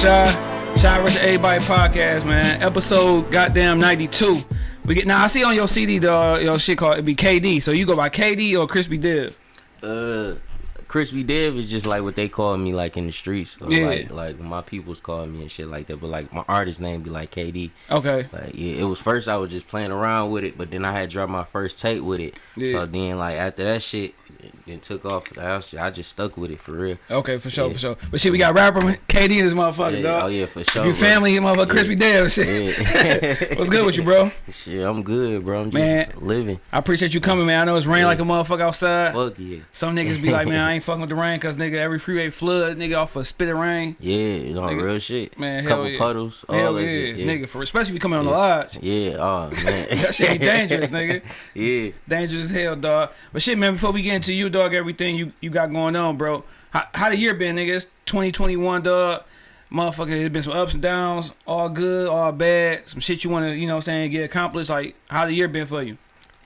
Shy. Shy vs. Everybody podcast, man. Episode goddamn 92. We get now I see on your CD the your shit called it be KD. So you go by KD or Crispy Div? Uh, Crispy Dev is just like what they call me like in the streets. Yeah. Like like my people's calling me and shit like that. But like my artist name be like KD. Okay. Like yeah, it was first I was just playing around with it, but then I had dropped my first tape with it. Yeah. So then like after that shit, it, it took off. I just stuck with it for real. Okay, for sure, Yeah. for sure. But shit, we got rapper KD in this motherfucker, Yeah, dog. oh yeah, for If sure. you bro. family, you motherfucker Crispy Div shit. What's good with you, bro? shit, I'm good, bro. I'm just Man. living. I appreciate you coming, man. I know it's raining like a motherfucker outside. Fuck yeah. Some niggas be like, man, I ain't fucking with the rain because nigga every freeway flood, nigga off a spit of rain. Yeah, you know, Nigga. real shit. Man, hell Couple yeah. puddles. Hell yeah, shit. Yeah. nigga. For especially if you coming on the lodge. Yeah, oh man. That shit be dangerous, nigga. Yeah. Dangerous as hell, dog. But shit, man, before we get into you, dog, everything you, you got going on, bro. How, how the year been, nigga? It's 2021, dog. Motherfucker, there's been some ups and downs, all good, all bad. Some shit you want to, you know what I'm saying, get accomplished. Like, how the year been for you?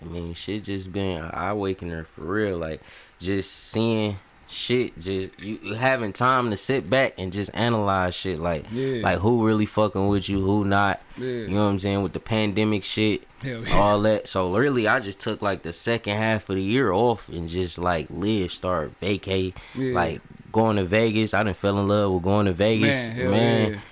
I mean, shit just been an eye awakener for real. Like, just seeing shit, just you you having time to sit back and just analyze shit. Like, Yeah. like who really fucking with you, who not. Yeah. You know what I'm saying? With the pandemic shit, yeah. all that. So really, I just took like the second half of the year off and just like live, start vacate, like going to Vegas. I didn't fell in love with going to Vegas, Man, man.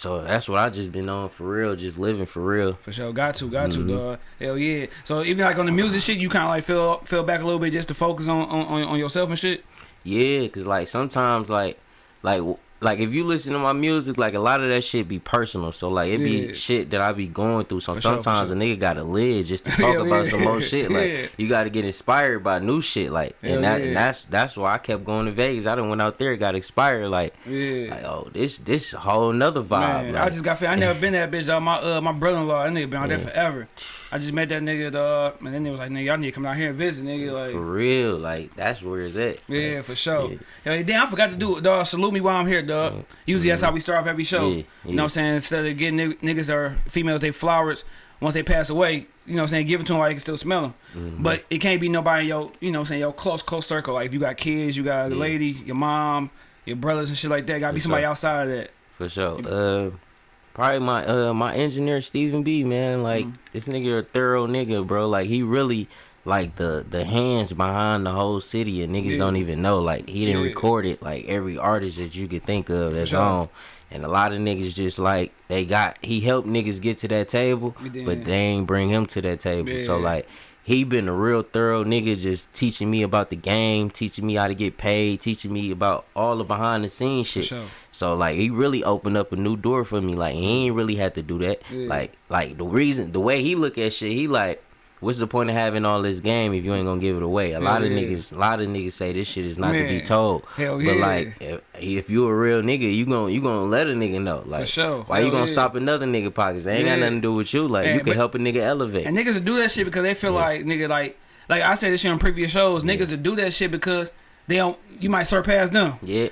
So that's what I just been on for real, just living for real. For sure, got to, got Mm-hmm. to, dog. Hell yeah. So even like on the music shit, you kind of like fell feel back a little bit just to focus on on, on, on yourself and shit. Yeah, cause like sometimes like like like if you listen to my music, like a lot of that shit be personal. So like it Yeah. be shit that I be going through. So For sometimes sure. a nigga gotta live just to talk about yeah. some more shit. Like Yeah. you gotta get inspired by new shit. Like and that yeah. and that's that's why I kept going to Vegas. I done went out there, got inspired. Like Yeah. like oh this this whole nother vibe. Man, like, I just got I never been that bitch dog. My uh my brother in law, that nigga been out there forever. I just met that nigga dog, and then they was like, nigga, y'all need to come out here and visit, nigga. Like for Like, real. Like that's where it's at. yeah, for sure. Yeah. Yeah. damn, I forgot to do it, dog. Salute me while I'm here, dog. Usually that's how we start off every show. Yeah, You know what I'm saying? Instead of getting nig- niggas or females they flowers once they pass away, you know what I'm saying? Give it to them while you can still smell them. Mm-hmm. But it can't be nobody in your, you know what I'm saying, your close, close circle. Like if you got kids, you got a lady, your mom, your brothers and shit like that. Gotta be somebody sure. outside of that. For sure. Uh, probably my uh my engineer Stephen B. Man, like Mm. this nigga a thorough nigga, bro. Like he really like the the hands behind the whole city, and niggas Yeah. don't even know. Like he didn't Yeah. record it. Like every artist that you could think of that's sure. on. And a lot of niggas just like they got he helped niggas get to that table, but they ain't bring him to that table. So like he been a real thorough nigga just teaching me about the game, teaching me how to get paid, teaching me about all the behind the scenes shit. sure. So like he really opened up a new door for me. Like he ain't really had to do that. Yeah. Like like the reason the way he look at shit, he like, what's the point of having all this game if you ain't gonna give it away? A Hell lot of yeah. niggas, a lot of niggas say this shit is not to be told. Hell but yeah. like if, if you a real nigga, you gon' you gonna let a nigga know. Like sure. why you Hell gonna yeah. stop another nigga pockets? They ain't got nothing to do with you. Like And- you can but- help a nigga elevate. And niggas will do that shit because they feel like nigga like like I said this shit on previous shows. Niggas will do that shit because they don't. You might surpass them. yeah.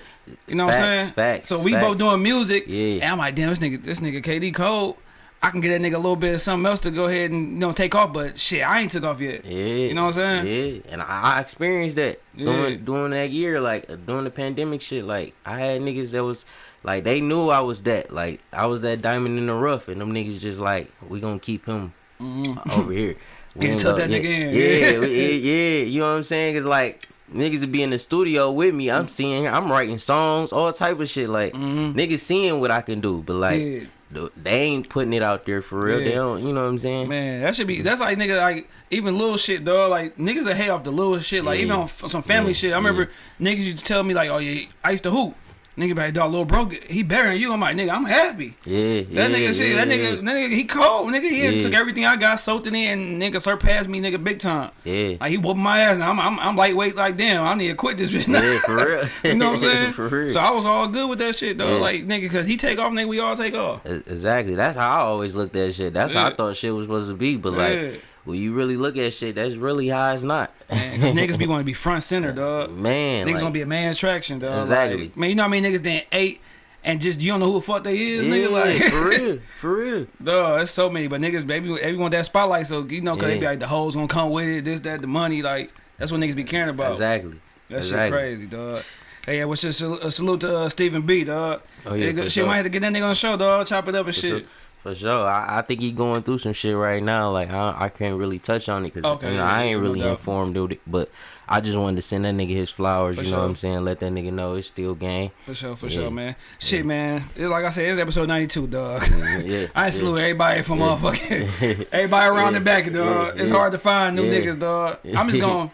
You know what I'm saying? Facts. So we facts. both doing music. Yeah. And I'm like, damn, this nigga, this nigga KD Code. I can get that nigga a little bit of something else to go ahead and you know take off, but shit, I ain't took off yet. Yeah, You know what I'm saying? Yeah, and I, I experienced that Yeah. during during that year, like uh, during the pandemic shit. Like I had niggas that was like they knew I was that, like I was that diamond in the rough, and them niggas just like we gonna keep him mm-hmm. over here. We Get gonna- uh, that yeah, nigga in. Yeah, yeah, yeah. You know what I'm saying? Cause like niggas would be in the studio with me. I'm seeing, I'm writing songs, all type of shit. Like mm-hmm. niggas seeing what I can do, but like. Yeah. Th- They ain't putting it out there for real. They don't, you know what I'm saying? Man, that should be. That's like nigga, like even little shit, dog. Like niggas are hate off the little shit. Like Yeah. even on some family Yeah. shit. I remember niggas used to tell me like, oh yeah, I used to hoop. Nigga, like, dog, little bro, he better than you. I'm like, nigga, I'm happy. Yeah, That yeah, nigga shit, yeah, that yeah. nigga, that nigga, he cold, nigga. He Yeah. took everything I got, soaked it in, and nigga surpassed me, nigga, big time. Yeah. Like he whooping my ass, now I'm, I'm, I'm lightweight. Like damn, I need to quit this bitch. Yeah, for real. you know what I'm saying? for real. So I was all good with that shit, though. Yeah. Like nigga, cause he take off, nigga, we all take off. Exactly. That's how I always looked at shit. That's how I thought shit was supposed to be. But Yeah. like, when you really look at shit, that's really how it's not. Man, niggas be want to be front center, dog. Man, Niggas like, gonna be a man's attraction, dog. Exactly. Like, man, you know what I mean? niggas then eight and just you don't know who the fuck they is, yeah, nigga. Like, for real, for real. dog, that's so many. But niggas, baby, everyone that spotlight, so you know, cause they be like the hoes gonna come with it, this, that, the money, like that's what niggas be caring about. Exactly. That shit exactly. crazy, dog. Hey, yeah, what's just a, a salute to uh, Stephen B, dog. Oh yeah, for shit, sure. might have to get that nigga on the show, dog. Chop it up and For shit. sure. For sure, I, I think he going through some shit right now. Like I, I can't really touch on it because Okay, you know, yeah, I ain't really doubt. informed of it. But I just wanted to send that nigga his flowers. For you know what. I'm saying? Let that nigga know it's still game. For sure, for Yeah. sure, man. Shit, man. It's like I said, it's episode 92, dog. yeah, I salute everybody from Yeah. motherfucking everybody around the back, dog. Yeah, It's yeah. hard to find new Yeah. niggas, dog. I'm just going.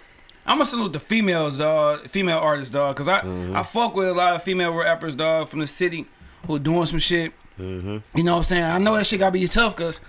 I'm gonna salute the females, dog. Female artists, dog. Cause I Mm-hmm. I fuck with a lot of female rappers, dog, from the city who doing some shit. Hmm You know what I'm saying? I know that shit gotta be tough, cause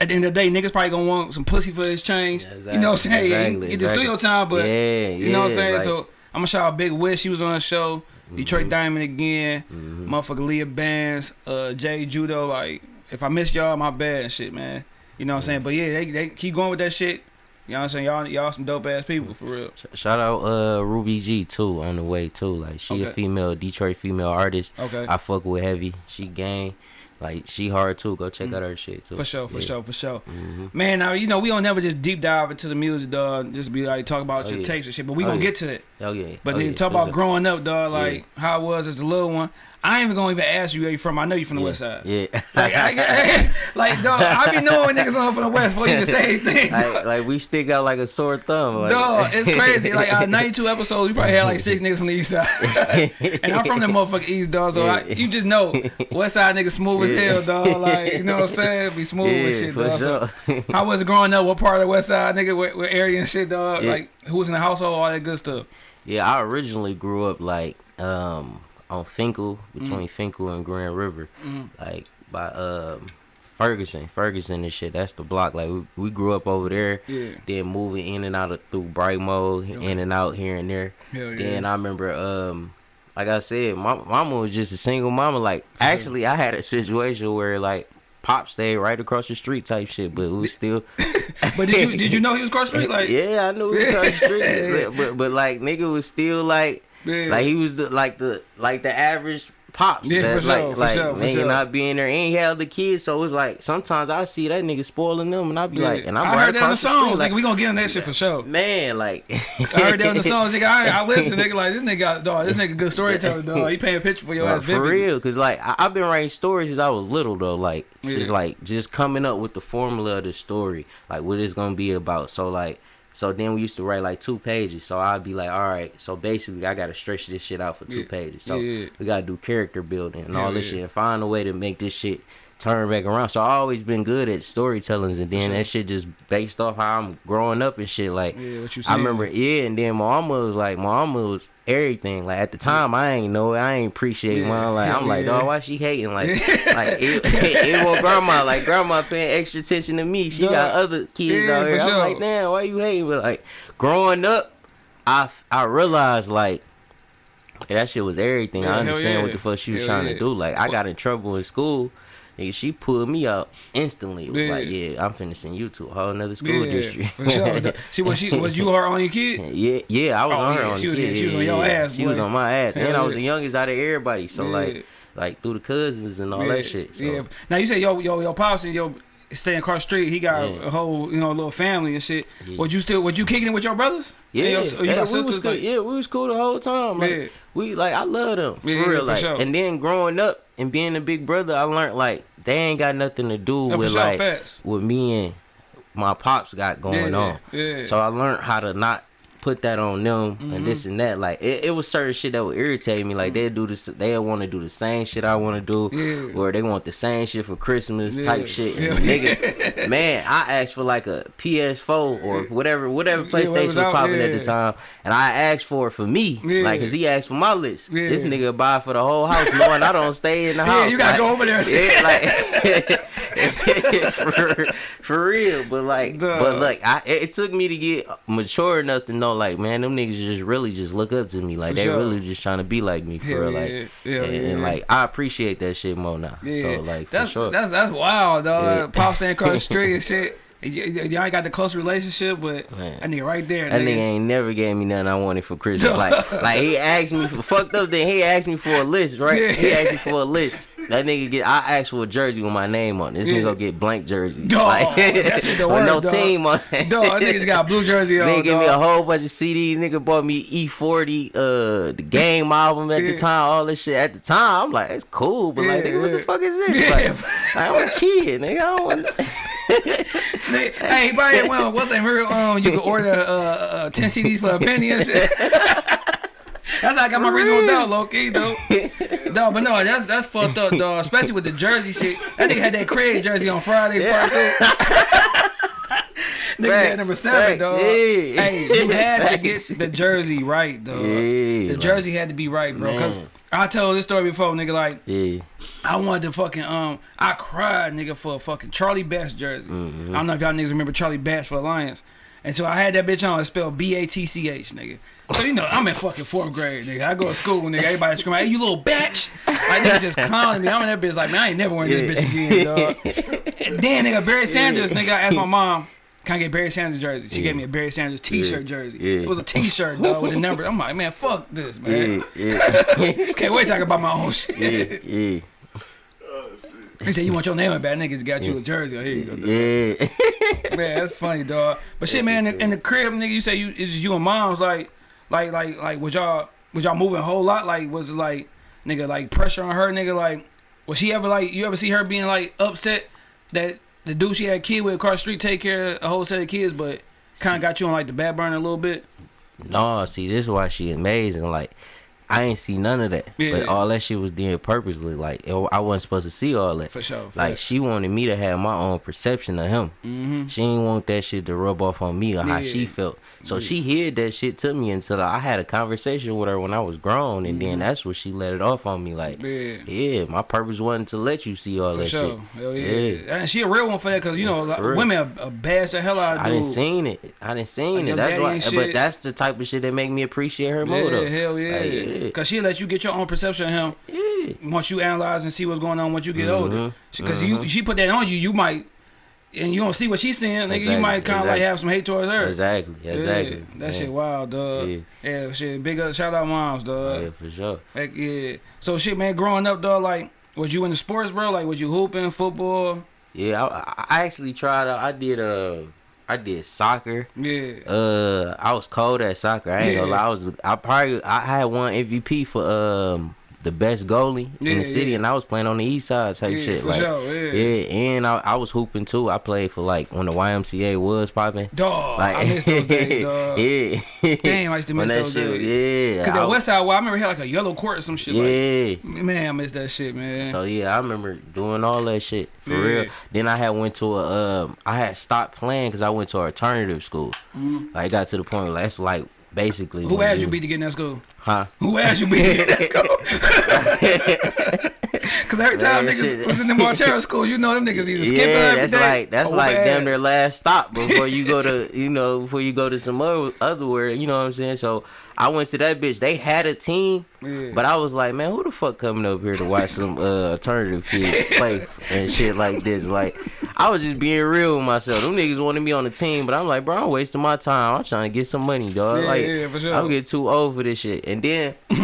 at the end of the day, niggas probably gonna want some pussy for his change. Yeah, You know what I'm saying? exactly, Get the exactly. studio time, but yeah, you know what I'm saying? like- so I'm gonna shout out Big Wish. He was on the show. Detroit Mhm. Diamond again. Mhm. Motherfucker Leah Bands, uh, Jay Judo. Like, if I miss y'all, my bad and shit, man. You know what I'm saying? But yeah, they, they keep going with that shit. You know what I'm saying? Y'all, y'all some dope ass people for real. Shout out uh Ruby G too on the way too. Like she a female Detroit female artist. Okay. I fuck with heavy. She gang. Like she hard too. Go check Mhm. out her shit too. For sure, for Yeah. sure, for sure. hmm Man, now you know we don't never just deep dive into the music, dog. Just be like talk about Oh, your yeah. tapes and shit. But we Oh, gonna yeah. get to that. Oh yeah. But oh, then talk about sure. growing up, dog. Like how it was as a little one. I ain't even gonna even ask you where you from. I know you from the yeah. West Side. Yeah. Like, I, like, dog, I be knowing niggas on from the West before you even say anything. like, like we stick out like a sore thumb. Like, Dog, it's crazy. Like uh, 92 episodes, we probably had like six niggas from the East Side, and I'm from the motherfucking East, dog. So I, you just know West Side niggas smooth as Yeah. hell, dog. Like you know what I'm saying? Be smooth and shit, dog. So, sure. how was it growing up? What part of the West Side, nigga? What, what area and shit, dog? Yeah. Like who was in the household? All that good stuff. yeah, I originally grew up like um on Fenkell between Fenkell and Grand River, Mhm. like by um Ferguson, Ferguson and shit. That's the block. Like we, we grew up over there. Yeah, Then moving in and out of through Brightmoor, Okay. in and out here and there. hell yeah. Then I remember, um, like I said, my mama was just a single mama. Like actually, I had a situation where like pop stayed right across the street type shit, but we still. but did you did you know he was cross street? Like yeah, I knew he was across the street, but, but but like nigga was still like yeah. like he was the like the like the average pops. Yeah, that, for like sure, for like sure, for nigga sure. not being there, and he had the kids, so it's like sometimes I see that nigga spoiling them, and I be Yeah. like, and I'm I right heard that in the across the songs. like Like we gonna get on that shit for sure. man, like I heard that in the songs, nigga. I, I listen, nigga. Like this nigga, dog. This nigga good storyteller, dog. He paint a picture for your Nah, ass, for real, cause like I, I've been writing stories since I was little though. Like since Yeah. like just coming up with the formula of the story, like what it's gonna be about. So like, so then we used to write like two pages. So I'd be like, all right. So basically, I gotta stretch this shit out for two Yeah. pages. So Yeah. we gotta do character building and all this yeah. shit, and find a way to make this shit turn back around. So I always been good at storytelling, and then sure. that shit just based off how I'm growing up and shit. Like Yeah, what you I remember, yeah, and then my mama was like, my mama was everything. Like at the time, I ain't know, it. I ain't appreciate Yeah. mom. Like I'm like, Yeah. dog, why she hating? Like, like it, it, was grandma. Like grandma paying extra attention to me. She got other kids Yeah, out here. I'm sure. like, damn, why you hating? But like growing up, I I realized like. That shit was everything. Yeah, I understand yeah. what the fuck she was Hell trying yeah. to do. Like I got in trouble in school. Nigga, she pulled me out instantly. Yeah. like, yeah, I'm finna send you to a whole another school yeah, district. for sure. She was she was you her only kid? Yeah, yeah, I was Oh, on her yeah, on she was- kid. she was on your ass, She was on my ass, and I was the youngest out of everybody. So like, like through the cousins and all yeah, that shit. So. Yeah. Now you say yo yo yo pops and yo staying across the street. He got Yeah. a whole you know a little family and shit. Yeah. Would you still would you kicking it with your brothers? Yeah, your- you yeah, got we was sisters cool. like yeah, we was cool the whole time. Like, Yeah. we like I love them for Yeah, real. for like, sure. and then growing up and being a big brother, I learned like they ain't got nothing to do with sure, like facts. what me and my pops got going yeah, on. Yeah. So I learned how to not put that on them and this Mm-hmm. and that. Like it, it was certain shit that would irritate me. Like they'd do this, they want to do the same shit I want to do, Yeah. or they want the same shit for Christmas Yeah. type shit. Yeah. And nigga, man, I asked for like a PS4 or whatever, whatever PlayStation was out, popping at the time, and I asked for it for me, like, cause he asked for my list. This nigga buy for the whole house, knowing I don't stay in the Yeah, house. you gotta Like, go over there. Yeah, like for, for real, but like, Duh. but like, I it, it took me to get mature enough to know, like, man, them niggas just really just look up to me, like For they sure. really just trying to be like me for Hell real, yeah. like, Hell and, yeah. and, like I appreciate that shit more now. Yeah, So like, that's for sure. that's that's wild, dog. Yeah. Pop staying across the street and shit. Y- y- Y'all ain't got the close relationship, but Man. that nigga right there, That nigga. nigga ain't never gave me nothing I wanted for Christmas. Like, like he asked me for fucked up. Then he asked me for a list, right? He asked me for a list. That nigga get I asked for a jersey with my name on. it. This Yeah. nigga go get blank jersey. Dog, that shit the with no worst, dog. team on it. Dog, niggas got blue jersey on. Nigga give me a whole bunch of CDs. Nigga bought me E40, uh, the game album at Yeah. the time. All this shit at the time. I'm like, it's cool, but like, Yeah, nigga, what the fuck is this? Yeah. Like, I'm a kid, nigga. I don't want. Hey, buddy, well, what's that real? Um, you can order uh, uh, ten CDs for a penny and shit. That's how I got my reasonable doubt, low key, though. Dog, but no, that's that's fucked up, dog. Especially with the jersey shit. That nigga had that Craig jersey on Friday, part two. Nigga had number seven, dog. yeah. Hey, you had to get the jersey right, dog. Yeah, the jersey had to be right, bro. Cause Man. I told this story before, nigga. Like Yeah, I wanted to fucking um I cried nigga for a fucking Charlie Batch jersey. Mm-hmm. I don't know if y'all niggas remember Charlie Batch for the Lions. And so I had that bitch on. It's spelled B A T C H, nigga. So you know I'm in fucking fourth grade, nigga. I go to school, nigga. Everybody screaming, "Hey, you little bitch!" Like nigga just clowning me. I'm in that bitch like, man, I ain't never wearing this bitch again, dog. And then nigga Barry Sanders, nigga, I asked my mom, "Can I get Barry Sanders jersey?" She gave me a Barry Sanders T-shirt jersey. Yeah. It was a T-shirt, dog, with the number. I'm like, man, fuck this, man. yeah, yeah, Can't wait to talk about my own shit. yeah, yeah, He said, "You want your name in bad niggas got you a jersey. Oh, here you go, yeah. man. That's funny, dog. But shit, man, in the, in the crib, nigga, you say you it's just you and mom's like, like, like, like, was y'all was y'all moving a whole lot? Like, was it like, nigga, like pressure on her, nigga? Like, was she ever like, you ever see her being like upset that the dude she had a kid with across the street take care of a whole set of kids, but kind of got you on like the back burner a little bit? No, see, this is why she amazing. Like, I ain't see none of that. Yeah. But all that shit was done purposely. Like, I wasn't supposed to see all that. For sure. Like, she wanted me to have my own perception of him. mm-hmm. She ain't want that shit to rub off on me or how she felt. So she hid that shit to me until I had a conversation with her when I was grown, and then that's when she let it off on me. Like, Mm-hmm. Yeah. yeah, my purpose wasn't to let you see all For that sure. shit. Hell yeah. Yeah. And she a real one for that because, you know, like, women are, bash the hell out of I didn't seen it. I didn't seen Like, it. That's why. But that's the type of shit that make me appreciate her more. Yeah, though. hell yeah. Like, yeah. Cause she let you get your own perception of him. Yeah. Once you analyze and see what's going on once you get older. Mhm, Because you she put that on you, you might and you don't see what she's seeing, nigga. You might kind of like have some hate towards her. Exactly. Yeah, Exactly. that Yeah. shit wild, dog. Yeah. Yeah. shit. Big up, shout out moms, dog. Yeah, for sure. Heck yeah. So shit, man. Growing up, dog, like, was you into sports, bro? Like, was you hooping football? Yeah, I, I actually tried out. I did uh, I did soccer. Yeah. Uh, I was cold at soccer. I ain't gonna Yeah. lie. I was. I probably I had one MVP for um the best goalie in the city, yeah. and I was playing on the east side type yeah, shit. for like, sure. Yeah. yeah, and I, I was hooping too. I played for like when the YMCA was popping. Dog, Like I miss those days, dog. yeah. Damn, I used to miss those shit days. Yeah. Cause that was- West Side, well, I remember had like a yellow court or some shit. Like, yeah. man, I miss that shit, man. So yeah, I remember doing all that shit for Yeah. real. Then I had went to a um, I had stopped playing because I went to alternative school. Like got to the point where that's like basically. Who asked you beat to get in that school? Huh? Who asked you beat to get in that school? Cause every time Man, niggas shit. was in the Montero school, you know them niggas either skipping Yeah, every that's day like that's like damn their last stop before you go to you know before you go to some other otherwhere. You know what I'm saying? So I went to that bitch. They had a team, Yeah. but I was like, man, who the fuck coming up here to watch some uh, alternative kids play and shit like this? Like, I was just being real with myself. Them niggas wanted me on the team, but I'm like, bro, I'm wasting my time. I'm trying to get some money, dog. Yeah, like, yeah, sure. I'm getting too old for this shit. And then, but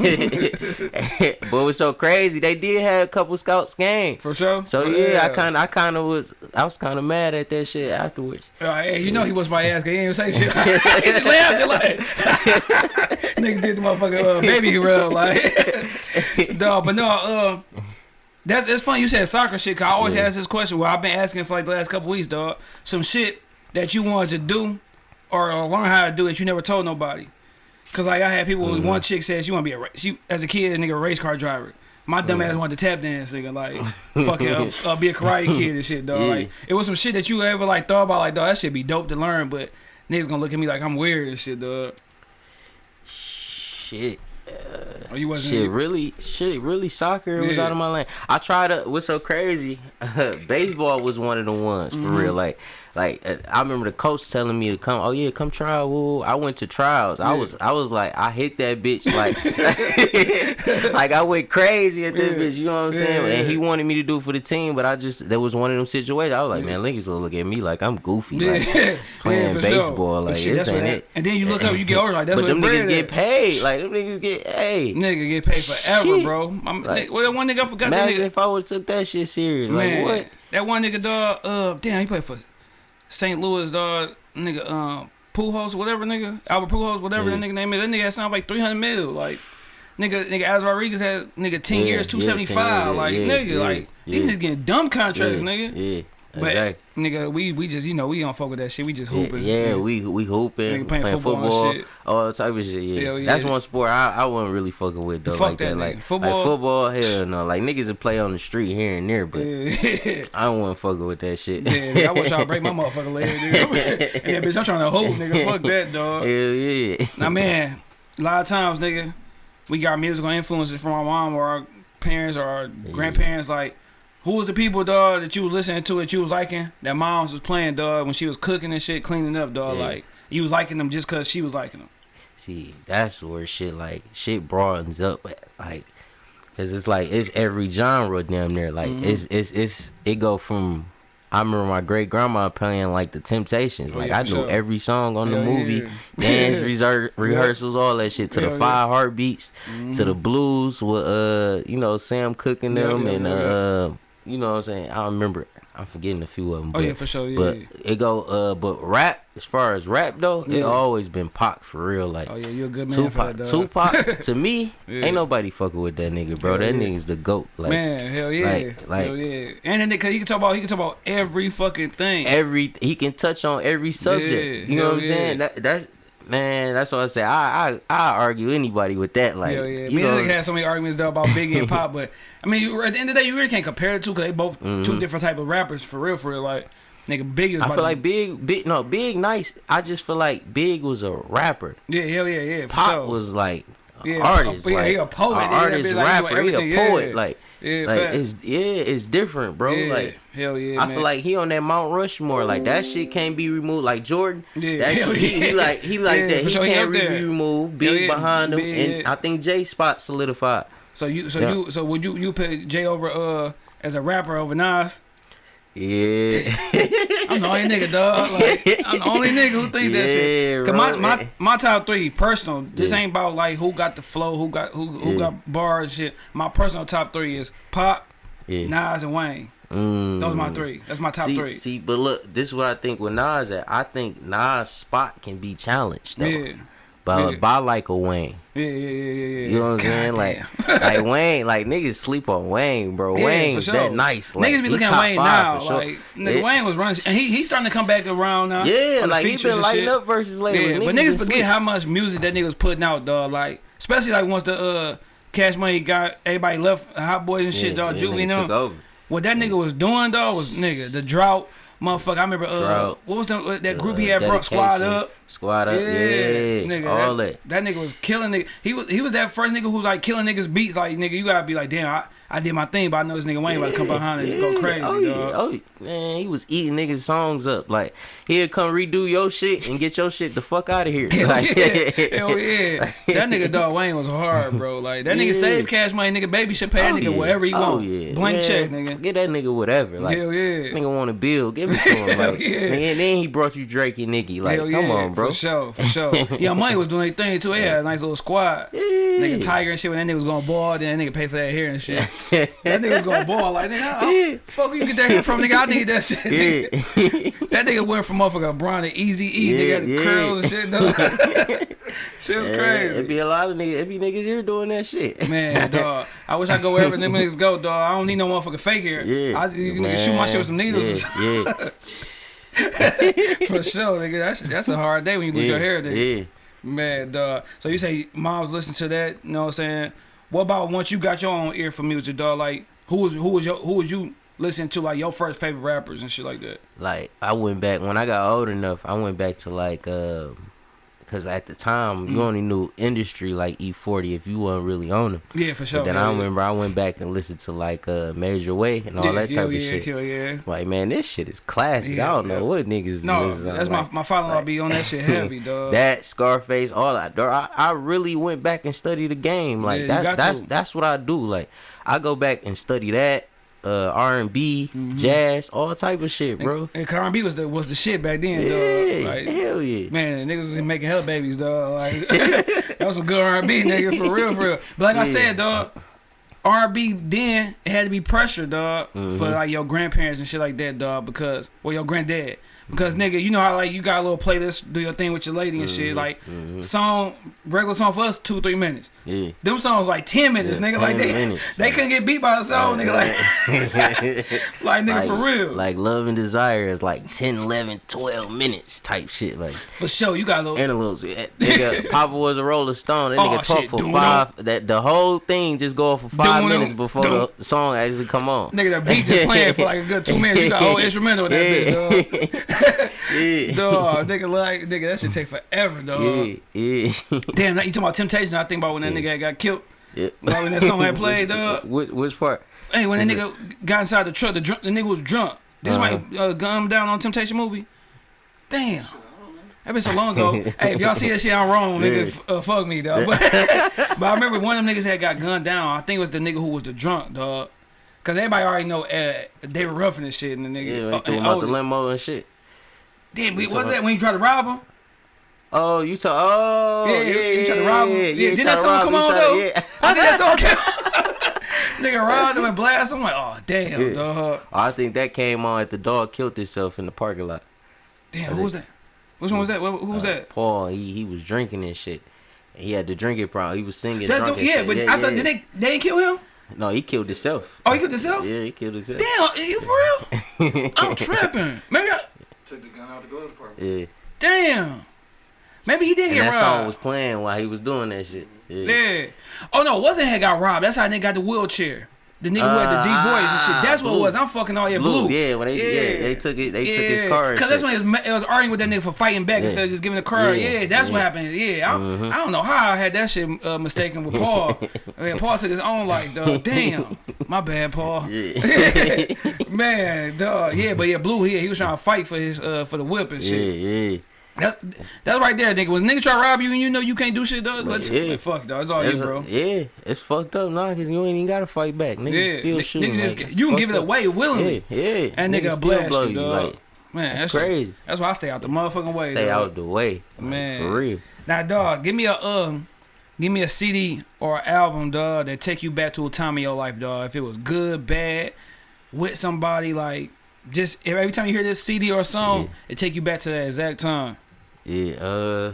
it was so crazy. They did have a couple scouts game. For sure. So yeah, I kind of, I kind of was, I was kind of mad at that shit afterwards. Uh, hey, you know he was my ass. He didn't even say shit. he just laughed like nigga did the motherfucking uh, baby rub like dog. But no, uh, that's it's funny you said soccer shit. Cause I always Yeah. ask this question. Well, I've been asking for like the last couple weeks, dog. Some shit that you wanted to do or, or learn how to do that you never told nobody. Cause like I had people. Mm-hmm. One chick said she want to be a she as a kid, a nigga a race car driver. My dumb ass wanted to tap dance, nigga. Like fucking uh, uh, be a karate kid and shit, dog. Yeah. Like it was some shit that you ever like thought about, like dog. That should be dope to learn, but niggas gonna look at me like I'm weird and shit, dog. Shit. Or you wasn't. Shit, really, shit, really, soccer was out of my lane. I tried to. What's so crazy? baseball was one of the ones for Mm-hmm. real. Like, like uh, I remember the coach telling me to come. Oh yeah, come try. Woo. I went to trials. I was I was like I hit that bitch like like I went crazy at this Yeah. bitch. You know what I'm saying? Yeah, And he wanted me to do it for the team, but I just there was one of them situations. I was like, Yeah. man, niggas will look at me like I'm goofy, Yeah, like playing baseball. Sure. Like shit, this ain't it. And then you look up, you get older, like that's but what them niggas get at. paid. Like them niggas get hey. Nigga get paid forever, Shit. bro. I'm, Like, well, that one nigga I forgot that nigga. if I would took that shit serious. Man, Like what? that one nigga dog. Uh, damn, he played for St. Louis dog. Nigga, um, Pujols, whatever nigga, Albert Pujols, whatever Yeah. that nigga name is. That nigga had sound like three hundred mil. Like, nigga, nigga, Alex Rodriguez had nigga ten Yeah, years, yeah, two 10 seventy five. years, Like, yeah, nigga, yeah, like these yeah. niggas getting dumb contracts, yeah, nigga. Yeah. But Exactly. nigga, we we just you know we don't fuck with that shit. We just Yeah, hooping. yeah, we we hooping, Nigga playing playing, football football, all type of shit. Yeah, yeah. that's one sport I I wasn't really fucking with though. Fuck like that that, like Football- like football. Hell no, like niggas that play on the street here and there, but Yeah. I don't want to fucking with that shit. Yeah, I wish y'all break my motherfucking leg, nigga. yeah, bitch, I'm trying to hold, nigga. Fuck that, dog. Hell yeah. Now, man, a lot of times, nigga, we got musical influences from our mom or our parents or our grandparents. Like, who was the people, dog, that you was listening to that you was liking? That moms was playing, dog, when she was cooking and shit, cleaning up, dog. Yeah. Like, you was liking them just cause she was liking them. See, that's where shit like shit broadens up, like, cause it's like it's every genre damn near. Like Mhm. it's it's it's it go from. I remember my great grandma playing like the Temptations. Oh, Like yeah, I knew sure. every song on the movie, yeah. dance Yeah. rehearsals, all that shit. To the yeah. five heartbeats, to the Mhm. blues with uh you know Sam Cooking Yeah, them, yeah, and yeah, uh you know what I'm saying. I remember. I'm forgetting a few of them. Oh, but, yeah, for sure. Yeah. but it go uh but rap as far as rap though, Yeah. it always been Pac for real. Like oh, yeah, you a good man for Tupac, that. Tupac to me, Yeah. ain't nobody fucking with that nigga, bro. Hell that yeah. nigga's the goat. Like man, hell yeah. like- like- hell yeah. And then, cause he can talk about, he can talk about every fucking thing. every he can touch on every subject. Yeah, you know what I'm saying? That that man, that's what I say. I I I argue anybody with that. Like Hell yeah. you Me know, and had so many arguments though about Biggie and Pac, but I mean, you- at the end of the day, you really can't compare the two because they both two Mhm. different type of rappers for real, for real. Like, nigga, Biggie was I feel like Big Big no Big Nice. I just feel like Big was a rapper. yeah, hell yeah, yeah, Pac sure. was like Yeah, artist. Yeah, like, he a poet. a Yeah, artist, he rapper. doing He a poet. yeah. Like yeah, like it's yeah, it's different, bro. yeah, Like hell yeah, I man. feel like he on that Mount Rushmore. Like that shit can't be removed. Like Jordan, yeah, that shit, he, he like he like that. He sure, can't up be removed. Big behind him, and. I think J Spot solidified. So you, so you, so would you, you put Jay over uh as a rapper over Nas? Yeah, I'm the only nigga, dog. Like, I'm the only nigga who think that shit. Cause my, bro. my my top three personal. This Yeah. ain't about like who got the flow, who got who who Yeah. got bars, shit. My personal top three is Pac, yeah. Nas, and Wayne. Mm. Those are my three. That's my top see, three. See, but look, this is what I think with Nas at. I think Nas' spot can be challenged though. yeah. By, yeah. by like a Wayne. Yeah, yeah, yeah, yeah, yeah. You know what I'm saying? Like, like Wayne, like niggas sleep on Wayne, bro. Yeah, Wayne's sure. that nice. Like, niggas be looking at Wayne now. sure. Like, nigga, Yeah. Wayne was running, and he he's starting to come back around now. Yeah, like he been lighting shit. up versus later. Yeah, but niggas forget how much music that nigga was putting out, dog. Like, especially like once the uh Cash Money got everybody left, Hot Boys and shit, dog. Juvie and them. over. What that nigga was doing, dog, was nigga the drought, motherfucker. I remember uh, Drought. what was the, uh, that group he had brought Squad up. Squad up, yeah, nigga, all that, that. that nigga was killing nigga. He was he was that first nigga who was like killing niggas beats. Like nigga, you gotta be like, damn, I, I did my thing, but I know this nigga Wayne about to come behind and go Yeah, crazy, oh, yeah, dog. oh, man, he was eating niggas' songs up. Like he'll come redo your shit and get your shit the fuck out of here. Hell Like, yeah, hell yeah. That nigga dog Wayne was hard, bro. Like that nigga Yeah. saved cash money, nigga. Baby should pay that Oh, nigga yeah. whatever he Oh, want. yeah. Blank check, nigga. Get that nigga whatever. Like hell yeah. nigga want a bill, give it to him. Like, yeah. and then he brought you Drake and Nicki. Like, hell come yeah, on, bro. For sure, for sure. Young Money was doing their thing too. A nice little squad. Yeah. Nigga Tyga and shit. When that nigga was going ball, then that nigga pay for that hair and shit. That nigga was going ball. Like, nigga, fuck you get that hair from, nigga? I need that shit. Yeah. That nigga went from motherfucker Bron to Easy E. Yeah, nigga yeah. curls and shit. Dog. shit was Yeah, crazy. It be a lot of niggas. It be niggas here doing that shit. Man, dog. I wish I go wherever them niggas go, dog. I don't need no motherfucking fake hair. Yeah. I you nigga shoot my shit with some needles. Yeah. yeah. For sure, nigga. That's that's a hard day when you lose your hair, nigga. Yeah. Man, dog. So you say moms listen to that, you know what I'm saying? What about once you got your own ear for music, dog? Like who was who was your who was you listen to like your first favorite rappers and shit like that? Like I went back when I got old enough. I went back to like, uh, cause at the time Mm. you only knew industry like E40 if you wasn't really on them. Yeah, for sure. But then hell I yeah. remember I went back and listened to like uh Major Way and all yeah, that type of yeah, shit. Hell yeah. Like man, this shit is classic. Yeah, I don't yeah. know what niggas. No, to, that's like, my my father-in-law like- be on that shit heavy, dog. That Scarface, all that. I, I really went back and studied the game. Like Yeah, that, that's to. that's what I do. Like I go back and study that, uh, R and B, Mm-hmm. jazz, all type of shit, bro. And R&B was the was the shit back then, Yeah, dog. Like, hell yeah. Man, niggas was making hell babies, dog. Like that was some good R&B, nigga, for real, for real. But like I said, dog, R&B then it had to be pressure, dog, for Mhm. like your grandparents and shit like that, dog. Because well, your granddad, because nigga, you know how like you got a little playlist, do your thing with your lady and shit. Mhm, Like mhm. song, regular song for us, two three minutes. Yeah. Them songs like ten minutes, Yeah, nigga. like they minutes, they like- couldn't get beat by a song, nigga. Like like nigga for real, Like love and desire is like 10, 11, 12 minutes type shit. Like for sure. You got a little. interludes. Eh, Nigga, Papa was a Rolling Stone. That Oh, nigga talk shit, for five. That the whole thing just go off for five minutes before the song actually come on. Nigga, that beat just playing for like a good two minutes. You got a whole instrumental with that bitch, dog. yeah. Dog, nigga, like, nigga, that should take forever, dog. Yeah, yeah, Damn, now you talking about Temptation? I think about when that Yeah. nigga got killed. yeah. Like when that song had played, dog. Which, which part? Hey, when that nigga got inside the truck, the drunk, the nigga was drunk. This Uh-huh. might uh, gun him down on Temptation movie. Damn. That been so long ago. hey, if y'all see that shit, I'm wrong, nigga. Yeah. Uh, fuck me, dog. But, but I remember one of them niggas had got gunned down. I think it was the nigga who was the drunk, dog. Cause everybody already know uh, they were roughing this shit, and the nigga. Yeah, uh, and him out the limo and shit. Damn, what was that when you tried to rob him? Oh, you saw? Oh, Yeah, yeah, you yeah, tried to rob him. yeah, Yeah, didn't tried that song come on, though? Yeah. I think that song came. nigga robbed him and blast. I'm like, oh damn, Yeah. dog. I think that came on at the dog killed himself in the parking lot. Damn, who was that? Which one was that? Who was Uh, that? Paul, he he was drinking and shit. He had the drinking problem. He was singing. That's drunk the, yeah, shit. but yeah, I thought did they they didn't kill him? No, he killed himself. Oh, he killed himself. Yeah, he killed himself. Damn, you for real? I'm tripping. Maybe I. Took the gun out to go to the park. Yeah. Damn. Maybe he did And get that song was robbed. playing while he was doing that shit. Yeah. Yeah. Oh no, it wasn't had got robbed. That's how they got the wheelchair. The nigga who had the deep voice and shit. That's what it was. I'm fucking all yeah, Blue, blue. yeah, when they yeah, they took it they took his Yeah. car. and Cause that's when it was, it was arguing with that nigga for fighting back Yeah. instead of just giving the car. Yeah. Yeah, that's what happened. Yeah, I, Mhm. I don't know how I had that shit uh, mistaken with Paul. yeah, Paul took his own life, dog. Damn, my bad, Paul. Yeah. Man, dog. Yeah, but yeah, Blue here, he was trying to fight for his uh for the whip and yeah, shit. yeah. That's that's right there, nigga. Was nigga try to rob you and you know you can't do shit, dog? Let Yeah. man, fuck, dog. It's all That's you, a- bro. yeah, it's fucked up now because you ain't even gotta fight back. Niggas Yeah, still shooting. niggas like, it's you can give it away willingly. Yeah, yeah. And Niggas nigga still blast blow you, dog. Like, Man, that's that's crazy. That's why I stay out the motherfucking way. Stay dog. out the way, like, Man. For real. Now, dog, give me a um, give me a CD or album, dog, that take you back to a time in your life, dog. If it was good, bad, with somebody, like just every time you hear this CD or song, Yeah. it take you back to that exact time. Yeah, uh,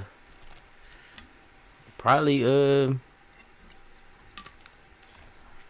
probably uh,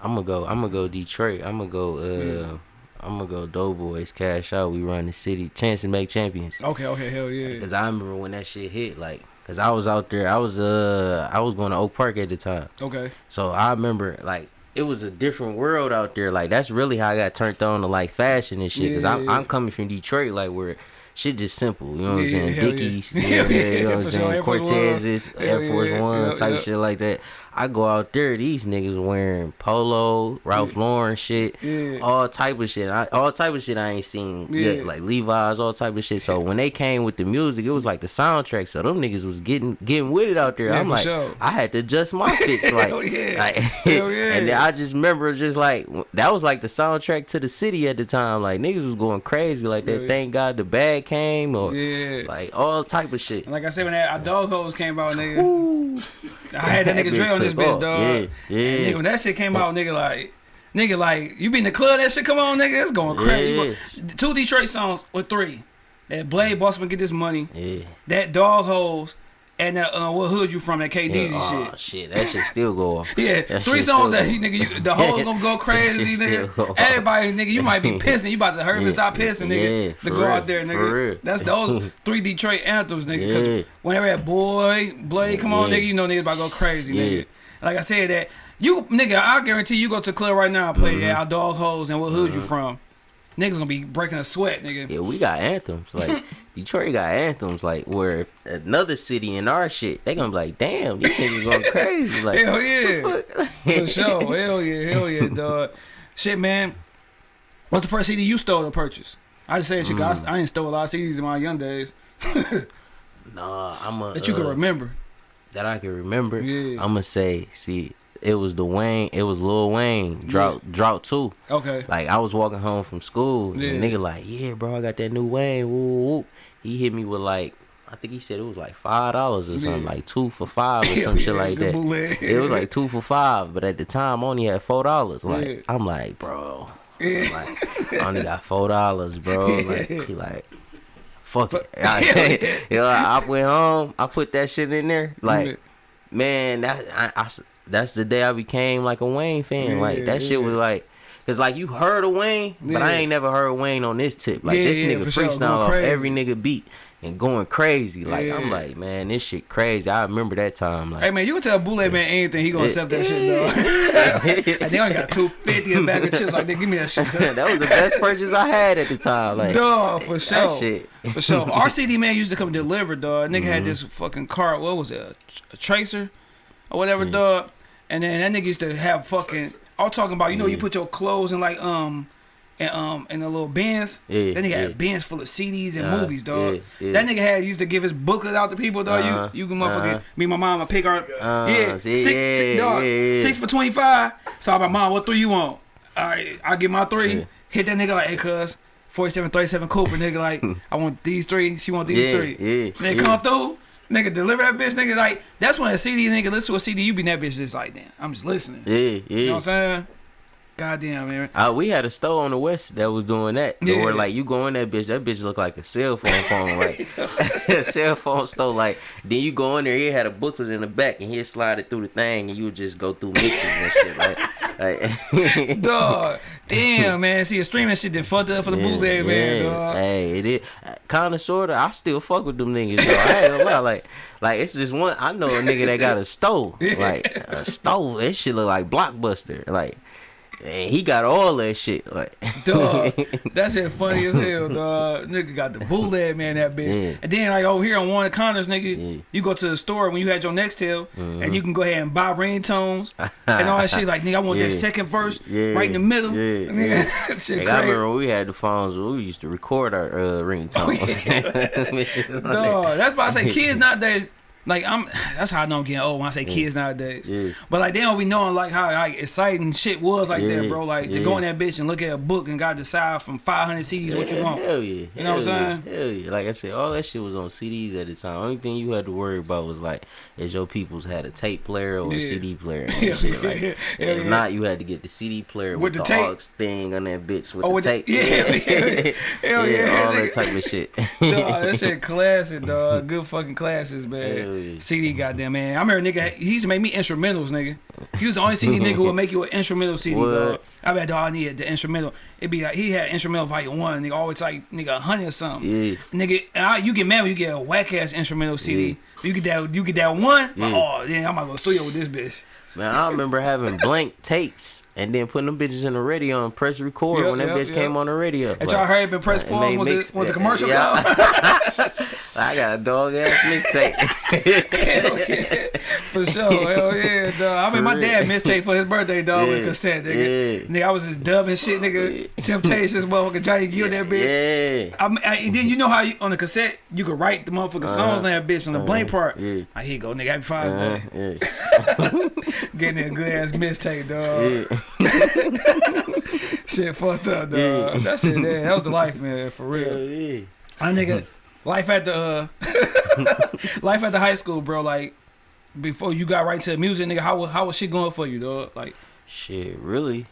I'm gonna go. I'm gonna go Detroit. I'm gonna go. Uh, Yeah. I'm gonna go Doughboyz. Cash out. We run the city. Chance to make champions. Okay, okay, hell yeah. Cause I remember when that shit hit. Like, cause I was out there. I was uh, I was going to Oak Park at the time. Okay, So I remember like it was a different world out there. Like that's really how I got turned on to like fashion and shit. Cause Yeah, I'm. I'm coming from Detroit, like where shit just simple. You know what I'm Yeah, saying? Dickies, yeah, yeah, you know what I'm saying? Air Force Ones. Cortezes, Air Force yeah, One type shit like that. I go out there, these niggas wearing polo, Ralph Lauren shit, yeah, all type of shit. I, all type of shit I ain't seen Yeah. yet, like Levi's, all type of shit. So when they came with the music, it was like the soundtrack. So them niggas was getting getting with it out there. Yeah, I'm like, sure. I had to adjust my fits, like, yeah. like yeah. and then I just remember just like that was like the soundtrack to the city at the time. Like niggas was going crazy. Like that. Yeah. Thank God the bag came or yeah. like all type of shit. Like I said, when that our dog hose came out, nigga, I had that nigga Dre on this bitch, off. dog. Yeah, And nigga, when that shit came out, nigga, like, nigga, like, you be in the club, that shit come on, nigga, it's going crazy. Go- Two Detroit songs or three. That Blade Bossman get this money. Yeah. That dog hose. And that uh, what hood you from? That KDZ yeah. Oh, shit. shit. That shit still go off. Yeah, That three songs that you nigga, you, the whole gonna go crazy, still go nigga. Everybody, nigga, you might be pissing. You about to hurt Yeah, and stop pissing, nigga, yeah, to go real, out there, nigga. That's those three Detroit anthems, nigga. Cause Yeah. whenever that boy Blade come on, nigga, you know niggas about to go crazy, nigga. Like I said, that you nigga, I guarantee you go to club right now and play Mhm. yeah, our dog hoes and what hood you Uh-huh. from. Niggas gonna be breaking a sweat, nigga. Yeah, we got anthems. Like Detroit got anthems. Like where another city in our shit, they gonna be like, damn, these niggas going crazy. Like Hell yeah. For sure. Hell yeah, hell yeah, dog. Shit, man. What's the first CD you stole or purchase? I just say shit, Mm. I, I ain't stole a lot of CDs in my young days Nah, I'm a that you can uh, remember. that I can remember. Yeah. I'm gonna say, see, it was the Wayne, it was Lil Wayne, drought, drought two. Okay. Like I was walking home from school, Yeah. and the nigga like, yeah, bro, I got that new Wayne. Woo. He hit me with like, I think he said it was like five dollars or something, Yeah. like two for five or some shit yeah, like that. bootleg. It was like two for five, but at the time I only had four dollars. Like Yeah. I'm like, bro, Yeah. like I only got four dollars, bro. Like he like. Fuck it. I, you know, I went home. I put that shit in there. Like, man, that I, I that's the day I became like a Wayne fan. like Yeah, that shit was like, cause like you heard of Wayne, but I ain't never heard Wayne on this tip. Like Yeah, this yeah, nigga sure, freestyle off every nigga beat and going crazy. Like I'm like, man, this shit crazy. I remember that time. Like, Hey man, you can tell Bootleg man anything, he gonna accept that shit, though. and they only got two fifty a bag of chips. Like, they give me that shit. that was the best purchase I had at the time. Like Dog, for sure. that shit. For sure. RCD man used to come deliver, dog. Nigga Mm-hmm. had this fucking car. What was it? A, a tracer or whatever, Yeah. dog. And then that nigga used to have fucking. I'm talking about. You know, you put your clothes in like um. And, um, in the little bins. Yeah, That nigga yeah. had bins full of CDs and Uh, movies, dog. yeah, yeah. That nigga had used to give his booklet out to people, dog. Uh-huh, you, you can motherfucking uh-huh. me, and my mom, a pick our Uh, yeah, see, six, yeah, six, dog, yeah, yeah. six for twenty five. So I'm like, mom, what three you want? All right, I get my three. Yeah. Hit that nigga like, hey, cuz. 47, 37 Cooper, nigga. Like, I want these three. She want these Yeah, three. yeah, Nigga yeah. come through. Nigga deliver that bitch. Nigga like that's when a CD nigga listen to a CD. You be in that bitch just like damn. I'm just listening. Yeah, yeah. You know what I'm saying? Goddamn man. Uh, we had a store on the west that was doing that. Yeah. Where like you go in that bitch, that bitch looked like a cell phone phone, like a cell phone store. Like then you go in there, he had a booklet in the back, and he'd slide it through the thing, and you would just go through mixes and shit. Like, like Dog. Damn man. See, a streaming shit done fucked up for the Yeah, bootleg man. yeah. Dog. Hey, it is kind of sorta. I still fuck with them niggas. Though. I ain't gonna lie. Like, like it's just one. I know a nigga that got a stove. Like a stove. That shit look like blockbuster. Like, and he got all that shit. Like, Dog, that shit funny as hell, dog. Nigga got the bootleg man, that bitch. Yeah. And then like over here on one of the nigga, Yeah. Mm-hmm. you go to the store when you had your Nextel, and you can go ahead and buy ringtones and all that shit. Like nigga, I want that second verse Yeah. right in the middle. Yeah. Nigga, I remember when we had the phones, we used to record our uh, ringtones. Dog, that's why I say kids nowadays. Like I'm, that's how I know I'm getting old when I say mm. kids nowadays. Yeah. But like they don't be knowing like how like exciting shit was like Yeah, that, mm. bro. Like to go in that bitch and look at a book and got to decide from 500 CDs what you want. Hell yeah. You know what I'm Hell yeah, Hell yeah. Like I said, all that shit was on CDs at the time. Only thing you had to worry about was like, is your peoples had a tape player or Yeah. a CD player and shit. Like, yeah, if not, you had to get the CD player With with, the the, tape. aux thing on that bitch with Oh, the with tape. yeah, yeah, hell yeah, all that type of shit. dog, that shit classic, dog. Good fucking classes, man. CD, goddamn, man. I remember nigga, he used to make me instrumentals, nigga. He was the only CD nigga who would make you an instrumental CD, What? dog. I bet, dog, I needed the instrumental. It'd be like, he had instrumental volume one, nigga, always like, nigga, a hundred or something. Yeah. Nigga, I, you get mad when you get a whack ass instrumental CD. You get that, you get that one. Yeah. Oh, yeah, I'm gonna to studio with this bitch. Man, I remember having blank tapes and then putting them bitches in the radio and press record Yep, when that yep, bitch yep. came on the radio. And y'all heard it press pause once, mix- it, once the yeah, commercial yeah. I got a dog ass mixtape. Yeah, for sure. Hell yeah, dog. I mean, my dad mistake for his birthday, dog, with a cassette, nigga. yeah. Nigga, I was just dubbing shit, nigga. Temptations, motherfucker, Johnny Gill, that bitch. Yeah. I, mean, I, and then you know how you, on the cassette you could write the motherfucking songs on that bitch on the blank part. Uh-huh. yeah. Like, here you go, nigga. Happy Father's Uh, Day. yeah. Getting that good ass mistake, dog. Yeah. Shit fucked up, dog. Yeah. That shit, man, that was the life, man, for real. Hell yeah. I nigga, life at the uh, life at the high school, bro. Like before you got right to the music, nigga. How was how was shit going for you, dog? Like, Shit, really?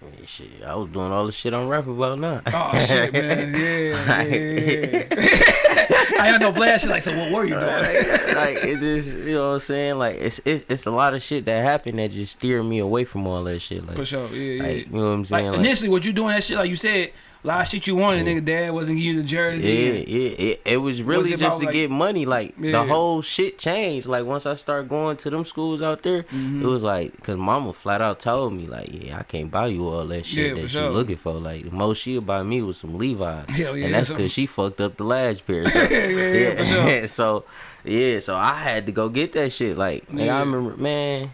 I mean, shit, I was doing all the shit I'm rapping about now. oh shit, man, yeah, yeah. I had no flash. Like, so what were you doing? like, like, it just you know what I'm saying like it's it, it's a lot of shit that happened that just steered me away from all that shit like, For sure, yeah, yeah. you know what I'm Like saying like, initially, what you doing that shit? Like you said, a lot of shit you wanted, nigga. Dad wasn't giving you the jersey. Yeah, yeah, it, it was really it just to like- get money. Like Yeah. the whole shit changed. Like once I started going to them schools out there, Mm-hmm. it was like, cause mama flat out told me like, yeah, I can't buy you all that shit Yeah, that sure. you looking for. Like the most she'll buy me was some Levi's, Hell yeah, and that's so- cause she fucked up the last pair. So, yeah, yeah, for sure. so yeah, so I had to go get that shit. Like, Yeah. I remember, man.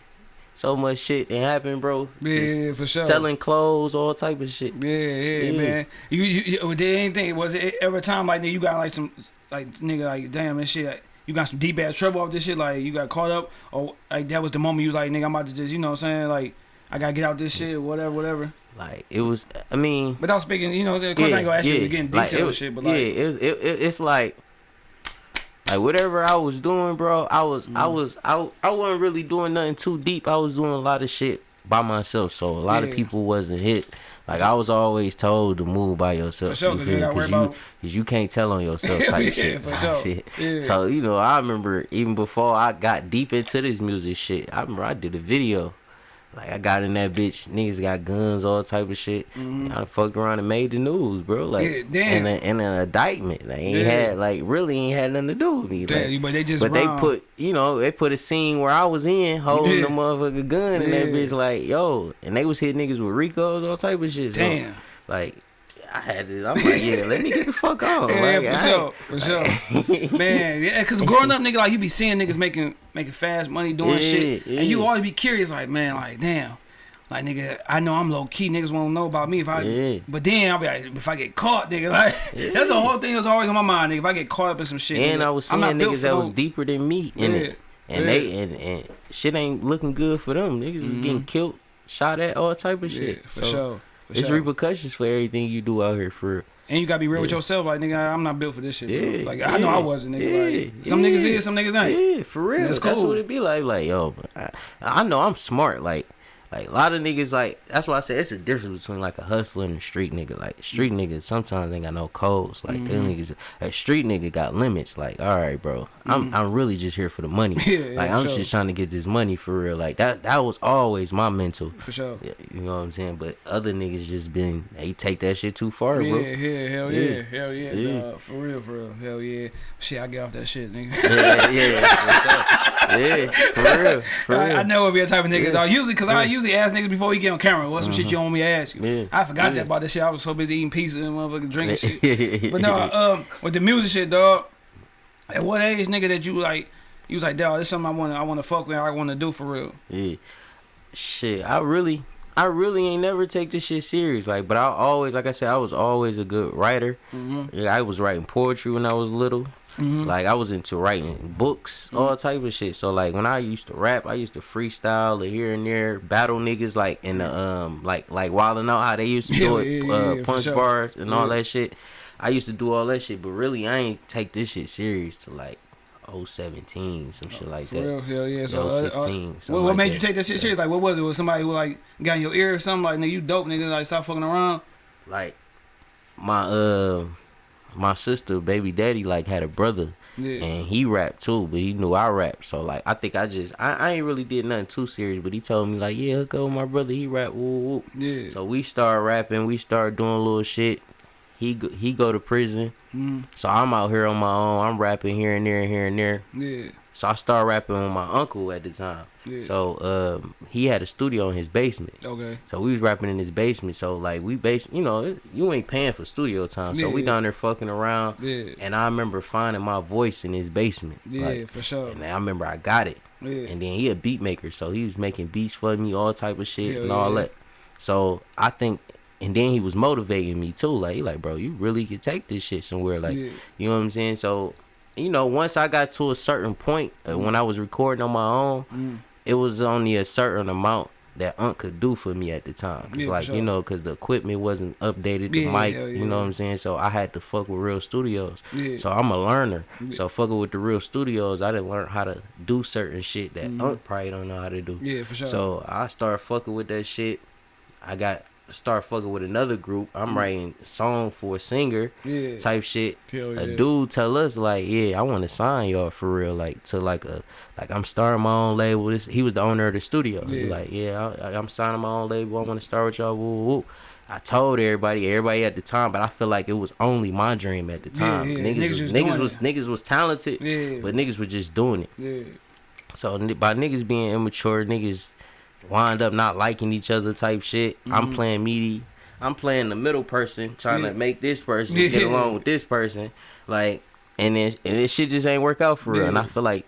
So much shit that happened, bro. Yeah, Just yeah, for sure. Selling clothes, all type of shit. Yeah, yeah, Yeah. man. You, you, you did anything? Was it every time like nigga, you got like some like nigga like damn and shit? Like, you got some deep ass trouble off this shit? Like you got caught up, or like that was the moment you like nigga, I'm about to just you know what I'm saying like I gotta get out this shit, whatever, whatever. Like it was. I mean, Without speaking, you know, of course I ain't gonna ask you to get in Like, detail it and was- shit, but yeah, like it, was- it, it, it's like like whatever I was doing, bro. I was I Mm. was I I wasn't really doing nothing too deep. I was doing a lot of shit by myself, so a lot of people wasn't hit. Like I was always told to move by yourself. For sure, you feel me? gotta worry 'Cause you, about- you can't tell on yourself type Yeah, shit. type sure. shit. Yeah. So you know, I remember even before I got deep into this music shit. I remember I did a video. Like I got in that bitch, niggas got guns, all type of shit. I done fucked around and made the news, bro. Like, Mm-hmm. Yeah, damn. and, a, and an indictment. They ain't Yeah. had like really ain't had nothing to do with me. Damn, like, but they just but they put you know they put a scene where I was in holding Yeah. the motherfucking gun and that bitch like yo, and they was hitting niggas with Ricos, all type of shit. So, damn. like I had to. I'm like yeah, let me get the fuck on. Yeah, like, for sure, for sure, man. Yeah, cause growing up, nigga, like you be seeing niggas making making fast money doing Yeah, shit, and you always be curious, like man, like damn, like nigga, I know I'm low key, niggas won't know about me if I, Yeah. but then I'll be like, if I get caught, nigga, like that's the whole thing that's always on my mind, nigga. If I get caught up in some shit, And nigga, I was seeing niggas that was deeper than me in Yeah, it. And yeah. they and, and shit ain't looking good for them. Niggas is getting mm-hmm. killed, shot at, all type of yeah, shit. for so sure. For it's sure. repercussions for everything you do out here for real. And you gotta be real with yourself, like nigga, I'm not built for this shit. bro. Yeah, Like I know I wasn't, nigga. yeah, like some niggas yeah. is, some niggas ain't. Yeah, for real. That's That's, what it be like. Like, yo, I, I know I'm smart. Like, like a lot of niggas like that's why I say it's a difference between like a hustler and a street nigga. Like street niggas sometimes ain't got no codes. Like them Mm-hmm. niggas a street nigga got limits. Like, all right, bro. I'm I'm really just here for the money. Mm-hmm. Yeah, yeah, like for I'm sure. just trying to get this money for real. Like that that was always my mental. For sure. Yeah, You know what I'm saying? But other niggas just been they take that shit too far, Yeah, bro. yeah, hell yeah, Yeah. hell yeah, Yeah. dawg. for real, for real, hell yeah. Shit, I get off that shit, nigga. Yeah, yeah, yeah, for real, for I, real. I know it be a type of nigga, Yeah. dog. Usually, cause I Yeah. Uh-huh. usually ask niggas before we get on camera. What's some shit you want me to ask you? Yeah. I forgot Yeah. that about this shit. I was so busy eating pizza and motherfucking drinking shit. But no, um, with the music shit, dog. At what age, nigga, that you like? You was like, dog, this something I wanna, I wanna fuck with, I wanna do for real. Yeah. Shit, I really, I really ain't never take this shit serious. Like, but I always, like I said, I was always a good writer. Mhm. Yeah, I was writing poetry when I was little. Mhm. Like, I was into writing books, all type of shit. So, like, when I used to rap, I used to freestyle here and there, battle niggas, like in the um, like like Wild 'N Out, how they used to do Yeah, it, yeah, uh, yeah, yeah, punch sure. bars and all that shit. I used to do all that shit, but really, I ain't take this shit serious to like 017, some shit like For that. real, hell yeah. So, Yo, uh, uh, 16, what, what like made that. you take that shit serious? Like, what was it? Was somebody who like got in your ear or something? Like, nigga, you dope, nigga. Like, stop fucking around. like my uh my sister baby daddy like had a brother Yeah. and he rapped too but he knew i rapped so like i think i just i, I ain't really did nothing too serious but he told me like yeah go my brother he rap woo, woo. Yeah. so we started rapping we started doing little shit he go, he go to prison Mm, so i'm out here on my own i'm rapping here and there and here and there yeah. So i started rapping with my uncle at the time Yeah. so um he had a studio in his basement Okay. so we was rapping in his basement. So like we base, you know, it- you ain't paying for studio time. So we Yeah. down there fucking around. Yeah. And I remember finding my voice in his basement. Yeah, Like, for sure. and I remember I got it. Yeah. And then he a beat maker, so he was making beats for me, all type of shit Hell and all yeah. that. So I think, and then he was motivating me too. Like, he like, bro, you really could take this shit somewhere. Like, yeah. you know what I'm saying? So, you know, once I got to a certain point uh, when I was recording on my own, Mm. it was only a certain amount that Unc could do for me at the time. It's Yeah, like, sure. you know, because the equipment wasn't updated, the Yeah, mic, hell you know yeah. what I'm saying? So I had to fuck with real studios. Yeah. So I'm a learner. Yeah. So fucking with the real studios, I didn't learn how to do certain shit that Mhm. Unc probably don't know how to do. yeah, for sure. So I started fucking with that shit. I got start fucking with another group. I'm Mm. writing song for a singer yeah. type shit Hell yeah. a dude tell us like, yeah, I want to sign y'all for real, like to like a like I'm starting my own label. This he was the owner of the studio. He Yeah. like, yeah, I, I'm signing my own label. I want to start with y'all. Woo, woo. I told everybody, everybody at the time, but I feel like it was only my dream at the time. yeah, Niggas, niggas was, niggas was niggas was talented, Yeah. but niggas were just doing it. Yeah. So by niggas being immature, niggas wind up not liking each other type shit. I'm playing meaty. I'm playing the middle person, trying Mm-hmm. Yeah. to make this person Yeah. get along with this person, like, and then and this shit just ain't work out for real. And I feel like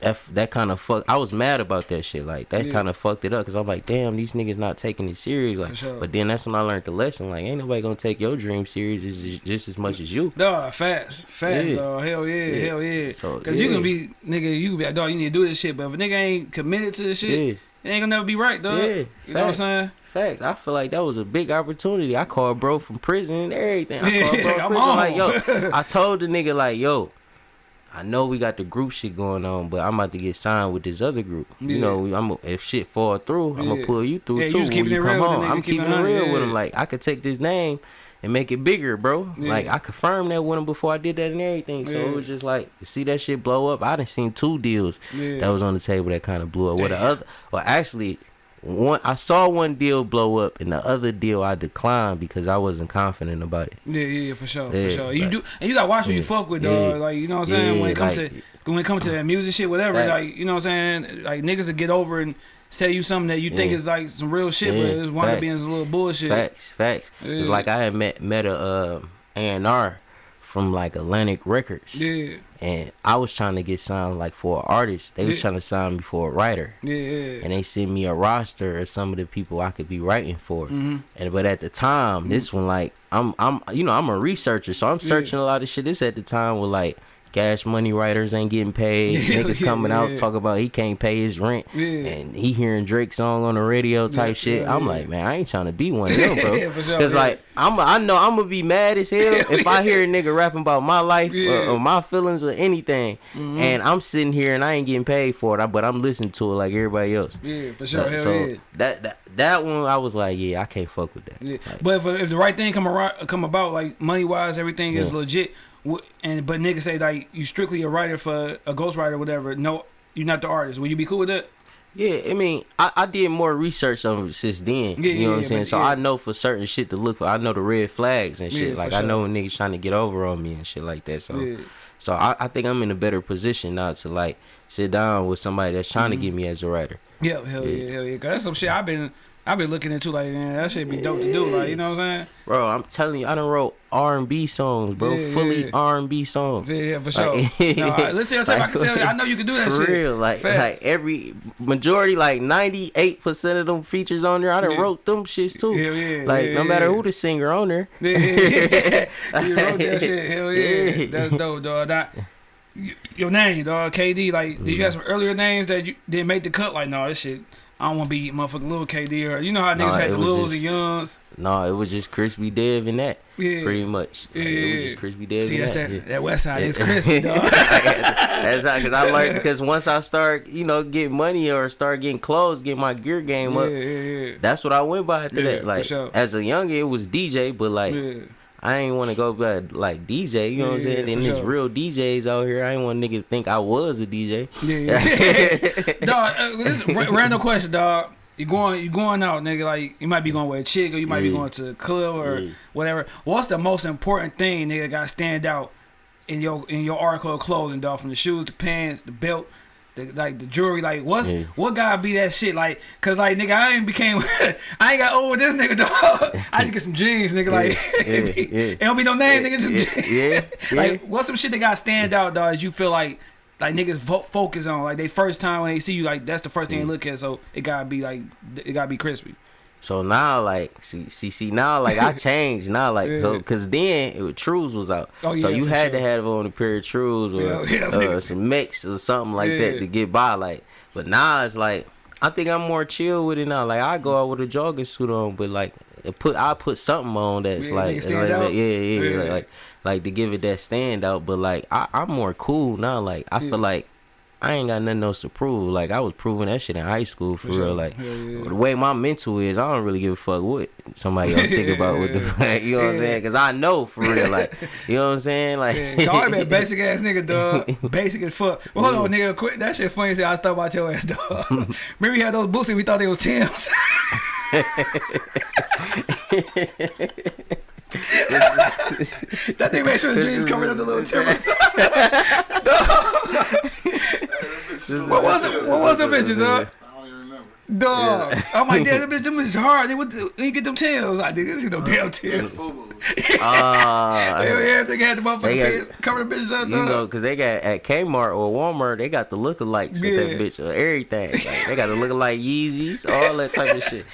that that kind of fuck. I was mad about that shit. Like that Yeah. kind of fucked it up because I'm like, damn, these niggas not taking it serious. Like, sure. but then that's when I learned the lesson. Like, ain't nobody gonna take your dream serious just, just as much as you. Dog, fast, fast, Yeah. dog. Hell yeah, Yeah. hell yeah. So, Cause you yeah. can be, nigga, you can be like, dog, you need to do this shit. But if a nigga ain't committed to this shit, Yeah. It ain't gonna never be right, dog. Yeah, you know what I'm saying? Fact, I feel like that was a big opportunity. I called bro from prison and everything. I called bro from I'm prison on. like, yo, I told the nigga like, yo, I know we got the group shit going on, but I'm about to get signed with this other group. Yeah. You know, I'm if shit fall through, I'm gonna pull you through Yeah, too just when you come real with the home. I'm keeping it real with him. yeah. Like I could take this name and make it bigger, bro. Yeah. Like I confirmed that with him before I did that and everything. So Yeah. it was just like see that shit blow up. I didn't seen two deals Yeah. that was on the table that kind of blew up. Well, the other, well, actually, one I saw one deal blow up, and the other deal I declined because I wasn't confident about it. Yeah, yeah, yeah, for sure, for sure. You like- do, and you gotta watch who you fuck with, dog. Like, you know what I'm saying? when it comes like- to when it comes to that music shit, whatever, like, you know what I'm saying? Like niggas will get over and say you something that you think Yeah. is like some real shit, Yeah, but it's wind up being some little bullshit. Facts, facts. Yeah. It's like I had met met a uh, A&R from like Atlantic Records, Yeah, and I was trying to get signed like for an artist. They was trying to sign me for a writer. yeah, yeah. And they sent me a roster of some of the people I could be writing for. Mhm. And but at the time, this one like I'm I'm you know I'm a researcher, so I'm Yeah. searching a lot of shit. This at the time with like Cash Money writers ain't getting paid. Niggas yeah, coming out yeah. talk about he can't pay his rent, Yeah. and he hearing Drake song on the radio type shit. I'm like, man, I ain't trying to be one of them, bro. Yeah, for sure, like I'm I know I'm gonna be mad as hell if I hear a nigga rapping about my life or, or my feelings or anything, mm-hmm. and I'm sitting here and I ain't getting paid for it, but I'm listening to it like everybody else. Yeah, for sure. Hell so yeah. that, that that one I was like, yeah, I can't fuck with that. Like, But if, if the right thing come around, come about, like money wise, everything is legit. And but niggas say like you strictly a writer for a ghostwriter, or whatever. No, you're not the artist. Will you be cool with that? yeah, I mean, I, I did more research on it since then. Yeah, you know yeah, what I'm saying? So yeah. I know for certain shit to look for. I know the red flags and shit. Like for I know when niggas trying to get over on me and shit like that. So so I, I think I'm in a better position now to like sit down with somebody that's trying Mm-hmm. to get me as a writer. Yeah, hell yeah, Yeah. hell yeah. Cause that's some shit I've been I've been looking into. Like man, that shit be dope to do. Like you know what I'm saying? Bro, I'm telling you, I done wrote R and B songs, bro. Yeah, Fully yeah. R and B songs. Yeah, yeah, for sure. Like- no, I, listen, tape, I can tell you. I know you can do that For shit. real, like Facts. like every majority, like ninety eight percent of them features on there, I done Yeah. wrote them shits too. Hell yeah, like no matter who the singer on there. Yeah, yeah, yeah. you wrote that shit. Hell yeah. Yeah. That's dope, dog. That, your name, dog, KD. Like, did you mm. have some earlier names that you didn't make the cut? Like, no, this shit. I don't want to be motherfucking little KD or you know how niggas Nah, had the Lils just- and Youngs. No, it was just Crispy Dev and that. Yeah. Pretty much. Like, It was just Crispy Dev See, that's that. that, yeah. that West Side is crispy, dog. that's how, cause I learned because once I start, you know, getting money or start getting clothes, get my gear game up. yeah, yeah. yeah. That's what I went by after Yeah, that. for Like sure. as a youngin, it was DJ, but like yeah. I ain't want to go back like DJ. You know what I'm saying? yeah, And there's sure. real DJs out here. I ain't want nigga to think I was a DJ. Yeah, yeah. dog, uh, this is ra- random question, dog. You going, you going out, nigga? Like you might be going with a chick, or you might be going to a club or Yeah. whatever. What's the most important thing, nigga? Got to stand out in your in your article of clothing, dog. From the shoes, the pants, the belt, the like the jewelry. Like what's Yeah. what gotta be that shit? Like, cause like nigga, I ain't became, I ain't got old with this nigga, dog. I just get some jeans, nigga. Like Yeah, be- yeah. it don't be no name, nigga. Just yeah, like what's some shit that got stand out, dog? As you feel like like niggas vo- focus on like they first time when they see you, like that's the first thing they Mm. look at. So it gotta be like it gotta be crispy. So now, like, see, see, see, now, like, I changed now, like, so, Yeah. cause then it was, Trues was out, Oh, so you had to have on a pair of Trues or Yeah, yeah, uh, some mix or something like Yeah. that to get by, like. But now it's like I think I'm more chill with it now. Like I go out with a jogging suit on, but like it put I put something on that's Yeah, like, like- out. yeah, yeah, Yeah. Like, like like to give it that stand out. But like I, I'm more cool now. Like I Yeah. feel like I ain't got nothing else to prove. Like I was proving that shit in high school for, For sure. real. Like Hell yeah. the way my mental is, I don't really give a fuck what somebody else think about what the fuck. You know what I'm saying? Because I know for real. Like you know what I'm saying? Like Yeah, Cardi been a basic ass nigga, dog. Basic as fuck. Well, hold on, nigga. Quit. That shit funny. hell. I was talking about your ass, dog. Remember, we had those boots and we thought they was Tim's. That thing made sure the jeans covered up the little timbers. what was the what was the bitches, dog? I don't even remember. Dog. I'm like, damn, that bitch, them bitches hard. They what the, when you get them tails, like, nigga, this is no damn tails. Ah, Hell yeah, they had the motherfucking got- pants, cover the bitches up, You know, cause they got at Kmart or Walmart, they got the lookalikes at Yeah. that bitch or everything. Like, they got the lookalike Yeezys, all that type of shit.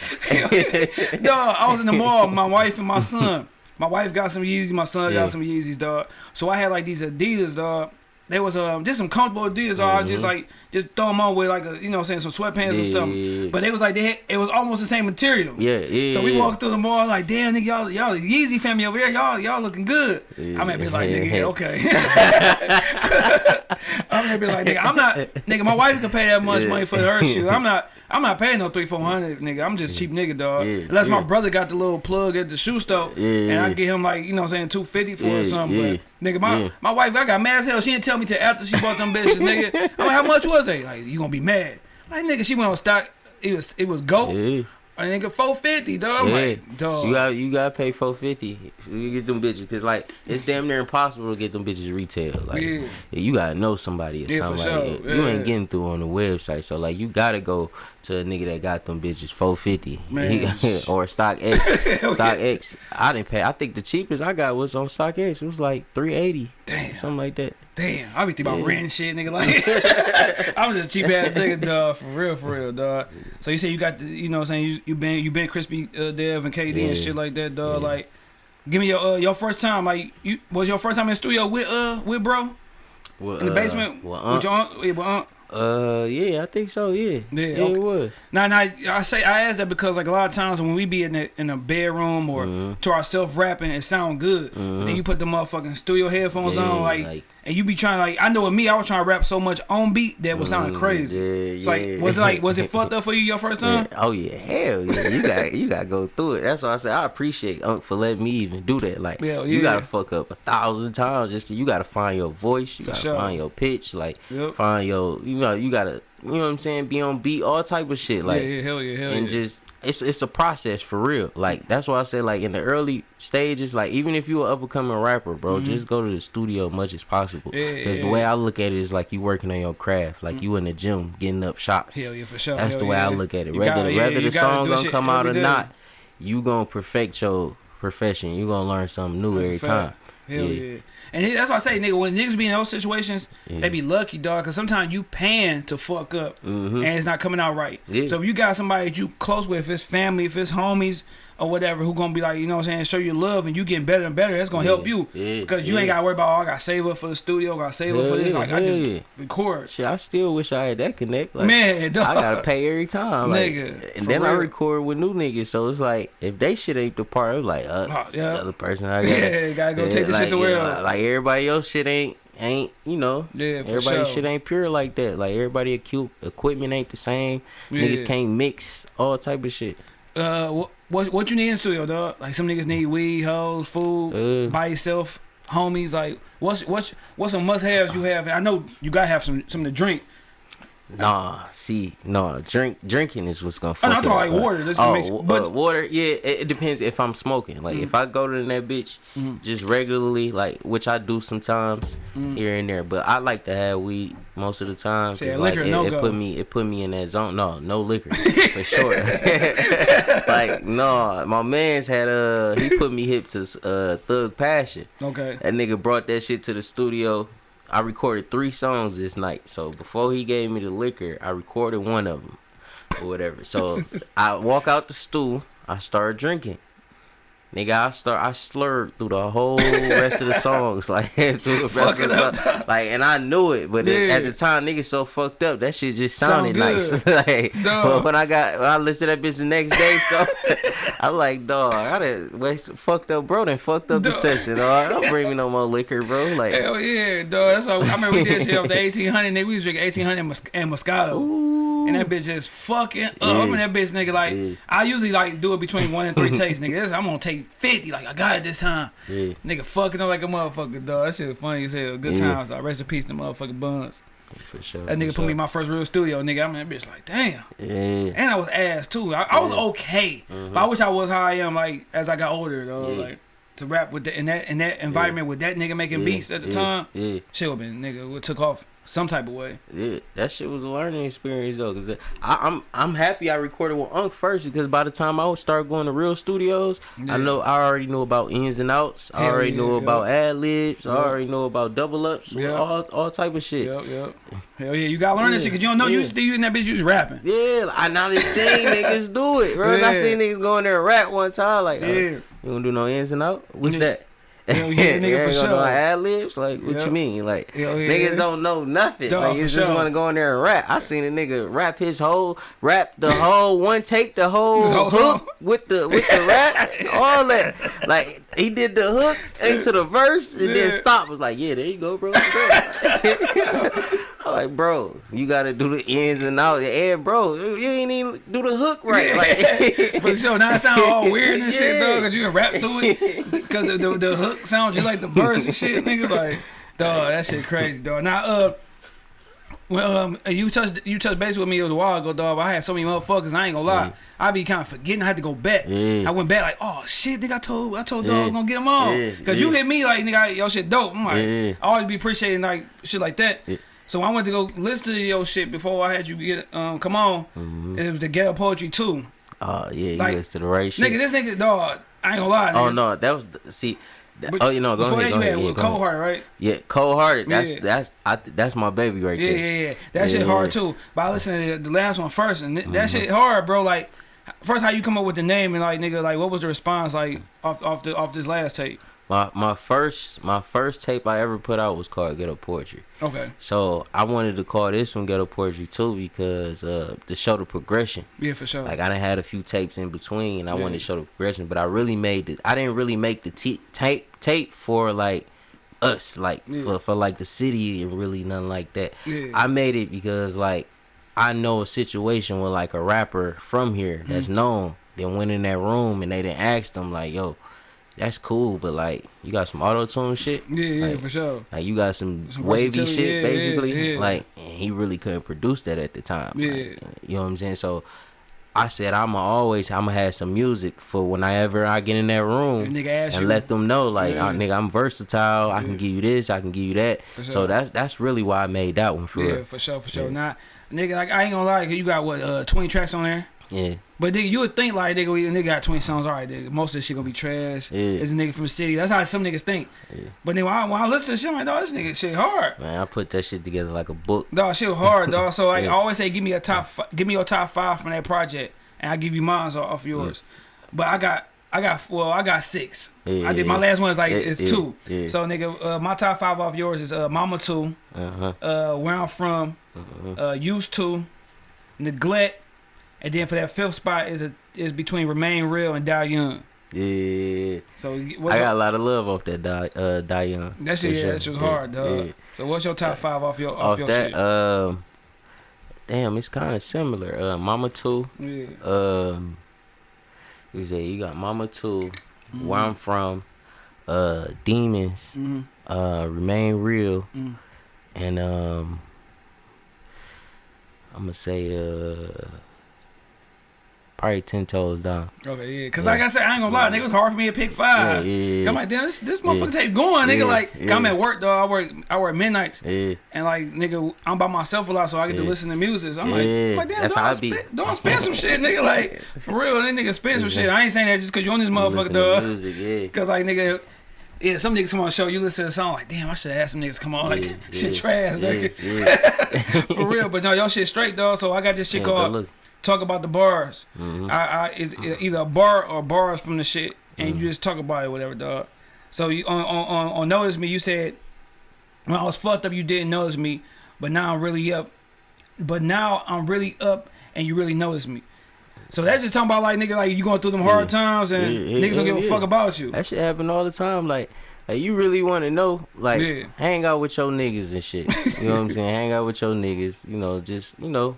Dog, I was in the mall, my wife and my son. My wife got some Yeezys, my son Yeah. got some Yeezys, dog. So I had like these Adidas, dog. They was um just some comfortable Adidas, dog. I just like just throw them on with like a you know what I'm saying some sweatpants and stuff. Mm-hmm. Yeah. But they was like they had, it was almost the same material. yeah, yeah. So we yeah. walked through the mall like, damn nigga, y'all y'all Yeezy family over here, y'all y'all looking good. I'm gonna be like, nigga, yeah, okay. I'm gonna be like, nigga, I'm not, nigga. My wife can pay that much Yeah. money for her shoe. I'm not, I'm not paying no three four hundred, nigga. I'm just cheap nigga, dog. Yeah, Unless my brother got the little plug at the shoe store, Yeah, and I get him like, you know, what I'm saying two fifty for Yeah, or something. yeah, But nigga, my my wife, I got mad as hell. She didn't tell me till after she bought them bitches, nigga. I'm like, how much was they? Like, you gonna be mad? Like, nigga, she went on stock. It was it was gold. Yeah. A nigga four fifty, dog. I'm Yeah. like, dog. You got you gotta pay four fifty. You get them bitches because like it's damn near impossible to get them bitches retail. Like Yeah. you gotta know somebody or Yeah, something. sure. You Yeah. ain't getting through on the website, so like you gotta go to a nigga that got them bitches four fifty or StockX. StockX. I didn't pay. I think the cheapest I got was on StockX. It was like three eighty, Damn. something like that. Damn, I be thinking about Yeah. rent and shit, nigga. Like, I'm just cheap ass nigga, dog. For real, for real, dog. So you say you got the, you know, what I'm saying you you been you been crispy uh, Dev and KD and shit like that, dog. Yeah. Like, give me your uh, your first time. Like, you was your first time in the studio with uh with bro in the uh, basement well, with your aunt. Yeah, with aunt. Uh, yeah, I think so. Yeah, Yeah, yeah, okay. it was. Now, now I say I ask that because like a lot of times when we be in the in a bedroom or Mhm. to ourselves rapping, it sound good. But then Mhm. you put the motherfucking studio headphones Yeah, on, like, like- and you be trying to like. I know with me, I was trying to rap so much on beat that was sounding Mm, crazy. Yeah, It's like was it like was it fucked up for you your first Yeah. time? Oh yeah, hell yeah. You got you got to go through it. That's why I said I appreciate Unc for letting me even do that. Like Hell you yeah. got to fuck up a thousand times just to, you got to find your voice. You got to sure. find your pitch. Like Yep. find your you know you got to you know what I'm saying. Be on beat, all type of shit. Like yeah, yeah, hell yeah, hell and yeah. just it's it's a process for real. Like that's why I say like in the early stages, like even if you're an up and coming rapper, bro, just go to the studio as much as possible. Mm-hmm. Yeah, Because yeah, the way. I look at it is like you working on your craft, like you in the gym getting up shots. hell yeah, for sure. That's hell the way. I look at it. You Whether gotta- whether the song gonna come out or day. not, you gonna perfect your profession. You gonna learn something new That's every time. Hell yeah. And that's why I say, nigga, when niggas be in those situations, Yeah. they be lucky, dog. Cause sometimes you paying to fuck up, Mhm. and it's not coming out right. Yeah. So if you got somebody that you close with, if it's family, if it's homies or whatever, who gonna be like, you know what I'm saying, show you love, and you getting better and better, that's gonna help you. Yeah. Because you ain't gotta worry about, oh, I gotta save up for the studio, I gotta save up for this. yeah, Like I just record. Shit, I still wish I had that connect. Like, Man, dog. I gotta pay every time, like, Nigga, and then I record with new niggas. So it's like if they shit ain't the part, I'm like, uh, Oh, yeah. the other person I got. Yeah, gotta go take this like, shit somewhere yeah, else. Like everybody else shit ain't ain't you know. Yeah, everybody sure. shit ain't pure like that. Like everybody equi- equipment ain't the same. Yeah. Niggas can't mix all type of shit. Uh, what, what you need in the studio, dog? Like some niggas need weed, hoes, food, Uh, by yourself, homies. Like what's what's what's some must haves you have? I know you gotta have some something to drink. Nah, see, no, drink drinking is what's gonna. Fuck I'm talking like water. This oh, makes, but uh, water, yeah, it, it depends if I'm smoking. Like Mm. if I go to that bitch just regularly, like which I do sometimes here and there, but I like to have weed most of the time. Mm. Like, liquor, it, no it go. put me, it put me in that zone. No, no liquor for sure. like no, my man's had uh, he put me hip to uh Thug Passion. okay. That nigga brought that shit to the studio. I recorded three songs this night. So before he gave me the liquor, I recorded one of them or whatever. So I walk out the stool. I start drinking. Nigga, I start. I slurred through the whole rest of the songs, like through the rest of the song. like, and I knew it, but it- at the time, niggas so fucked up that shit just Sound sounded nice. like, but when I got, when I listened to that bitch the next day, so I'm like, dog, I done waste, fucked up, bro. Then fucked up the session. Dog. Don't bring me no more liquor, bro. Like, Hell yeah, dog. That's why I remember we did shit off the eighteen hundred. Nigga, we was drinking eighteen hundred and, Mos- and Moscato. And that bitch is fucking up. I remember that bitch, nigga. Like Yeah. I usually like do it between one and three takes, nigga. This, I'm gonna take fifty. Like I got it this time. yeah, Nigga fucking up like a motherfucker, dog. That shit funny as hell. Good Yeah. times. I rest in peace to motherfucking buns. For sure. That nigga put me in my first real studio, nigga. I'm in that bitch like, damn. Yeah. And I was ass too. I, I was okay, but I mm-hmm. wish I was how I am like as I got older though. Like to rap with the, in that in that environment with that nigga making beats at the time, Yeah. shit would been nigga would took off some type of way. Yeah, that shit was a learning experience though, cause the, I, I'm I'm happy I recorded with Unc first because by the time I would start going to real studios, Yeah. I know I already knew about ins and outs. I Hell already yeah, knew yeah. about ad libs. I already know about double ups. Yeah. all all type of shit. Yep, yep. Hell yeah, you gotta learn that shit because you don't know you used to you in that bitch you just rapping. Yeah, I now they seen niggas do it, bro. I seen niggas go in there and rap one time, like, uh, Yeah. you don't do no ins and out. What's Yeah. yeah, nigga, You for sure. ad libs, like, what Yep. you mean? Like, yeah. niggas don't know nothing. Dog, like, you just sure. want to go in there and rap. I seen a nigga rap his whole, rap the whole one take, the whole, whole hook song? with the with the rap, all that. Like, he did the hook into the verse and Yeah. then stop. Was like, yeah, there you go, bro. I'm like, bro, you gotta do the ins and outs. And bro, you ain't even do the hook right. Like, For sure. Now it sound all weird and shit, Yeah. though, because you can rap through it. Because the, the, the hook sounds just like the verse and shit, nigga. Like, dog, that shit crazy, dog. Now, uh, well, um, you touched you touched base with me. It was a while ago, dog. But I had so many motherfuckers. I ain't gonna lie. I be kind of forgetting. I had to go back. Yeah. I went back like, oh shit, nigga. I told I told Yeah. dog was gonna get him on. Yeah, Cause you hit me like nigga, your shit dope. I'm like, Yeah. I always be appreciating like shit like that. Yeah. So I went to go listen to your shit before I had you get um come on. Mm-hmm. It was the ghetto poetry too. oh yeah, you Like, listen to the right shit. Nigga, this nigga dog. I ain't gonna lie. Oh no, that was the, see. But oh, you know, go ahead, that, go you ahead. had Yeah, with Cold. Heart, right? Yeah, cold hearted. That's Yeah. that's I, that's my baby right Yeah, there. yeah, yeah. Yeah. That shit Yeah. hard too. But I listened to the last one first, and th- Mm-hmm. that shit hard, bro. Like, first, how you come up with the name, and like, nigga, like, what was the response like off off the off this last tape? My my first my first tape I ever put out was called Ghetto Poetry. Okay, So I wanted to call this one Ghetto Poetry too because uh to show the progression. yeah, for sure. Like I done had a few tapes in between, and I Yeah. wanted to show the progression. But I really made it. I didn't really make the t- tape tape for like us, like Yeah. for, for like the city and really nothing like that. yeah, I made it because like I know a situation where like a rapper from here that's Mm-hmm. known then went in that room and they didn't ask them like, yo, that's cool, but like you got some auto tune shit. yeah, yeah, like- for sure. Like you got some, Some wavy shit yeah, basically. yeah, yeah. Like he really couldn't produce that at the time. like, Yeah. you know what I'm saying? So I said I'ma always I'ma have some music for whenever I get in that room And and you, let them know like Yeah. "Ah, nigga I'm versatile. I can give you this, I can give you that. For So that's that's really why I made that one for yeah, real. for sure, for sure. Nah, nigga, like, I ain't gonna lie, you got what, uh, twenty tracks on there. Yeah. But nigga, you would think like nigga, we nigga got twenty songs. All right, nigga, most of this shit gonna be trash. Yeah. It's a nigga from the city. That's how some niggas think. Yeah. But then when I, when I listen to shit, I'm like, dog, this nigga shit hard. Man, I put that shit together like a book. Dog, shit hard, dog. So like, Yeah. I always say, give me a top, give me your top five from that project, and I give you mine off, yours. But I got, I got, well, I got six. Yeah, I did yeah, my yeah. last one is like Yeah, it's yeah, two. yeah. So nigga, uh, my top five off yours is uh, Mama Two, Uh-huh. uh, Where I'm From, uh-huh. uh, Used to, Neglect, and then for that fifth spot is a is between Remain Real and Die Young. Yeah. So what's I your- got a lot of love off that Di- uh Diane. that shit, yeah, that shit was hard, dog. So what's your top five off your off, Off your that, shit? um damn, it's kinda similar. Uh Mama Two. yeah. Um you say you got Mama 2 Mm-hmm. where I'm from, uh Demons, hmm uh Remain Real, mm and um I'm gonna say uh probably ten toes down. Okay, yeah. Cause Yeah. like I said, I ain't gonna lie, nigga, it was hard for me to pick five. Yeah, yeah. I'm like, damn, this this motherfucker tape going, nigga. Like. I'm at work, though. I work, I work midnights, Yeah. and like, nigga, I'm by myself a lot, so I get to listen to music. So I'm like. I'm like, damn, That's don't how I be. don't spend some shit, nigga. Like, for real, that nigga spend some shit. I ain't saying that just cause you on this motherfucker, dog. Cause like, nigga. Yeah, some niggas come on the show, you listen to a song, like, damn, I should have asked some niggas come on, like, shit trash, nigga. For real, but no, y'all shit straight, dog. So I got this shit called talk about the bars. mhm. I, I it's either a bar or bars from the shit, and Mm-hmm. you just talk about it, whatever, dog. So you on on on, on notice me, you said when I was fucked up, you didn't notice me, but now I'm really up. But now I'm really up, and you really notice me. So that's just talking about like nigga, like you going through them hard Yeah. times, and Yeah, yeah, niggas don't give a fuck about you. That shit happen all the time. Like, like you really want to know, like, hang out with your niggas and shit. You know what I'm saying? Hang out with your niggas. You know, just you know,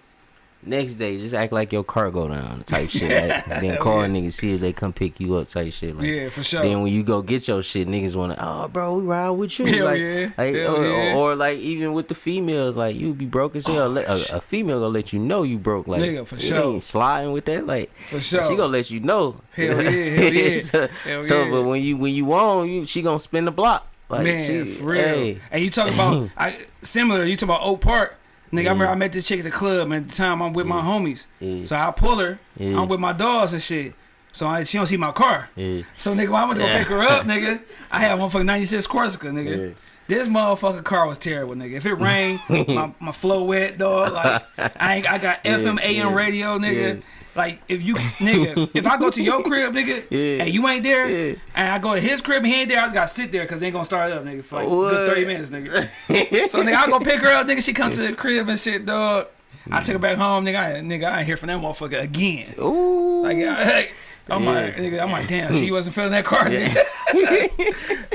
Next day, just act like your car go down type shit. Like, then call yeah. niggas see if they come pick you up type shit. Like, Yeah, for sure. Then when you go get your shit, niggas wanna, oh bro, we ride with you. Hell like, yeah. like, Hell or, yeah. or, or, like even with the females, like you be broke as hell. Let- a, oh, a female gonna let you know you broke. Like Nigga, for sure. ain't sliding with that. Like For sure. she gonna let you know. Hell yeah, hell yeah. so, Hell so, yeah. but when you when you on, you she gonna spin the block. Like Man, she, for real. Hey, And you talk about I similar. You talk about Oak Park. Nigga, I mm. remember I met this chick at the club, and at the time I'm with my mm. homies. Yeah. So I pull her. Yeah. I'm with my dogs and shit. So I, she don't see my car. yeah. So nigga, when I went to go pick her up, nigga, I had one fucking '96 Corsica, nigga. Yeah. This motherfucking car was terrible, nigga. If it rained, my, my flow wet, dog. Like I ain't, I got FM AM yeah, radio, nigga. Yeah. Like if you, nigga, if I go to your crib, nigga, Yeah. and you ain't there, Yeah. and I go to his crib and he ain't there, I just gotta sit there because they ain't gonna start up, nigga, for like What? good 30 minutes, nigga. so nigga, I go pick her up, nigga. She come to the crib and shit, dog. I took her back home, nigga. I, nigga, I ain't hear from that motherfucker again. Ooh. Like, I, I'm like, nigga, I'm like, damn, she wasn't feeling that car, nigga.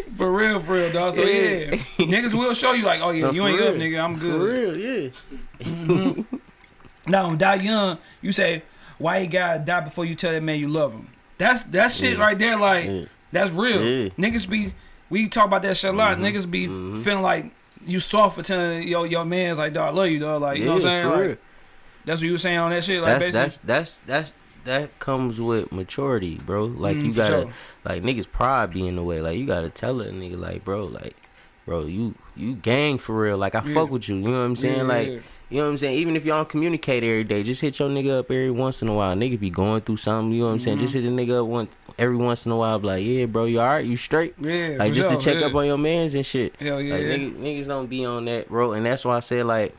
for real, for real, dog. So yeah, Yeah. niggas will show you like, oh yeah, No, you ain't real. up, nigga. I'm For good. real, yeah. Mm-hmm. Now, die young. You say, why you gotta die before you tell that man you love him? That's that shit right there. Like, Yeah. that's real. Yeah. Niggas be, we talk about that shit a lot. Niggas be feeling like you soft for telling your your man's like, dog, I love you, dog. Like, you know what I'm saying? Like, real. that's what you were saying on that shit. Like, That's basically. that's that's that's that comes with maturity, bro. Like Mm, you gotta sure. like niggas pride be in the way. Like you gotta tell a nigga like, bro, like, bro, you you gang for real. Like I Yeah. fuck with you. You know what I'm saying? Yeah, like yeah. You know what I'm saying? Even if y'all don't communicate every day, just hit your nigga up every once in a while. Nigga be going through something, you know what I'm saying? Just Mm-hmm. hit a nigga up one every once in a while, be like, yeah, bro, you alright? You straight? Yeah, Like just to check yeah. up on your mans and shit. Hell yeah. Like niggas, niggas don't be on that road, and that's why I say like,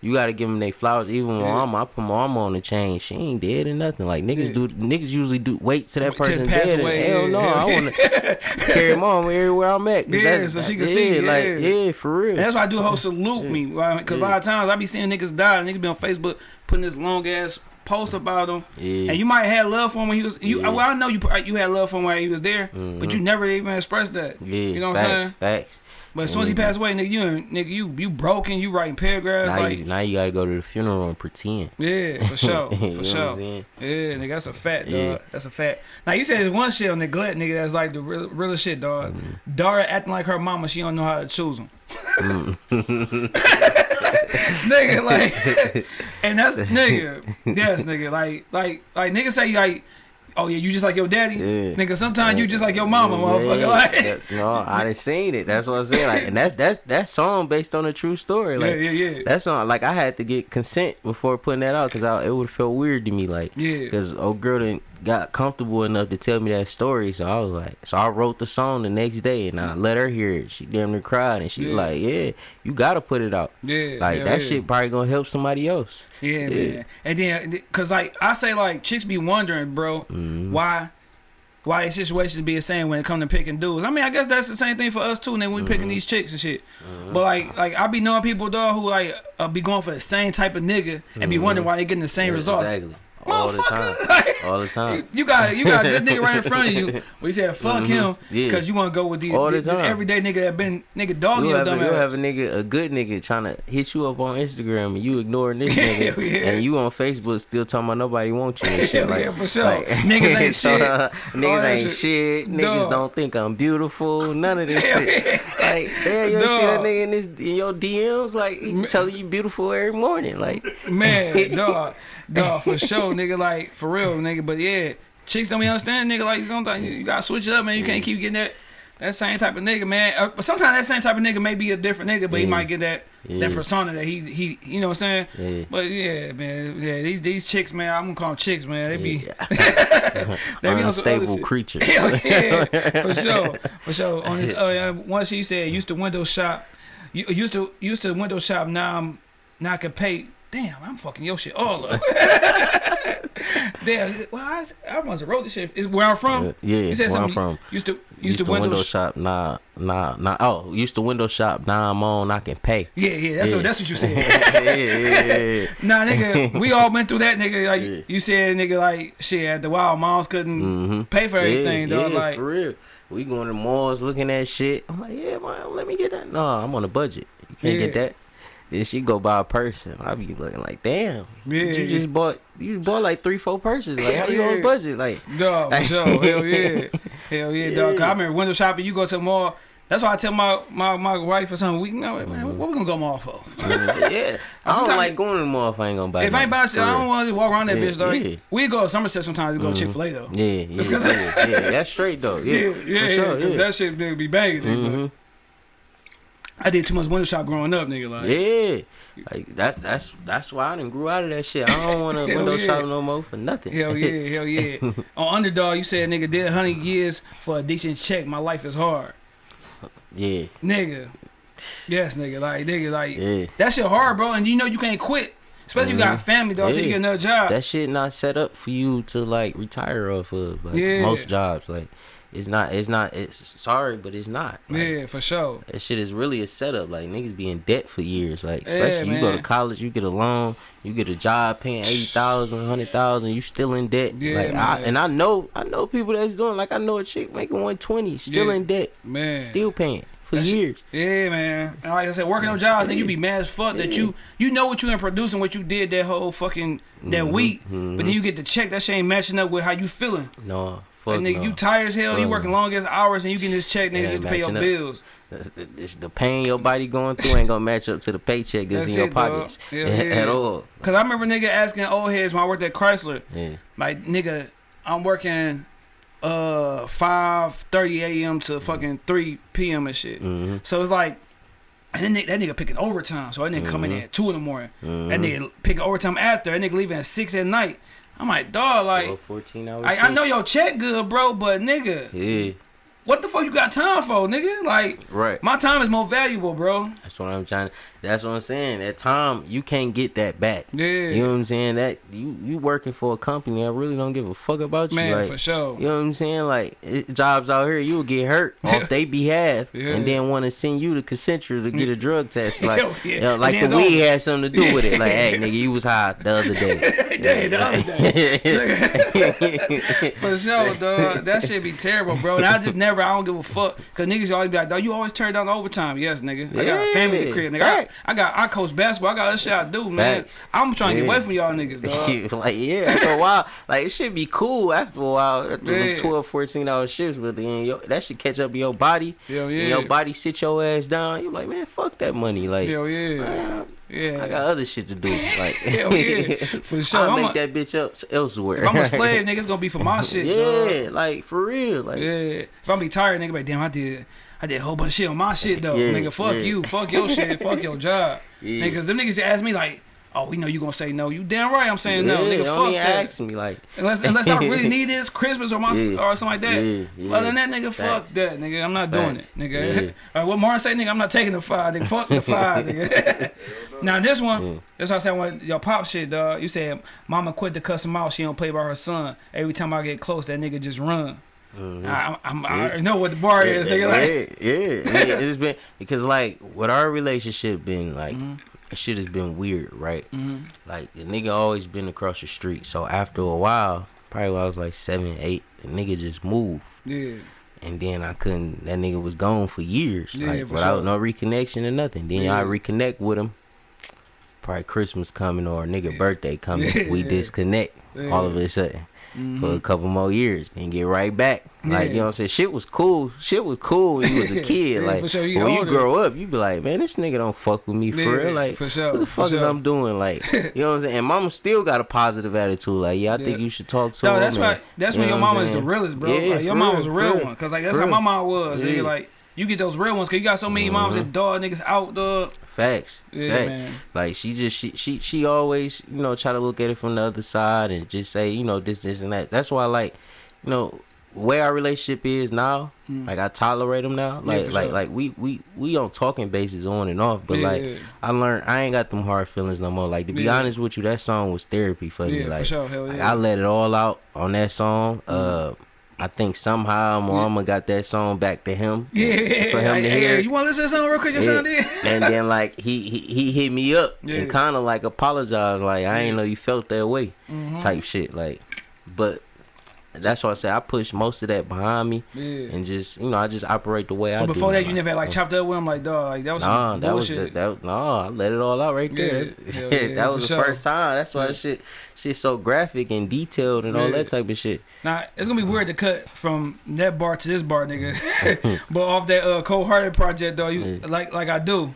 you gotta give them their flowers. Even when Yeah. mama, I put my mama on the chain. She ain't dead or nothing. Like niggas Yeah. do, niggas usually do wait till that Wait person pass dead. away, hell yeah, no, hell I wanna carry mom everywhere I'm at. Yeah, so she can see, like yeah. yeah, for real. And that's why I do whole salute me, because a lot of times I be seeing niggas die, and niggas be on Facebook putting this long ass post about him, yeah, and you might have love for him when he was. You, Yeah. well, I know you you had love for him while he was there, but mm-hmm. you never even expressed that. yeah, you know what facts, I'm saying? Facts. But as soon as he passed away, nigga, you nigga, you you broken, you writing paragraphs Now, like, you, now you gotta go to the funeral and pretend. yeah, for sure, for sure. Yeah, nigga, that's a fact, dog. Yeah. That's a fact. Now you said there's one shit on neglect, nigga. That's like the real, real shit, dog. Mm-hmm. Dara acting like her mama, she don't know how to choose him. Mm. nigga, like, and that's nigga. Yes, nigga. Like, like, like, nigga say like, oh yeah, you just like your daddy. Yeah. Nigga, sometimes you just like your mama, motherfucker. Yeah, Like, that- no, I didn't seen it. That's what I'm saying. Like, and that's that's that song based on a true story. Like, yeah, yeah, yeah. That song, like I had to get consent before putting that out because it would have felt weird to me, like, Yeah. because old girl didn't got comfortable enough to tell me that story. So I was like, so I wrote the song the next day and I let her hear it. She damn near cried and she Yeah. like, yeah, you gotta put it out. Yeah, Like hell that yeah. shit probably gonna help somebody else. Yeah, Yeah. man. And then, cause like I say, like chicks be wondering, bro, Mm-hmm. why, why the situations be the same when it come to picking dudes. I mean, I guess that's the same thing for us too. And then we Mm-hmm. picking these chicks and shit. But like, like I be knowing people, dog, who like uh, be going for the same type of nigga and be wondering why they getting the same Mm-hmm. Yeah, results. Exactly. All the time. Like, All the time. You got you got a good nigga right in front of you. We said fuck him Mm-hmm. Yeah. because you want to go with these All the this, this everyday nigga that been nigga dogging your have, a, dumb you'll have a nigga, a good nigga, trying to hit you up on Instagram, and you ignoring this nigga, yeah. and you on Facebook still talking about nobody wants you and shit. Like, yeah, for sure. like- Niggas ain't so, shit. uh, niggas ain't shit. shit. Niggas don't think I'm beautiful. None of this shit. Like, damn, you see that nigga in this in your DMs? Like, he telling you beautiful every morning. Like, Man, dog, dog, for sure, nigga. Like for real, nigga. But yeah, chicks don't be understand, nigga. Like sometimes you, you gotta switch it up, man. You can't mm. keep getting that that same type of nigga, man. Uh, but sometimes that same type of nigga may be a different nigga, but he might get that that persona that he he, you know what I'm saying. Yeah. But yeah, man, yeah, these these chicks, man, I'm gonna call them chicks, man. They be yeah. they be on some other unstable creatures. Hell yeah, for sure, for sure. On this, uh, yeah, one she said used to window shop, used to used to window shop. Now I'm now I can pay. Damn, I'm fucking your shit all up. Damn, well, I, I must have wrote this shit. Is where I'm from. Yeah, you said where I'm from. Used to used, Used to to window. window shop, nah, nah, nah. Oh, used to window shop. Now I'm on. I can pay. yeah, yeah, that's Yeah. what that's what you said. yeah, yeah, yeah. nah, nigga, we all went through that, nigga. Like Yeah. you said, nigga, like shit. At the wild, moms couldn't Mhm. pay for everything, yeah, dog. yeah, like for real. We going to malls looking at shit. I'm like, yeah, man, let me get that. No, I'm on a budget. You can't get that. Then she go buy a purse, and I be looking like, damn, Yeah. you just bought you bought like three, four purses. Like, how you yeah. on budget? Like, Dog, for sure. Hell yeah. Hell yeah, dog. 'Cause I remember window shopping, you go to the mall. That's why I tell my my, my wife or something, we know man, Mm-hmm. what we gonna go mall for? yeah, I don't like going to the mall if I ain't gonna buy. if I ain't buying shit, I don't want to walk around that Yeah, bitch, dog. yeah. We go to Somerset sometimes to go to Chick-fil-A though. Yeah, yeah, yeah, yeah, that's straight though. Yeah, yeah, for yeah, sure. Cause yeah. that shit be banging. but Mhm. I did too much window shop growing up, nigga. Like, Yeah, like that. That's that's why I didn't grew out of that shit. I don't want to window yeah. shop no more for nothing. Hell yeah, hell yeah. On Underdog, you said nigga did 100 years for a decent check. My life is hard. yeah, Nigga. Yes, nigga. Like, nigga, like, yeah. that shit hard, bro. And you know you can't quit. Especially if you got a family, dog, till you Yeah. get another job. That shit not set up for you to like retire off of. Like Yeah. most jobs, like it's not. It's not. It's sorry, but it's not. Like, yeah, for sure. That shit is really a setup. Like niggas be in debt for years. Like Yeah, especially you go to college, you get a loan, you get a job paying eighty thousand, hundred thousand, you still in debt. Yeah, like I, and I know I know people that's doing like I know a chick making one twenty, still Yeah. in debt, Man. still paying for That shit- years. Yeah, man. And like I said, working on jobs, then you be mad as fuck that you you know what you in producing, what you did that whole fucking that Mhm, week, mhm. but then you get the check that shit ain't matching up with how you feeling. No, fuck nigga, no. you tired as hell, you working no. long as hours, and you getting this check, nigga, just to pay your up. bills. The, pain your body going through ain't gonna match up to the paycheck that's, That's in your it, dog. pockets Hell at all. Cause I remember nigga asking old heads when I worked at Chrysler, Yeah. like nigga, I'm working uh 5:30 a.m. to fucking 3 p.m. and shit. Mm-hmm. So it's like. And that nigga, that nigga picking overtime, so that nigga coming in Mhm. at two in the morning. That Mm-hmm. nigga picking overtime after. That nigga leaving at six at night. I'm like, dog, like, 12, 14 hours. I, I know your check good, bro, but nigga, Yeah, what the fuck you got time for, nigga? Like, right. my time is more valuable, bro. That's what I'm trying. That's what I'm saying. At time, you can't get that back. Yeah, You know what I'm saying? That you you working for a company that really don't give a fuck about you. man, like, for sure. You know what I'm saying? Like it, jobs out here, you will get hurt off they behalf, Yeah. and then want to send you to Concentra to get a drug test. Like, Hell yeah. you know, like the weed had something to do with it. Like, hey, nigga, you was high the other day. The other day. For sure, dog. That shit be terrible, bro. And I just never, I don't give a fuck. Cause niggas always be like, dog, you always turn down the overtime. Yes, nigga. I got a family to Yeah, crib, nigga. Facts. I got, I coach basketball. I got other shit I do, man. Facts. I'm trying to get away from y'all niggas, dog. like yeah, after a while, like it should be cool after a while. After Yeah. 12, 14 hour shifts, but then yo, that should catch up your body. Hell and yeah. your body sit your ass down. You're like, man, fuck that money. Like, Hell yeah. man, Yeah. I got other shit to do. Like, Hell yeah. For sure. I'll I'm make that bitch up elsewhere. If I'm a slave, nigga, it's gonna be for my shit, dog. yeah, like for real. Like, Yeah. If I'm be tired, nigga, like damn, I did, I did a whole bunch of shit on my shit though. Yeah, nigga, fuck yeah. you, fuck your shit, fuck your job. Yeah. Niggas, them niggas ask me like, oh, we know you gonna say no. You damn right, I'm saying no, nigga. Fuck that. ask me. Like, Unless, unless I really need this Christmas or my Yeah. or something like that. Yeah, yeah. Other than that, nigga, fuck Facts. that, nigga. I'm not doing it, nigga. Yeah. All right, what Martin say, nigga? I'm not taking the five, nigga. Fuck the five, nigga. now this one, Yeah. that's why I said when your pop shit, dog. You said mama quit to cuss him out. She don't play by her son. Every time I get close, that nigga just run. Mhm. I, I'm, I know what the bar yeah, is, nigga. Like, yeah, yeah. I it's been because like what our relationship been like. Mhm. Shit has been weird, right? Mhm. Like the nigga always been across the street. So after a while, probably when I was like seven, eight, the nigga just moved. yeah, And then I couldn't. That nigga was gone for years, Yeah, like for without sure. no reconnection or nothing. Then Yeah. I reconnect with him. Probably Christmas coming or nigga birthday coming. We Yeah. disconnect all of a sudden for a mm-hmm. couple more years, then get right back. Like Yeah. you know what I'm saying? Shit was cool. Shit was cool when you was a kid. Yeah, like for sure. When you grow up, you be like, man, this nigga don't fuck with me for Yeah, real. Like for sure, what the for fuck is sure. I'm doing? Like you know what I'm saying? And mama still got a positive attitude. Like yeah, I think you should talk to her. No, him. that's and- why. That's you when your mama is the realest, bro. Yeah, like, your for real, was a real real. one, cause like that's For how my real. mom was. Yeah. like you get those real ones, cause you got so many moms Mhm. that dog niggas out, dog. Facts. Yeah, Facts. man. Like she just she she she always you know try to look at it from the other side and just say you know this this and that. That's why like you know where our relationship is now. Mm. Like I tolerate them now. Like for like sure. like we we we on talking basis on and off. But Yeah. like I learned I ain't got them hard feelings no more. Like to be Yeah. honest with you, that song was therapy for me. Yeah, for Like, sure. Hell like. I let it all out on that song. Uh, I think somehow Mama got that song back to him. Yeah, for him to hear. You want to listen to something real quick? Just Yeah. sound it. and then like he, he he hit me up Yeah. and kind of like apologized like I ain't know you felt that way Mhm. type shit like but that's why I say I push most of that behind me Yeah. and just you know I just operate the way I So do. before that, you Like, never had like chopped up with him, like dog, like that was Nah, that was bullshit. the, that no, I let it all out right there. Yeah, hell yeah, that was the sure. first time. That's why Yeah. shit shit so graphic and detailed and all that type of shit. Now it's gonna be weird to cut from that bar to this bar, nigga. but off that uh, cold hearted project, though, you Yeah. like like I do,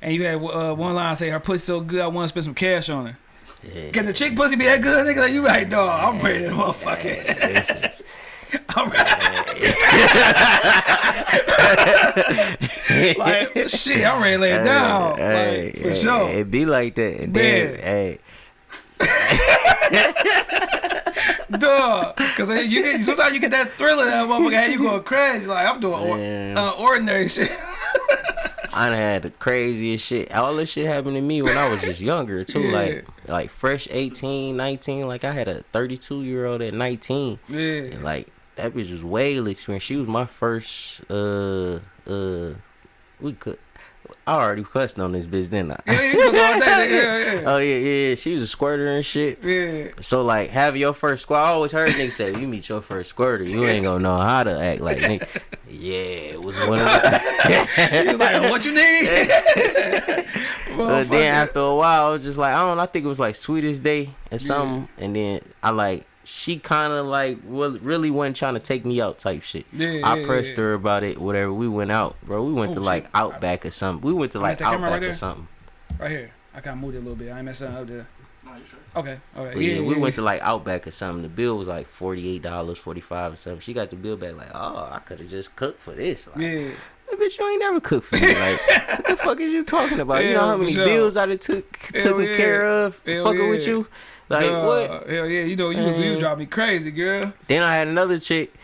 and you had uh, one line say her pussy so good, I want to spend some cash on her. Yeah. Can the chick pussy be that good, nigga? Like you right, dog. I'm ready, to motherfucker. I'm ready. like shit, I'm ready to lay it down. Hey, like, for hey, sure. It be like that. And then, hey, Duh, cause you get sometimes you get that thriller that motherfucker had you going crazy. Like I'm doing or, uh, ordinary shit. I done had the craziest shit. All this shit happened to me when I was just younger too. Yeah. Like like fresh 18, 19. Like I had a 32 year old at 19. yeah. And like that bitch was way experienced. She was my first uh uh we could I already cussed on this bitch, didn't I? Yeah, you all day. Yeah, yeah. Oh yeah, yeah. She was a squirter and shit. Yeah. So like have your first squirter, I always heard niggas say, "You meet your first squirter, you ain't gonna know how to act like nigga." Yeah, it was one of He was the. like, what you need? But then after a while, I was just like, I don't know. I think it was like Sweetest Day or something. And then I like, she kind of like wa- really wasn't trying to take me out type shit. Yeah, I yeah, pressed yeah. her about it, whatever. We went out, bro. We went Oh, to like shit. Outback or something. We went to like that's the camera right Outback or there? something. Right here. I kind of moved it a little bit. I ain't messing up there. No, you sure? Okay. Okay. But yeah, we went to like Outback or something. The bill was like forty eight dollars, forty five or something. She got the bill back like, oh, I could have just cooked for this. Like, Yeah. "Hey, bitch, you ain't never cooked for me. Like, what the fuck is you talking about? you know how many sure. bills I done took Hell taken yeah. care of, Hell fucking with you. Like Duh. what? Hell yeah. You know, you, you drive me crazy, girl. Then I had another chick.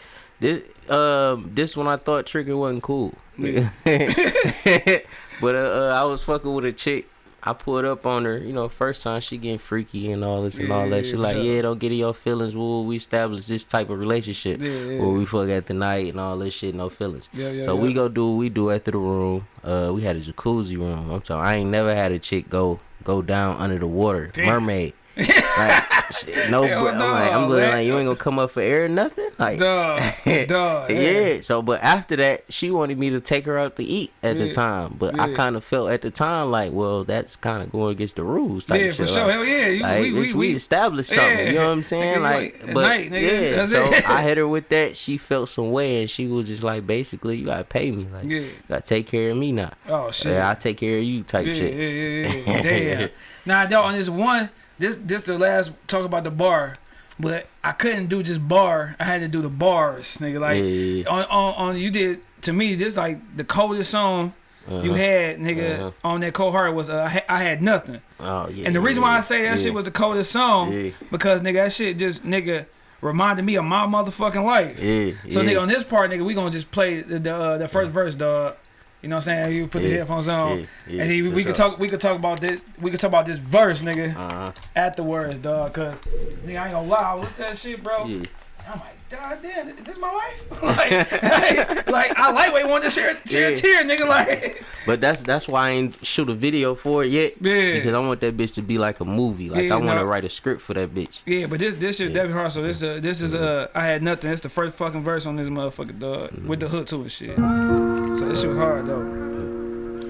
This um this one I thought tricking wasn't cool. Yeah. but uh, uh, I was fucking with a chick. I pulled up on her, you know, first time she getting freaky and all this and all that. She for like, sure. yeah, don't get in your feelings. Well, we established this type of relationship Yeah, yeah. where we fuck at the night and all this shit, no feelings. Yeah, yeah. so yeah. we go do what we do after the room. Uh, we had a jacuzzi room. I'm talking. I ain't never had a chick go go down under the water, Damn. mermaid. Like, shit, no, Hell. I'm like, I'm looking like you ain't gonna come up for air or nothing. Like, Duh. Duh. yeah. So, but after that, she wanted me to take her out to eat at the time. But I kind of felt at the time like, well, that's kind of going against the rules. Type Yeah, for sure. Like, Hell yeah. You, like, we, we, we, established something. You know what I'm saying? Nigga, Like, but night, nigga. yeah. So. I hit her with that. She felt some way, and she was just like, basically, you gotta pay me. Like, Yeah. you gotta take care of me now. Oh, shit. Yeah, I take care of you. Type yeah, shit. Yeah, yeah, yeah. Damn. now, though, on this one, this this the last talk about the bar, but I couldn't do just bar. I had to do the bars, nigga. Like Yeah, on, on on you did to me this like the coldest song you Uh-huh. had, nigga, Uh-huh. on that cold heart was uh, I, ha- I had nothing. Oh yeah. And the reason why I say that yeah. shit was the coldest song Yeah. because nigga that shit just nigga reminded me of my motherfucking life. Yeah. So nigga, on this part, nigga, we gonna just play the the, uh, the first verse, dog. You know what I'm saying? You put the headphones on, Yeah, yeah, and then we, could talk. We could talk about this. We could talk about this verse, nigga, Uh-huh. afterwards, dog. Cause nigga, I ain't gonna lie, I was listening to that shit, bro. Yeah. I'm like, God damn, this is my wife. like, like, like, I lightweight want to share, share a Yeah. tear, nigga. Like, But that's that's why I ain't shoot a video for it yet. Yeah. Because I want that bitch to be like a movie. Like Yeah, I want no. to write a script for that bitch. yeah, but this this shit Yeah. definitely hard. So this uh, this is uh, I had nothing. It's the first fucking verse on this motherfucker, dog, with the hook to it, shit. So this shit was hard though.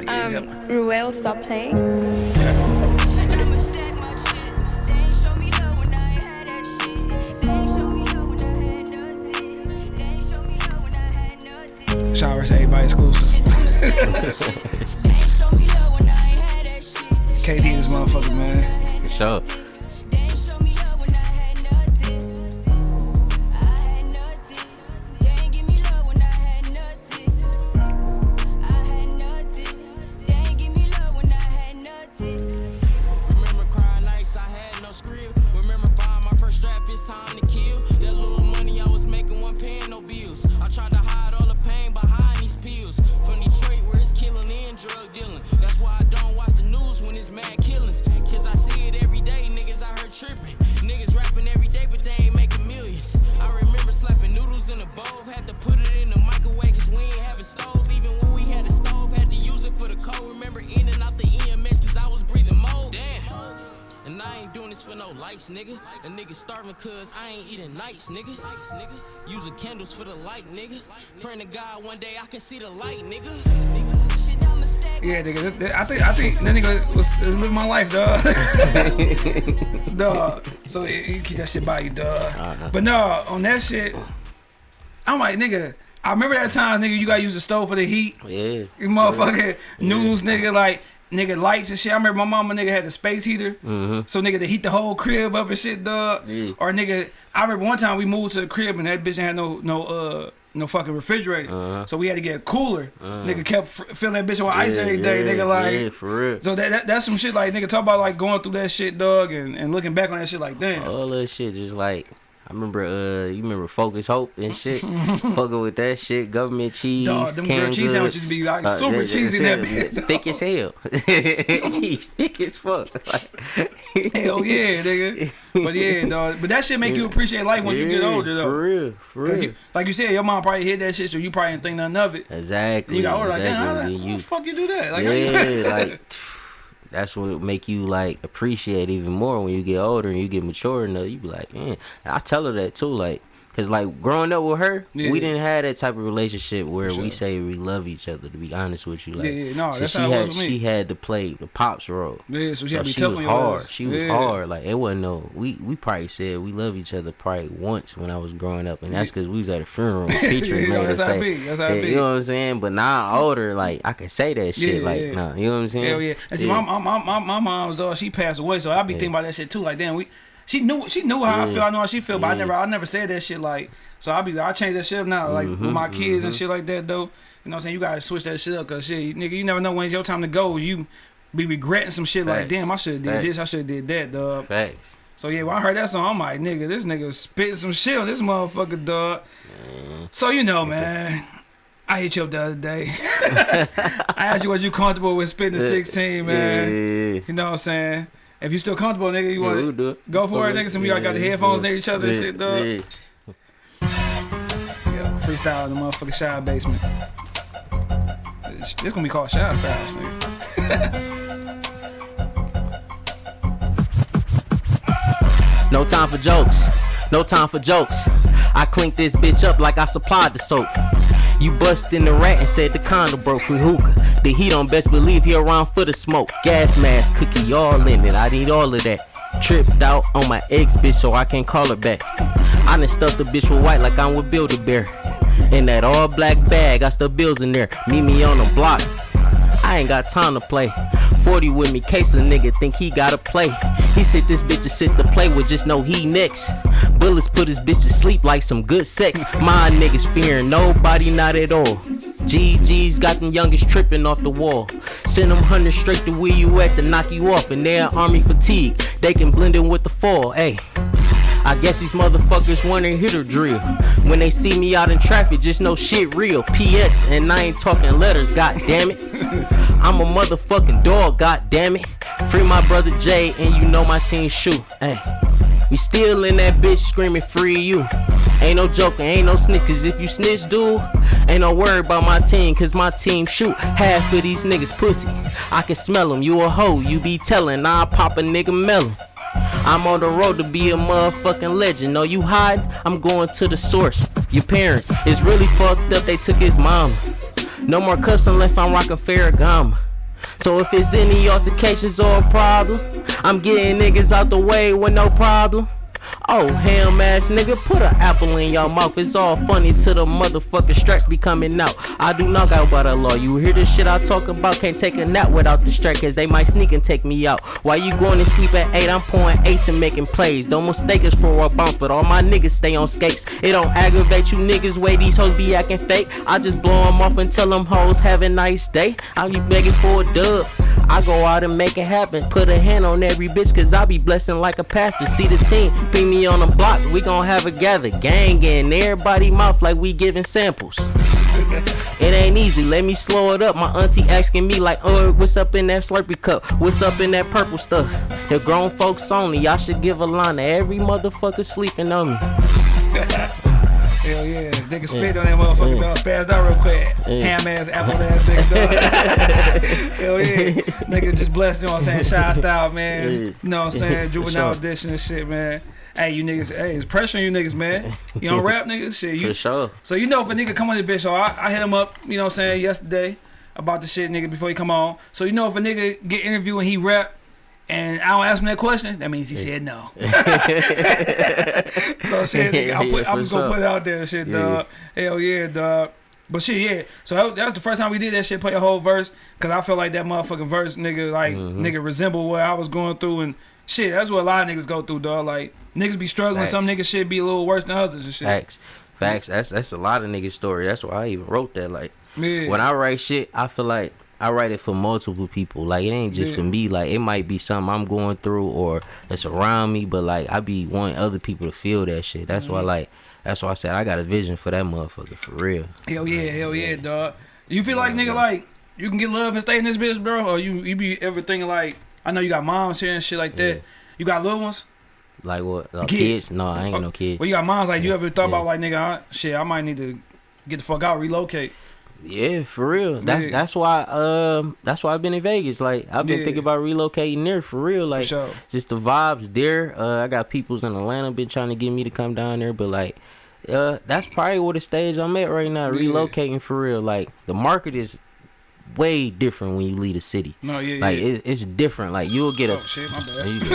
Um, Ruel, stop playing. Shower to everybody exclusive. KD this motherfucker, man. For sure. Cause I ain't eating nights, nigga. Nights, nigga. Using candles for the light, nigga. Praying to God one day I can see the light, nigga. Yeah, nigga. This, this- I think I think that nigga was, was living my life, dog. dog. So you you keep that shit by you, dog. Uh-huh. But no, on that shit, I'm like, nigga. I remember that time, nigga. You gotta use the stove for the heat. Yeah. You motherfucking noodles, nigga. Like nigga lights and shit. I remember my mama nigga had the space heater, so nigga to heat the whole crib up and shit, dog. Yeah. Or nigga, I remember one time we moved to the crib and that bitch had no no uh no fucking refrigerator, Uh-huh. so we had to get a cooler. Nigga kept filling that bitch with ice every day. yeah, nigga like. yeah, for real. So that, that that's some shit like nigga talk about like going through that shit, dog, and, and looking back on that shit like damn. All that shit just like I remember uh you remember Focus Hope and shit. Fucking with that shit, government cheese. Dog, them canned cheese sandwiches be, like, super yeah, yeah, cheesy that bitch, Thick as hell. cheese thick as fuck. Like, Hell yeah, nigga. But yeah, dog. But that shit make you appreciate life once you get older, though. For real, for real. you, like you said, your mom probably hit that shit, so you probably didn't think nothing of it. Exactly. And you got older, like, damn, how, how the fuck you do that? Like, yeah, like that's what make you like appreciate even more when you get older and you get mature enough. You be like, man, I tell her that too, like. Cause like growing up with her, Yeah. we didn't have that type of relationship where sure. we say we love each other. To be honest with you, like, Yeah, yeah, no, so she how it was had she had to play the pops role. yeah, so she So had to be tough was on hard. ass. She was Yeah. hard. Like it wasn't no. We we probably said we love each other probably once when I was growing up, and that's because we was at a funeral. Featuring Yeah, made that's us how it say, be. That's how it be. You know what I'm saying? But now I'm older, like I can say that shit. Like nah, you know what I'm saying? Hell yeah. And see, my, my, my, my, my mom's dog, she passed away, so I be thinking about that shit too. Like, damn, we. She knew she knew how I feel. I know how she feel, but I never I never said that shit. Like, so I be I change that shit up now. Like with Mm-hmm, my kids and shit like that though. You know what I'm saying? You gotta switch that shit up, cause shit, nigga, you never know when it's your time to go. You be regretting some shit like, damn, I should have did Facts. this, I should have did that, dog. Facts. So yeah, when I heard that song, I'm like, nigga, this nigga spitting some shit on this motherfucker, dog. So you know, man. I hit you up the other day. I asked you was you comfortable with spitting the 16, man. Yeah, yeah, yeah. You know what I'm saying? If you still comfortable, nigga, you Yeah, want we'll do it. go for it, nigga. So we all got the headphones near each other and shit, dog. Yeah. yeah, freestyle in the motherfucking shy basement. This, this gonna be called Shy Styles, nigga. No time for jokes. No time for jokes. I clink this bitch up like I supplied the soap. You bust in the rat and said the condom broke with hookah. The heat on best believe he around for the smoke. Gas mask, cookie, all in it. I need all of that. Tripped out on my ex bitch so I can't call her back. I done stuffed the bitch with white like I'm with Build a Bear. In that all black bag, I stuff bills in there. Meet me on the block. I ain't got time to play. 40 with me, case a nigga think he gotta play. He said this bitch is sit to play with, just know he next. Bullets put his bitch to sleep like some good sex. My niggas fearing nobody, not at all. GG's got them youngest tripping off the wall. Send them hundred straight to where you at to knock you off, and they're army fatigue. They can blend in with the fall, ayy. I guess these motherfuckers wanna hit or drill. When they see me out in traffic, just know shit real. PS, and I ain't talking letters, god damn it. I'm a motherfucking dog, god damn it. Free my brother Jay, and you know my team shoot. Hey, we still in that bitch screaming free you. Ain't no joking, ain't no snitches. If you snitch, dude, ain't no worry about my team, cause my team shoot. Half of these niggas pussy. I can smell them, you a hoe, you be telling. I'll pop a nigga melon. I'm on the road to be a motherfucking legend. No, you hide, I'm going to the source. Your parents is really fucked up, they took his mom. No more cuss unless I'm rocking Ferragamo. So if it's any altercations or a problem, I'm getting niggas out the way with no problem. Oh, ham ass nigga, put an apple in your mouth. It's all funny till the motherfucking straps be coming out. I do not got about a law. You hear the shit I talk about? Can't take a nap without the strap, cause they might sneak and take me out. Why you going to sleep at 8, I'm pouring ace and making plays. Don't mistake us for a bounce, but all my niggas stay on skates. It don't aggravate you niggas, way these hoes be acting fake. I just blow them off and tell them hoes have a nice day. I be begging for a dub. I go out and make it happen. Put a hand on every bitch, cause I be blessing like a pastor. See the team, ping me on the block, we gon' have a gather. Gang in everybody mouth like we giving samples. It ain't easy, let me slow it up. My auntie asking me like, oh, what's up in that Slurpee cup? What's up in that purple stuff? The grown folks only, y'all should give a line to every motherfucker sleeping on me. Hell yeah, nigga spit on that motherfucker, dog. Spazzed out real quick. Yeah. Ham ass, apple ass nigga, dog. Hell yeah. Nigga just blessed, you know what I'm saying? Shy style, man. Yeah. You know what I'm saying? Juvenile sure. edition and shit, man. Hey, you niggas, hey, it's pressure on you niggas, man. You don't rap, niggas? Shit, you. For sure. So you know if a nigga come on the bitch, so I, I hit him up, you know what I'm saying, yesterday about the shit, nigga, before he come on. So you know if a nigga get interviewed and he rap, and I don't ask him that question, that means he said no. so shit, nigga, I, put, Yeah, I for was gonna sure. put it out there, shit, Yeah. dog. Hell yeah, dog. But shit, yeah. So that was, that was the first time we did that shit, play a whole verse, cause I feel like that motherfucking verse, nigga, like Mm-hmm. nigga resemble what I was going through and shit. That's what a lot of niggas go through, dog. Like niggas be struggling, some niggas shit be a little worse than others and shit. Facts. Facts. That's that's a lot of niggas' story. That's why I even wrote that. Like Yeah. when I write shit, I feel like I write it for multiple people. Like it ain't just Yeah. for me. Like it might be something I'm going through or it's around me, but like I be wanting other people to feel that shit. That's Mm-hmm. why like that's why I said I got a vision for that motherfucker for real. Hell yeah, hell yeah, dog. You feel like nigga like you can get love and stay in this bitch, bro, or you you be ever thinking like I know you got moms here and shit like that. Yeah. You got little ones. Like what? Uh, Kids. kids. No, I ain't got no kids. Well, you got moms like you ever thought about like nigga, I, shit, I might need to get the fuck out, relocate. Yeah, for real. That's Yeah. that's why um that's why I've been in Vegas. Like I've been Yeah. thinking about relocating there for real. For Like sure. just the vibes there. Uh, I got people's in Atlanta been trying to get me to come down there, but like, uh, that's probably what the stage I'm at right now. Yeah. Relocating for real. Like the market is way different when you leave the city. No, yeah, Like yeah. it, it's different. Like you'll get a. oh shit, my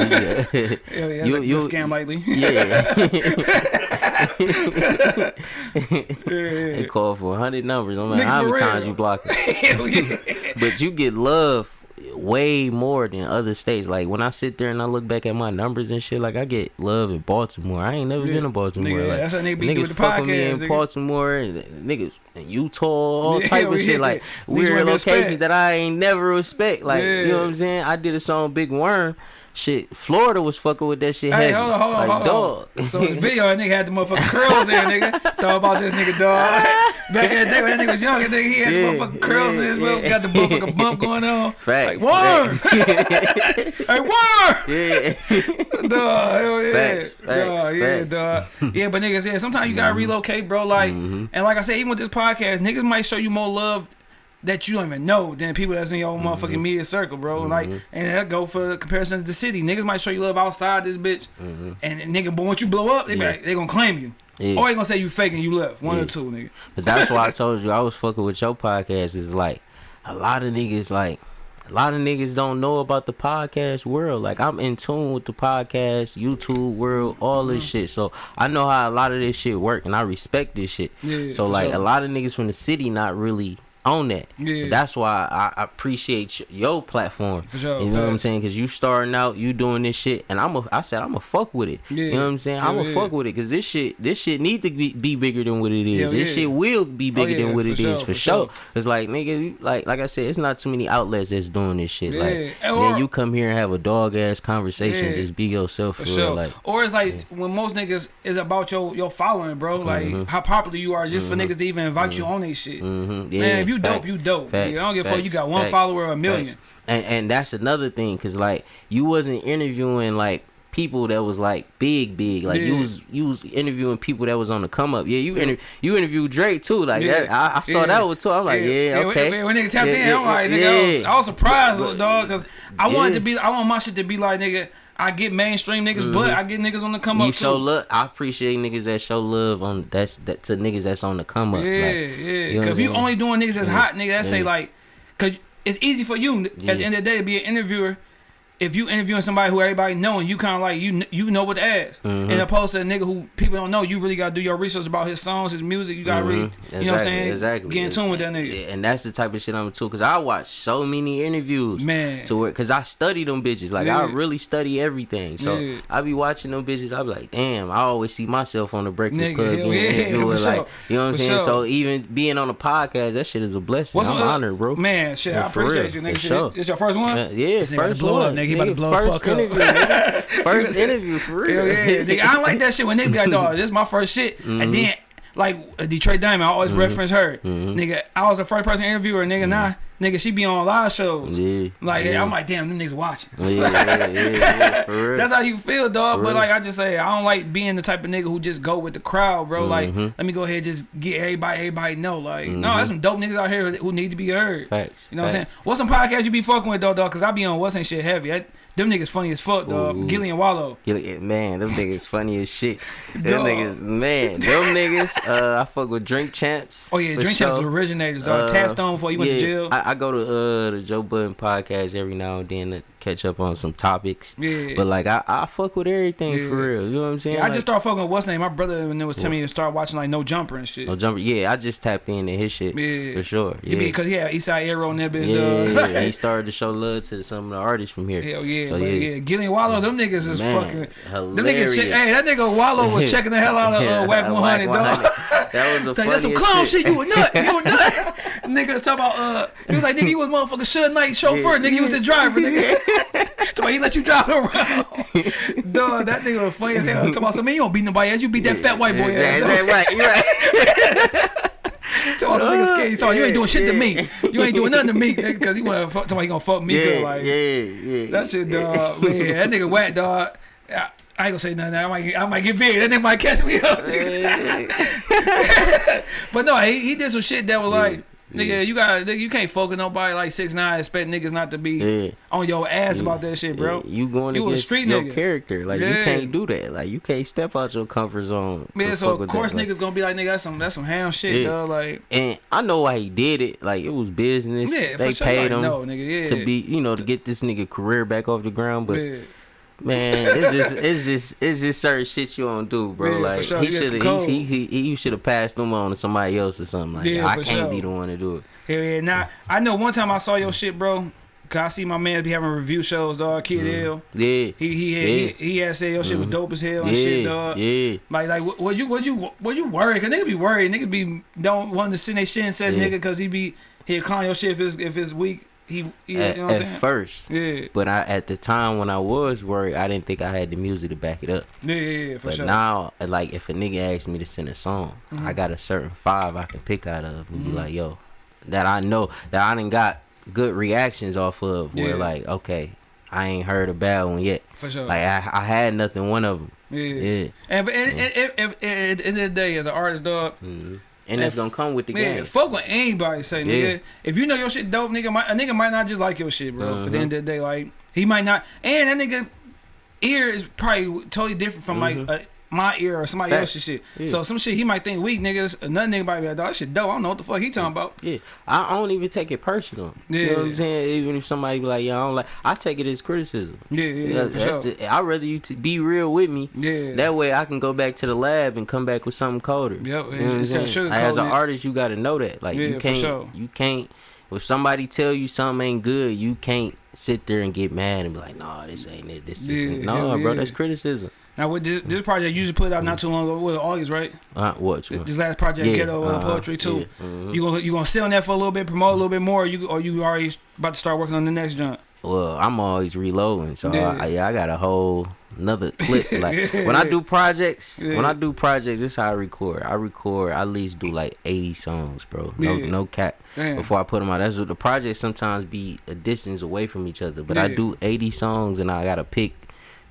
bad. yeah. Hell yeah, You- like you- you, scam lightly. yeah. yeah, they yeah. call for hundred numbers. Nigga, like, how many times you block it? Hell yeah. but you get love way more than other states. Like when I sit there and I look back at my numbers and shit, like I get love in Baltimore. I ain't never Yeah. been to Baltimore. Nigga, like, that's how nigga be niggas the fuck with me in nigga. Baltimore and niggas in Utah, all Yeah, type of yeah. shit. Like weird locations that I ain't never respect. Like you know what I'm saying? I did a song Big Worm. Shit, Florida was fucking with that shit Hey, heavy. hold on, hold on, like, hold dog. on. So the video, that nigga had the motherfucking curls in, nigga. Thought about this nigga, dog. Back in the day when that nigga was young, nigga, he had Yeah, the motherfucking curls in his yeah, mouth, yeah. got the motherfucking bump going on. Facts. Like, worm! hey, worm! yeah. Dog, hell yeah. Facts, dog, facts, yeah, facts. dog. Yeah, but niggas, yeah, sometimes you gotta relocate, bro. Like, Mm-hmm. and like I said, even with this podcast, niggas might show you more love that you don't even know than people that's in your Mm-hmm. motherfucking media circle, bro. Like, and that go for comparison to the city. Niggas might show you love outside this bitch, and, and nigga, but once you blow up, they Mm-hmm. Yeah. like, they gonna claim you. Yeah. Or they gonna say you faking, you left. One or two, nigga. But that's why I told you I was fucking with your podcast. Is like a lot of niggas like a lot of niggas don't know about the podcast world. Like I'm in tune with the podcast, YouTube world, all Mm-hmm. this shit. So I know how a lot of this shit work, and I respect this shit. Yeah, so like sure. a lot of niggas from the city not really on that. Yeah. That's why I, appreciate your platform. For sure, You know what I'm saying? Cause you starting out, you doing this shit, and I'm a. I said I'm a fuck with it. Yeah. You know what I'm saying? I'm a yeah. fuck with it, cause this shit, this shit need to be, be bigger than what it is. This shit will be bigger yeah, than what it is sure, for, for sure. sure. It's like nigga, like like I said, it's not too many outlets that's doing this shit. Like or- then you come here and have a dog ass conversation, just be yourself For for, sure. real. Like or it's like when most niggas is about your your following, bro. Like Mm-hmm. how popular you are just for niggas to even invite you on they shit. mhm, yeah, Man, if you dope, facts, you dope. facts. I don't give a fuck. You got one facts, follower or a million. And and that's another thing, cause like you wasn't interviewing like people that was like big, big. Like you was you was interviewing people that was on the come up. Yeah, you inter- you interviewed Drake too. Like Yeah. that, I, I saw Yeah. that one too. I'm like, yeah, okay. When, when nigga tapped Yeah, in, yeah, I'm like, nigga, I, was. I was surprised, little dog, because I wanted to be, I want my shit to be like, nigga, I get mainstream niggas, but I get niggas on the come Mm-hmm. You up show too. love. I appreciate niggas that show love on that's that to niggas that's on the come Yeah, up. like, yeah. you know Because you saying? only doing niggas that's hot, nigga, that say Yeah. like, because it's easy for you at the end of the day to be an interviewer. If you interviewing somebody who everybody knowing, you kind of like you you know what to ask, Mm-hmm. and opposed to a nigga who people don't know, you really gotta do your research about his songs, his music. You gotta really, Mhm. you know what I'm saying? Exactly. Get in tune with that nigga. And that's the type of shit I'm into. Cause I watch so many interviews. Man. To where, cause I study them bitches. Like Yeah. I really study everything. So Yeah. I be watching them bitches. I be like, damn. I always see myself on the Breakfast Nigga, Club being yeah, interviewed. Like sure. you know what I'm For saying. sure. So even being on a podcast, that shit is a blessing. I'm uh, honored, bro. Man, shit, Yeah, I appreciate real, you, nigga. Shit, sure. It's your first one? Yeah, first one. Up, nigga. He about to blow the first fuck up. interview, nigga. First interview for real. Hell yeah, nigga. I don't like that shit when they be like, dog, this is my first shit. Mm-hmm. And then, like, Detroit Diamond, I always mm-hmm. reference her. Mm-hmm. Nigga, I was the first person interviewer, nigga, mm-hmm. nah. Mm-hmm. nigga, she be on live shows. Yeah. Like yeah. I'm like, damn, them niggas watching. Yeah, yeah, yeah, yeah, for real. That's how you feel, dog. For But real. like I just say, I don't like being the type of nigga who just go with the crowd, bro. Like, Mhm. let me go ahead and just get everybody, everybody know. Like, no, Mhm. there's some dope niggas out here who need to be heard. Facts. You know what I'm saying? facts. What's some podcasts you be fucking with though, dog? Cause I be on what's ain't shit heavy. I, them niggas funny as fuck, dog. Ooh. Gillie and Wallo. Yeah, man, them niggas funny as shit. Them Dog. niggas, man, them niggas. Uh, I fuck with Drink Champs. Oh yeah, Drink Champs sure. originators, dog. Uh, Taxstone before you went yeah, to jail. I, I go to uh the Joe Budden podcast every now and then catch up on some topics. yeah. But like I, I fuck with everything Yeah. for real. You know what I'm saying? Yeah, I Like, just started fucking with what's name. My brother when it was telling me to start watching like No Jumper and shit. no jumper. Yeah, I just tapped into his shit Yeah. for sure. Yeah. because yeah, Eastside Arrow and that bitch. yeah, he started to show love to some of the artists from here. Hell yeah, So, but yeah. yeah, Gillie and Wallo, them niggas is Man, fucking. hilarious. Them niggas, hey, that nigga Wallo was checking the hell out of uh, Wack 100, dog. That was the that's some clown shit. You a nut. You a nut. niggas talking about uh, he was like, nigga, you was motherfucking Suge Knight chauffeur. Nigga, you was the driver. Nigga, about he let you drive around. dog, that nigga was funny as hell. Talking about, so man, you don't beat nobody ass. You beat that fat white boy Yeah, ass. yeah, right, you right. Talking about some nigga scared. He talking, you ain't doing shit to me. You ain't doing nothing to me, nigga, because he want to fuck. About he gonna fuck me, Yeah, like, yeah, yeah. That shit, dog. Man, that nigga whack, dog. I, I ain't gonna say nothing. I might, I might get big. That nigga might catch me up. But no, he, he did some shit that was like, nigga, yeah. you got, nigga, you can't focus nobody like six nine. Expect niggas not to be Yeah. on your ass about that shit, bro. Yeah, you going You a against street your nigga. character. Like you can't do that. Like you can't step out your comfort zone. Man, so fuck of course that. Like, niggas gonna be like, nigga, that's some, that's some ham shit, Yeah. dog. Like, and I know why he did it. Like it was business. yeah, they sure. paid like, him no, nigga, yeah. to be, you know, to get this nigga career back off the ground. But yeah. Man, it's just, it's just, it's just certain shit you don't do, bro. For like sure. he You get some should have, he, he, he, he should have passed them on to somebody else or something like Yeah, that. I can't sure. be the one to do it. Hell yeah. Now I know one time I saw your shit, bro. Cause I see my man be having review shows, dog. Kid L. Yeah, He he had, Yeah. he, he had said your shit was Mhm. dope as hell and yeah, shit, dog. yeah. Like like what would you would you would you worry? Cause nigga be worried. Nigga be don't want to send they shit and said Yeah. nigga cause he be he'll call your shit if it's if it's weak. He, he At, you know at first, Yeah, but I at the time when I was worried, I didn't think I had the music to back it up. yeah, yeah, yeah for but sure. now, like if a nigga asks me to send a song, Mhm. I got a certain five I can pick out of and Mhm. be like, yo, that I know that I didn't got good reactions off of. Where Yeah. like, okay, I ain't heard a bad one yet. for sure. Like I, I had nothing one of them. yeah. Yeah, And, and, and, and, and, and at the end of the day, as an artist, dog, Mhm. and that's If- gonna come with the man, game. fuck what anybody say, nigga. Yeah. If you know your shit dope, nigga, might, a nigga might not just like your shit, bro. At the Uh-huh. end of the day, like he might not, and that nigga ear is probably totally different from Mhm. like uh, my ear or somebody Facts. else's shit. Yeah. So some shit he might think weak, niggas. Another nigga might be like, dog, that shit dope. I don't know what the fuck he talking about. Yeah, I, don't even take it personal. You know what Yeah. I'm saying? Even if somebody be like, yeah, I don't like, I take it as criticism. Yeah, yeah, yeah, Yeah, that's sure. the, I'd rather you to be real with me. yeah, That way I can go back to the lab and come back with something colder. Yep, You know what I'm saying? Like, as an artist, you got to know that. Like Yeah, you can't, sure. you can't. If somebody tell you something ain't good, you can't sit there and get mad and be like, "No, this ain't it. This, this Yeah, ain't." hell No, bro, yeah. that's criticism. Now with this, this project, you just put it out not too long ago, with August, right? Uh, what? This last project, Ghetto uh, uh-huh, Poetry too. yeah, mhm. You gonna you gonna sit on that for a little bit, promote a little bit more, or you or you already about to start working on the next joint? Well, I'm always reloading, so Yeah. I, yeah, I got a whole another clip. Like when I do projects, when I do projects, this is how I record. I record. I at least do like 80 songs, bro. No, Yeah. no cap. Damn. Before I put them out, that's what the projects sometimes be a distance away from each other. But I do 80 songs, and I gotta pick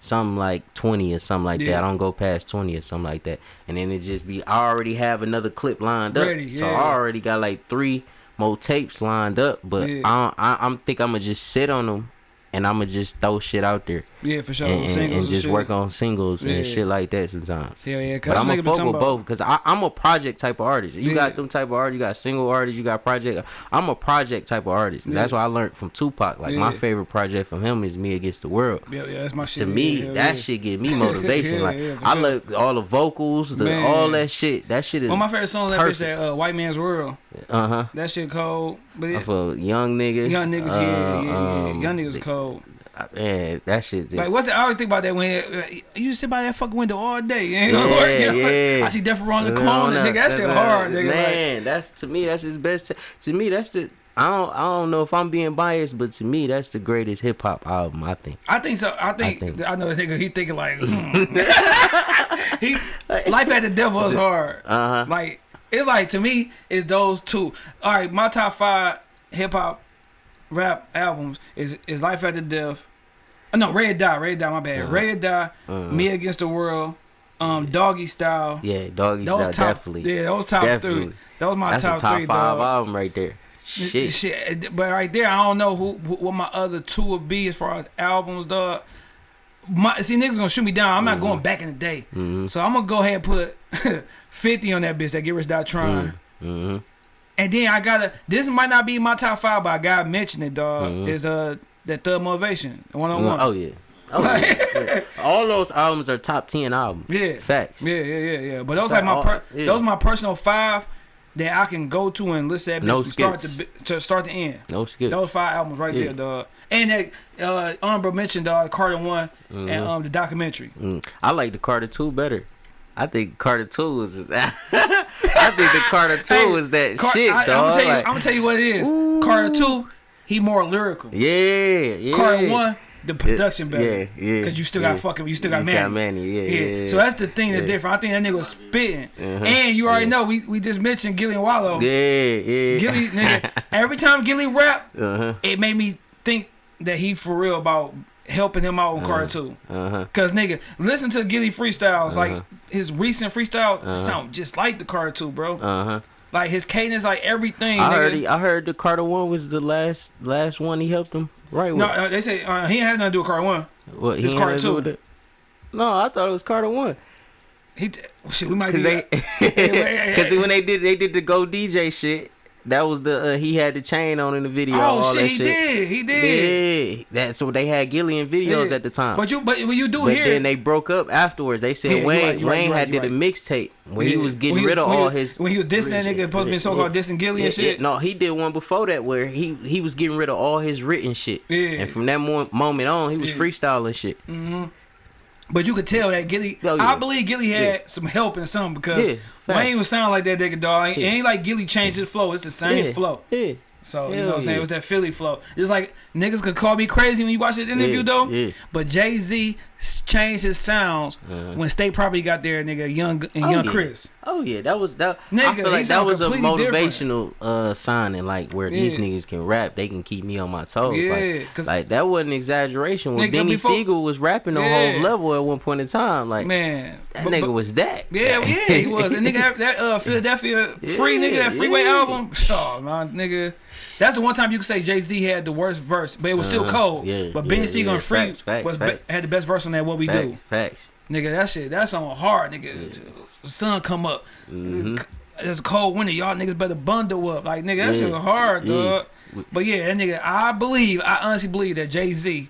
something like 20 or something like Yeah. that. I don't go past 20 or something like that. And then it just be I already have another clip lined up, Ready, so. I already got like three more tapes lined up. But Yeah. I, I I'm think I'm gonna just sit on them. And I'ma just throw shit out there Yeah, for sure. and, and- and just shit. work on singles Yeah. and shit like that sometimes. Yeah, yeah. But I'm a a fuck with both because I'm a project type of artist. You Yeah. got them type of artists. You got single artists. You got project. I'm a project type of artist. And That's Yeah. what I learned from Tupac. Like my favorite project from him is Me Against the World. Yeah, yeah, that's my shit. to me, yeah, yeah, that yeah. shit give me motivation. Yeah, like yeah, I sure. look all the vocals, the all that shit. That shit is of my favorite song that bitch that uh, White Man's World. uh huh. That shit cold. But it, For young nigga, young niggas, yeah, yeah, yeah, um, young niggas cold. Man, that shit just Like, what's the? I always think about that when uh, you sit by that fucking window all day. You ain't Yeah, work, you know? yeah. I see Death on the corner, no, nigga. That shit hard, nigga. Like, Man, that's to me. That's his best. T- to me, that's the. I don't. I don't know if I'm being biased, but to me, that's the greatest hip hop album. I think. I think so. I think I, think- know the nigga. He thinking like, hmm. he life at the devil is hard. Uh huh. Like it's like to me, it's those two. All right, my top five hip hop rap albums is is Life After Death. Uh, no, Red Dot, Red Dot. My bad. Uh-huh. Red Dot, Uh-huh. Me Against the World, um, Doggy Style. Yeah, doggy style top, definitely. yeah, those top Definitely. three. That was my That's top, a top three. five dog. album right there. Shit. Shit, but right there, I don't know who, who what my other two would be as far as albums, dog. My see niggas gonna shoot me down. I'm not Mm-hmm. going back in the day, Mhm. so I'm gonna go ahead and put 50 on that bitch. That Get Rich Die Trying. Mm-hmm. And then I gotta. This might not be my top five, but I gotta mention it, dog. Mhm. Is uh that third Motivation one on one. Oh yeah. Oh yeah. yeah. All those albums are top ten albums. Yeah, Facts. yeah, yeah, yeah, yeah. But those Fact, like my all- yeah. those my personal five that I can go to and listen to that No start to, to start to end. No skip. Those five albums right Yeah. there, dog. And that uh honorable mention, dog, Carter one and Mhm. um the documentary. Mm. I like the Carter Two better. I think Carter Two is. That I think the Carter Two Hey, is that Car- shit, I, am gonna tell you, Like, I'm gonna tell you what it is. Carter two, he more lyrical. yeah, yeah. Carter one, the production better. Yeah, yeah. Cause you still yeah. got fucking, you still got You Mannie. Yeah, yeah. Yeah. So that's the thing that's different. I think that nigga was spitting. Uh-huh. And you already know we we just mentioned Gillie and Wallo. yeah, yeah. Gillie nigga, every time Gillie rap, Uh huh. it made me think that he for real about helping him out with Carter two. Uh huh. Cause nigga, listen to Gillie freestyles. Like Uh-huh. his recent freestyles Uh-huh. sound just like the Carter two, bro. Uh huh. Like his cadence, like everything. I nigga. heard. He, I heard the Carter one was the last last one he helped him right with. No, uh, they say uh, he ain't had nothing to do with Carter one. what he it's Carter had to do two. with it? No, I thought it was Carter one. He t- shit, we might Cause be. they, yeah, cause yeah. when they did they did the Go DJ shit, that was the uh, he had the chain on in the video. oh all shit, he shit. did, he did. Yeah, that's what they had Gillian videos Yeah. at the time. But you, but when you do But hear, then they broke up afterwards. They said Yeah, Wayne right, Wayne right, had did a right. mixtape when he was getting he rid of all he- his when he was dissing that nigga, supposed to be so-called dissing Gillie and Yeah, yeah. shit. No, he did one before that where he he was getting rid of all his written shit. Yeah. And from that moment on, he was Yeah. freestyling shit. But you could tell that Gillie. Oh, yeah. I believe Gillie had Yeah. some help in something because Yeah. Wayne was sounding like that nigga dog. Ain't, Yeah. ain't like Gillie changed his flow. It's the same flow. Yeah. So you know what I'm saying? yeah. It was that Philly flow. It's like niggas could call me crazy when you watch the interview Yeah, though. yeah. But Jay Z changed his sounds Uh-huh. when State Property got there, nigga, young and Oh, young. Chris. Oh yeah, that was that. I Nigga, feel like that was a motivational uh signing, like where these niggas can rap, they can keep me on my toes. Yeah, like, like that wasn't exaggeration. When Nigga, Beanie before- Sigel was rapping on whole level at one point in time, like Man, that But- nigga but- was that. Yeah, yeah, he was. And nigga, that, uh, Philadelphia free nigga, that freeway album. Oh man, nigga, that's the one time you could say Jay Z had the worst verse, but it was still Uh-huh. cold. Yeah, but yeah, Beanie yeah. and Free Facts, facts, was facts. had the best verse on that. What we Facts, do, facts. nigga, that shit, that's on hard, nigga. The sun come up. Mm-hmm. It's cold winter. Y'all niggas better bundle up. Like nigga, that Yeah, shit hard, yeah. dog. But yeah, that nigga, I believe, I honestly believe that Jay Z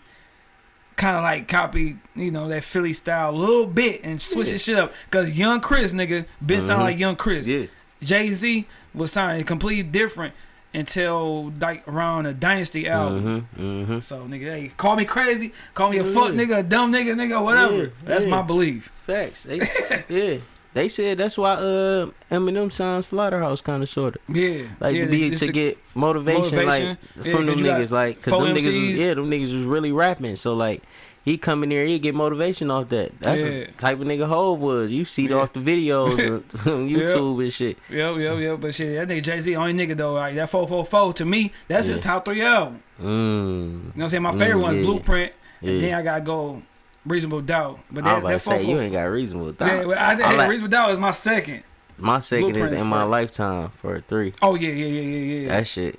kind of like copied, you know, that Philly style a little bit and switch Yeah. his shit up. Cause Young Chris, nigga, been sound Mhm. like Young Chris. Yeah. Jay Z was sounding completely different until like around a Dynasty album. Mm-hmm. Mm-hmm. So nigga, hey, call me crazy, call me a fuck nigga, a dumb nigga, nigga, whatever. Yeah, That's yeah. my belief. Facts. They, yeah. They said that's why uh Eminem signed Slaughterhouse kind of sort of Yeah, like to be to get motivation, motivation. like from them niggas like cause them niggas was, yeah them niggas was really rapping so like he come in there he get motivation off that that's Yeah. the type of nigga Hove was you see it Yeah. off the videos on YouTube and shit Yep, yep, yep. But shit, that nigga Jay Z, only nigga though. Like that four four four to me, that's his top three album. mm. You know what I'm saying? My favorite Mm, one yeah. Blueprint, yeah. and then I gotta go Reasonable Doubt. But I that was about that to four say four you ain't got reasonable doubt. Yeah, well, I, I like- Reasonable Doubt is my second. my second is Blueprint is in my lifetime for a three. Oh yeah, yeah, yeah, yeah, yeah. That shit.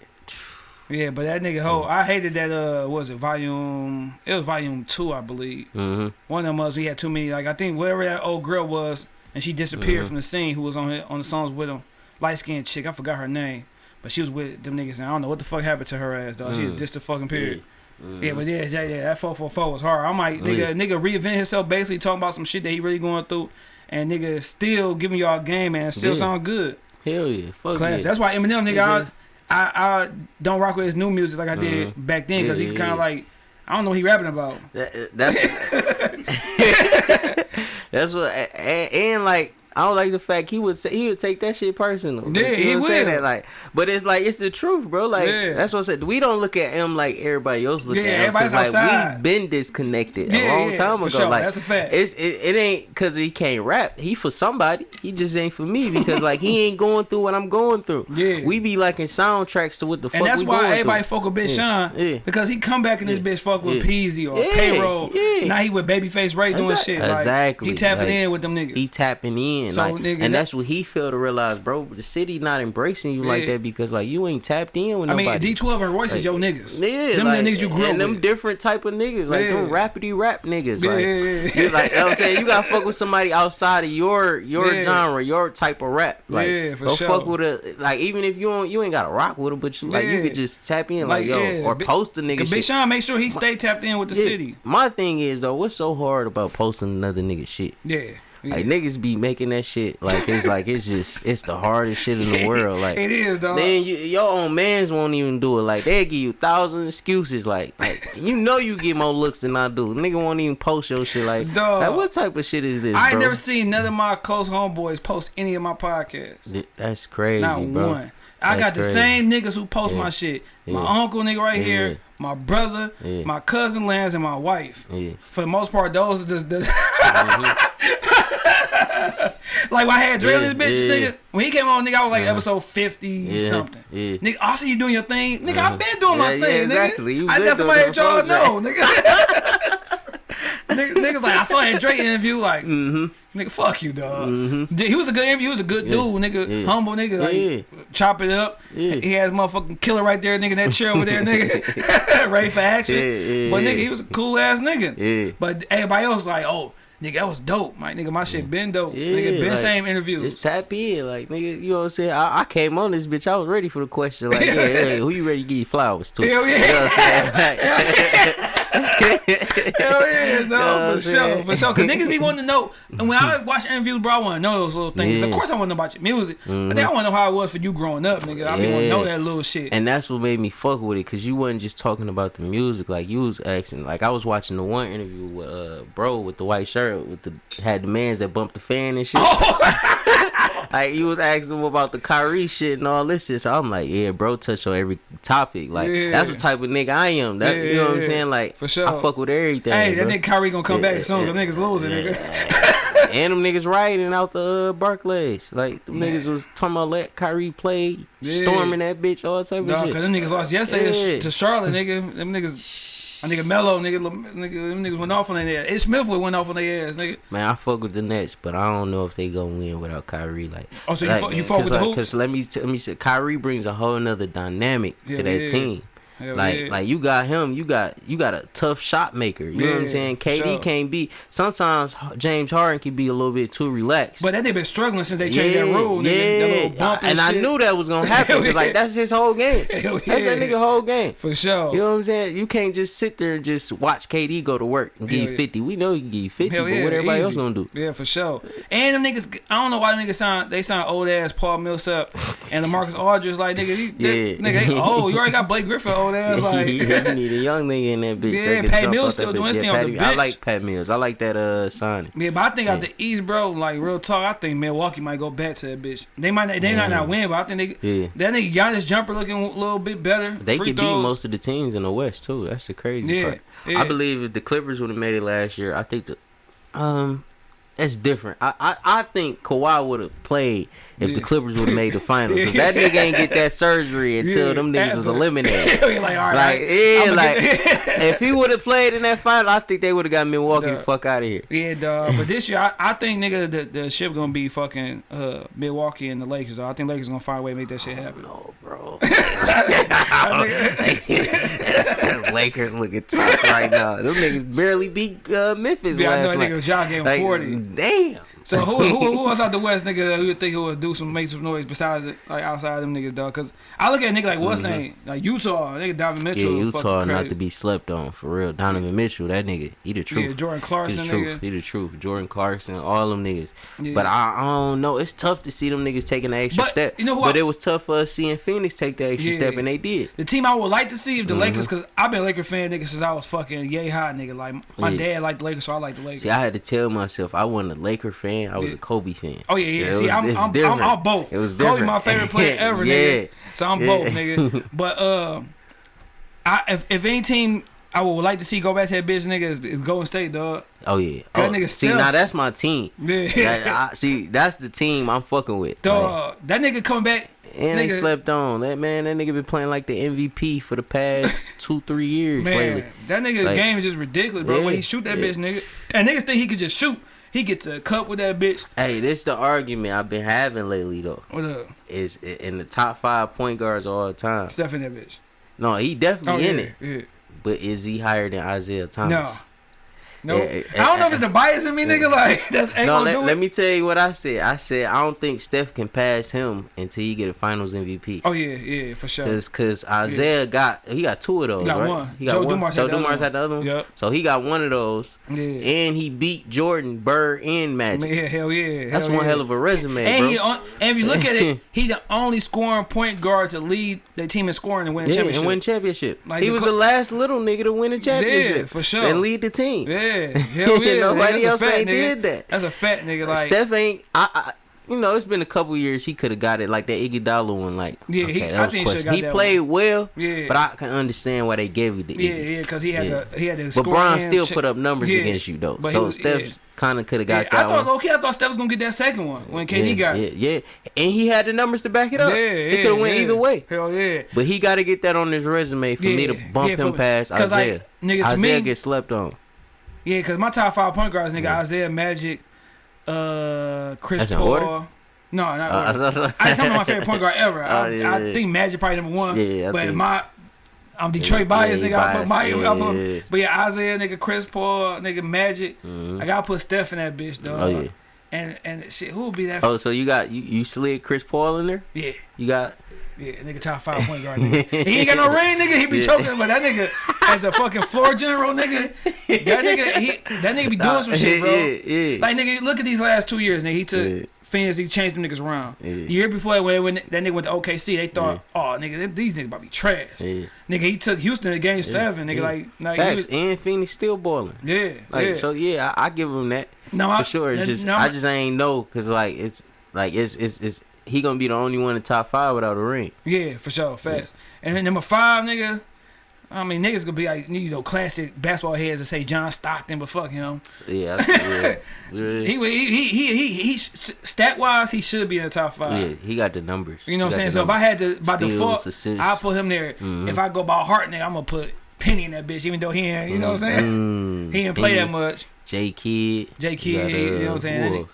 Yeah, but that nigga ho, I hated that. Uh, was it volume? It was volume two, I believe. Mm-hmm. One of them was he had too many. Like I think whatever that old girl was, and she disappeared Mhm. from the scene. Who was on it, on the songs with him? Light skinned chick. I forgot her name, but she was with them niggas. And I don't know what the fuck happened to her ass, dog. She was Mm. just a fucking period. Mm-hmm. Yeah, but yeah, yeah, yeah, that four four four was hard. I'm like, nigga, yeah. nigga reinvent himself, basically talking about some shit that he really going through, and nigga still giving y'all game, man. Still Yeah. sound good, Hell yeah. Fuck class. yeah. That's why Eminem, nigga, Yeah. I, I, I don't rock with his new music like I did Mhm. back then, cause Yeah, he kind of yeah. like, I don't know what he rapping about. That, that's that's what and, and like I don't like the fact he would say he would take that shit personal. Yeah, Like, he would say. That, like, but it's like it's the truth, bro. Like Yeah. that's what I said. We don't look at him like everybody else look Yeah, at him. everybody's like outside. we been disconnected Yeah, a long yeah, time ago. sure. Like That's a fact. It's it, it ain't because he can't rap. He for somebody. He just ain't for me because like he ain't going through what I'm going through. Yeah. we be liking soundtracks to what the fuck And that's why everybody through. fuck with Bitch Yeah, Sean yeah. because he come back in this bitch fuck with. Peezy or payroll. yeah. Now he with Babyface Ray doing Exact- shit. Like, exactly. He tapping Like, in with them niggas. He tapping in, So, like, nigga, and that's what he failed to realize, bro. The city not embracing you like that because like you ain't tapped in with I mean. D12 and Royce is your niggas. Yeah, them like, the niggas you grew up and them with. different type of niggas, like them Yeah. rapidy rap niggas. Like, yeah, yeah. you like, you know what I'm saying you gotta fuck with somebody outside of your your Yeah. genre, your type of rap. Like, Yeah, for go sure. fuck with a like even if you don't you ain't gotta rock with them, but you like you could just tap in like, Like, yo yeah, or post a nigga. Big Sean make sure he stay tapped in with the Yeah. city. My thing is though, what's so hard about posting another nigga shit? Yeah. Yeah. Like niggas be making that shit like it's like it's just it's the hardest shit in the world. Like it is, dog. then you, your own mans won't even do it. Like they give you thousand excuses. Like like you know you get more looks than I do. Nigga won't even post your shit. Like Dog. like what type of shit is this? I ain't bro? never seen none of my close homeboys post any of my podcasts. That's crazy, Not bro. one. I That's got the crazy. same niggas who post Yeah. my shit. My Yeah. uncle nigga right Yeah. here, my brother, my cousin Lance, and my wife. For the most part, those are just. just Mhm. like when I had Dre on Yeah, this bitch, yeah. nigga. When he came on, nigga, I was like Uh-huh. episode fifty Yeah, something. yeah. Nigga, I see you doing your thing, nigga. Uh-huh. I've been doing my thing, exactly. nigga. I got somebody that y'all know, nigga. niggas, niggas like I saw that Drake interview, like Mm-hmm. nigga, fuck you, dog. Dude, He was a good interview. He was a good Yeah. dude, nigga. Yeah. Humble nigga. Like, Yeah. Chop it up. He has motherfucking killer right there, nigga. That chair over there, nigga. Ready for action. But nigga, he was a cool ass nigga. But everybody else like, oh, nigga, that was dope. My nigga, my shit been dope. nigga, been like, same interviews. Just tap in, like nigga. You know what I'm saying? I, I came on this bitch. I was ready for the question. Like, yeah, yeah, who you ready to give you flowers to? Hell yeah. You know what I'm saying? Like- Hell yeah, no, I'm for sure, for sure. Cause niggas be wanting to know. And when I watch interviews, bro, I want to know those little things. Of course, I want to know about your music. But Mhm. then I want to know how it was for you growing up, nigga. I be want to know that little shit. And that's what made me fuck with it, cause you wasn't just talking about the music, like you was asking. Like I was watching the one interview with uh bro with the white shirt with the had the mans that bumped the fan and shit. like you was asking him about the Kyrie shit and all this shit. So I'm like, yeah, bro, touch on every topic. Like Yeah. that's the type of nigga I am. That you know what I'm saying? Like For sure. I fuck with everything. hey, that nigga Kyrie gonna come back Yeah, soon. yeah, Them niggas losing, nigga. and them niggas riding out the uh, Barclays. Like them Man. niggas was talking about let Kyrie play, Yeah. storming that bitch, all type of shit. cause them niggas lost yesterday Yeah. to Charlotte, nigga. Them niggas, a nigga Mello, nigga, nigga, them niggas went off on their ass. Ish Smith went off on their ass, nigga. Man, I fuck with the Nets, but I don't know if they gonna win without Kyrie. Like, Oh, so you fuck- you fuck with cause the like, hoops? Cause let me let me say, Kyrie brings a whole nother dynamic Hell to that yeah. team. Hell like, yeah. like you got him, you got you got a tough shot maker. You know what I'm saying? KD sure. can't be. Sometimes James Harden can be a little bit too relaxed. But that nigga been struggling since they changed that rule, nigga. That little bump and, and I knew that was gonna happen. 'cause, like that's his whole game. Hell That's that nigga whole game. For sure. You know what I'm saying? You can't just sit there and just watch KD go to work and give you yeah. 50. We know he can give you 50, Hell but yeah, what everybody easy. else gonna do? Yeah, for sure. And them niggas, I don't know why them niggas sound, they sound old ass Paul Millsap and the Marcus Aldridge like nigga, these, Yeah. yeah. nigga, they, oh, you already got Blake Griffin old ass like. you need a young nigga in that bitch. Yeah, that Pat Mills still doing his Yeah, on Patty- the I like Pat Mills. I like that uh signing. Yeah, but I think out the East, bro, like real talk, I think Milwaukee might go back to that bitch. They might not, they might not win, but I think they Yeah. that nigga Giannis jumper looking a little bit better. They Free could beat most of the teams in the West too. That's the crazy Yeah, part. yeah. I believe if the Clippers would have made it last year, I think the um That's different. I I, I think Kawhi would have played if the Clippers would have made the finals. 'Cause that nigga ain't get that surgery until Yeah, them niggas was eliminated. Like, right, Like yeah, I'ma like if he would have played in that final, I think they would have got Milwaukee Duh. the fuck out of here. Yeah, dog. But this year, I, I think nigga the, the ship gonna be fucking uh, Milwaukee and the Lakers. Dog. I think Lakers gonna find a way to make that shit happen. No, bro. Lakers looking tough right now. Them niggas barely beat uh, Memphis Yeah, I know last night. nigga Ja gave Like, 40. Damn. So who, who who else out the West nigga that you think who would do some make some noise besides it, like outside them niggas dog? Cause I look at a nigga like what's name like Utah nigga Donovan Mm-hmm. Yeah, Mitchell. Utah not to be slept on for real. Donovan Mitchell, that nigga, he the truth. Yeah, Jordan he Clarkson the truth. nigga. He the truth. Jordan Clarkson, all them niggas. Yeah. But I, I don't know. It's tough to see them niggas taking the extra But, step. you know who but I- it was tough for us seeing Phoenix take the extra Yeah. step, and they did. The team I would like to see if the Mhm. Lakers, cause I've been a Laker fan nigga since I was fucking yay hot nigga. Like my Yeah. dad liked the Lakers, so I like the Lakers. See, I had to tell myself I wasn't a Laker fan fan. I was Yeah. a Kobe fan. Oh yeah, yeah. it See, was- I'm, I'm, I'm. I'm both. It was different. Kobe, my favorite player ever, yeah. nigga. So I'm Yeah. both, nigga. But um, I if, if any team I would like to see go back to that bitch, nigga, is, is Golden State, dog. Oh yeah. That oh, nigga see, now that's my team. Yeah. That- I- see, that's the team I'm fucking with. Like, Dog, that nigga coming back. and they slept on that man. That nigga been playing like the MVP for the past two, three years Man, lately. that nigga's Like- game is just ridiculous, bro. when he shoot that yeah. bitch, nigga, and niggas think he could just shoot. He gets a cup with that bitch. Hey, this the argument I've been having lately though. With a Is in the top five point guards all the time. stuff in that bitch. No, he Oh definitely yeah, in it. yeah. But is he higher than Isiah Thomas? No. No, Yeah, I don't know if it's the bias in me, nigga. Like that's ain't No, gonna let, let me tell you what I said. I said I don't think Steph can pass him until he get a Finals MVP. Oh yeah, yeah, for sure. Cause, cause Isiah got he got two of those. He got right? one. He got Joe one. Dumars Joe had the other Dumars one. had the other one. Yep. So he got one of those, Yeah. and he beat Jordan, Bird, and Magic. yeah, hell yeah. That's hell one yeah. hell of a resume, And bro. he on, and if you look at it, he the only scoring point guard to lead the team in scoring and win a yeah, championship. and win championship. Like he was the last little nigga to win a championship. for sure. And lead the team. yeah, hell yeah. Nobody else ain't nigga. did that. That's a fat nigga. Like Steph ain't. I, I. You know, it's been a couple years. He could have got it like that Iguodala one. Like, Yeah, okay, he- I think he got He played well, Yeah. but I can understand why they gave you the yeah, Iggy. yeah, because he had Yeah. to he had the. But. Bron still shit. put up numbers Yeah. against you though. But so was- Steph yeah. kind of could have Yeah, got I that thought one. okay. I thought Steph was gonna get that second one when KD yeah, got yeah, it. yeah, and he had the numbers to back it up. yeah, it could have went either way. Hell yeah. But he got to get that on his resume for me to bump him past past 'cause, like, Isiah. nigga, to Isiah me- gets slept on. Yeah, because my top five point guards, nigga, Isiah Magic, uh, Chris That's Paul. No, not Uh, order. I just tell my favorite point guard ever. I, Oh, yeah, I yeah. think Magic probably number one. Yeah, yeah, I but think- my I'm Detroit Yeah, bias, yeah, nigga. I put biased. my, I put, yeah. but yeah, Isiah, nigga, Chris Paul, nigga, Magic. Mhm. I gotta put Steph in that bitch, dog. Oh yeah. And and shit, who would be that? Oh, so you got you, you slid Chris Paul in there? yeah, You got yeah, nigga, top five point guard. Nigga. he ain't got no ring, nigga. He be Yeah. choking, but that nigga, as a fucking floor general, nigga, that nigga, he that nigga be doing some shit, bro. Yeah, yeah. Like nigga, look at these last two years, nigga. He took Yeah. Phoenix, he changed them niggas around. Yeah. The year before when, when that nigga went to OKC, they thought, oh nigga, these niggas about to be trash. yeah. Nigga, he took Houston to game seven, nigga. yeah. Like, like Facts. was, and Phoenix still balling. yeah, Like yeah. so, yeah, I, I give him that no, I for sure. It's just no, I just ain't know because like it's like it's it's it's he gonna be the only one in the top five without a ring. yeah, for sure, fast. And then number five, nigga. I mean, niggas gonna be like, you know, classic basketball heads and say John Stockton, but fuck him. Yeah, I- yeah, yeah. He he he he he, he stat wise, he should be in the top five. yeah, he got the numbers. You know what I'm saying? So if I had to by Steals, default. I'll put him there. Mhm. If I go by heart, nigga, I'm gonna put Penny in that bitch, even though he ain't, you know what I'm saying? Mm, He didn't play that much. J Kidd, J. Kidd, you know what I'm saying?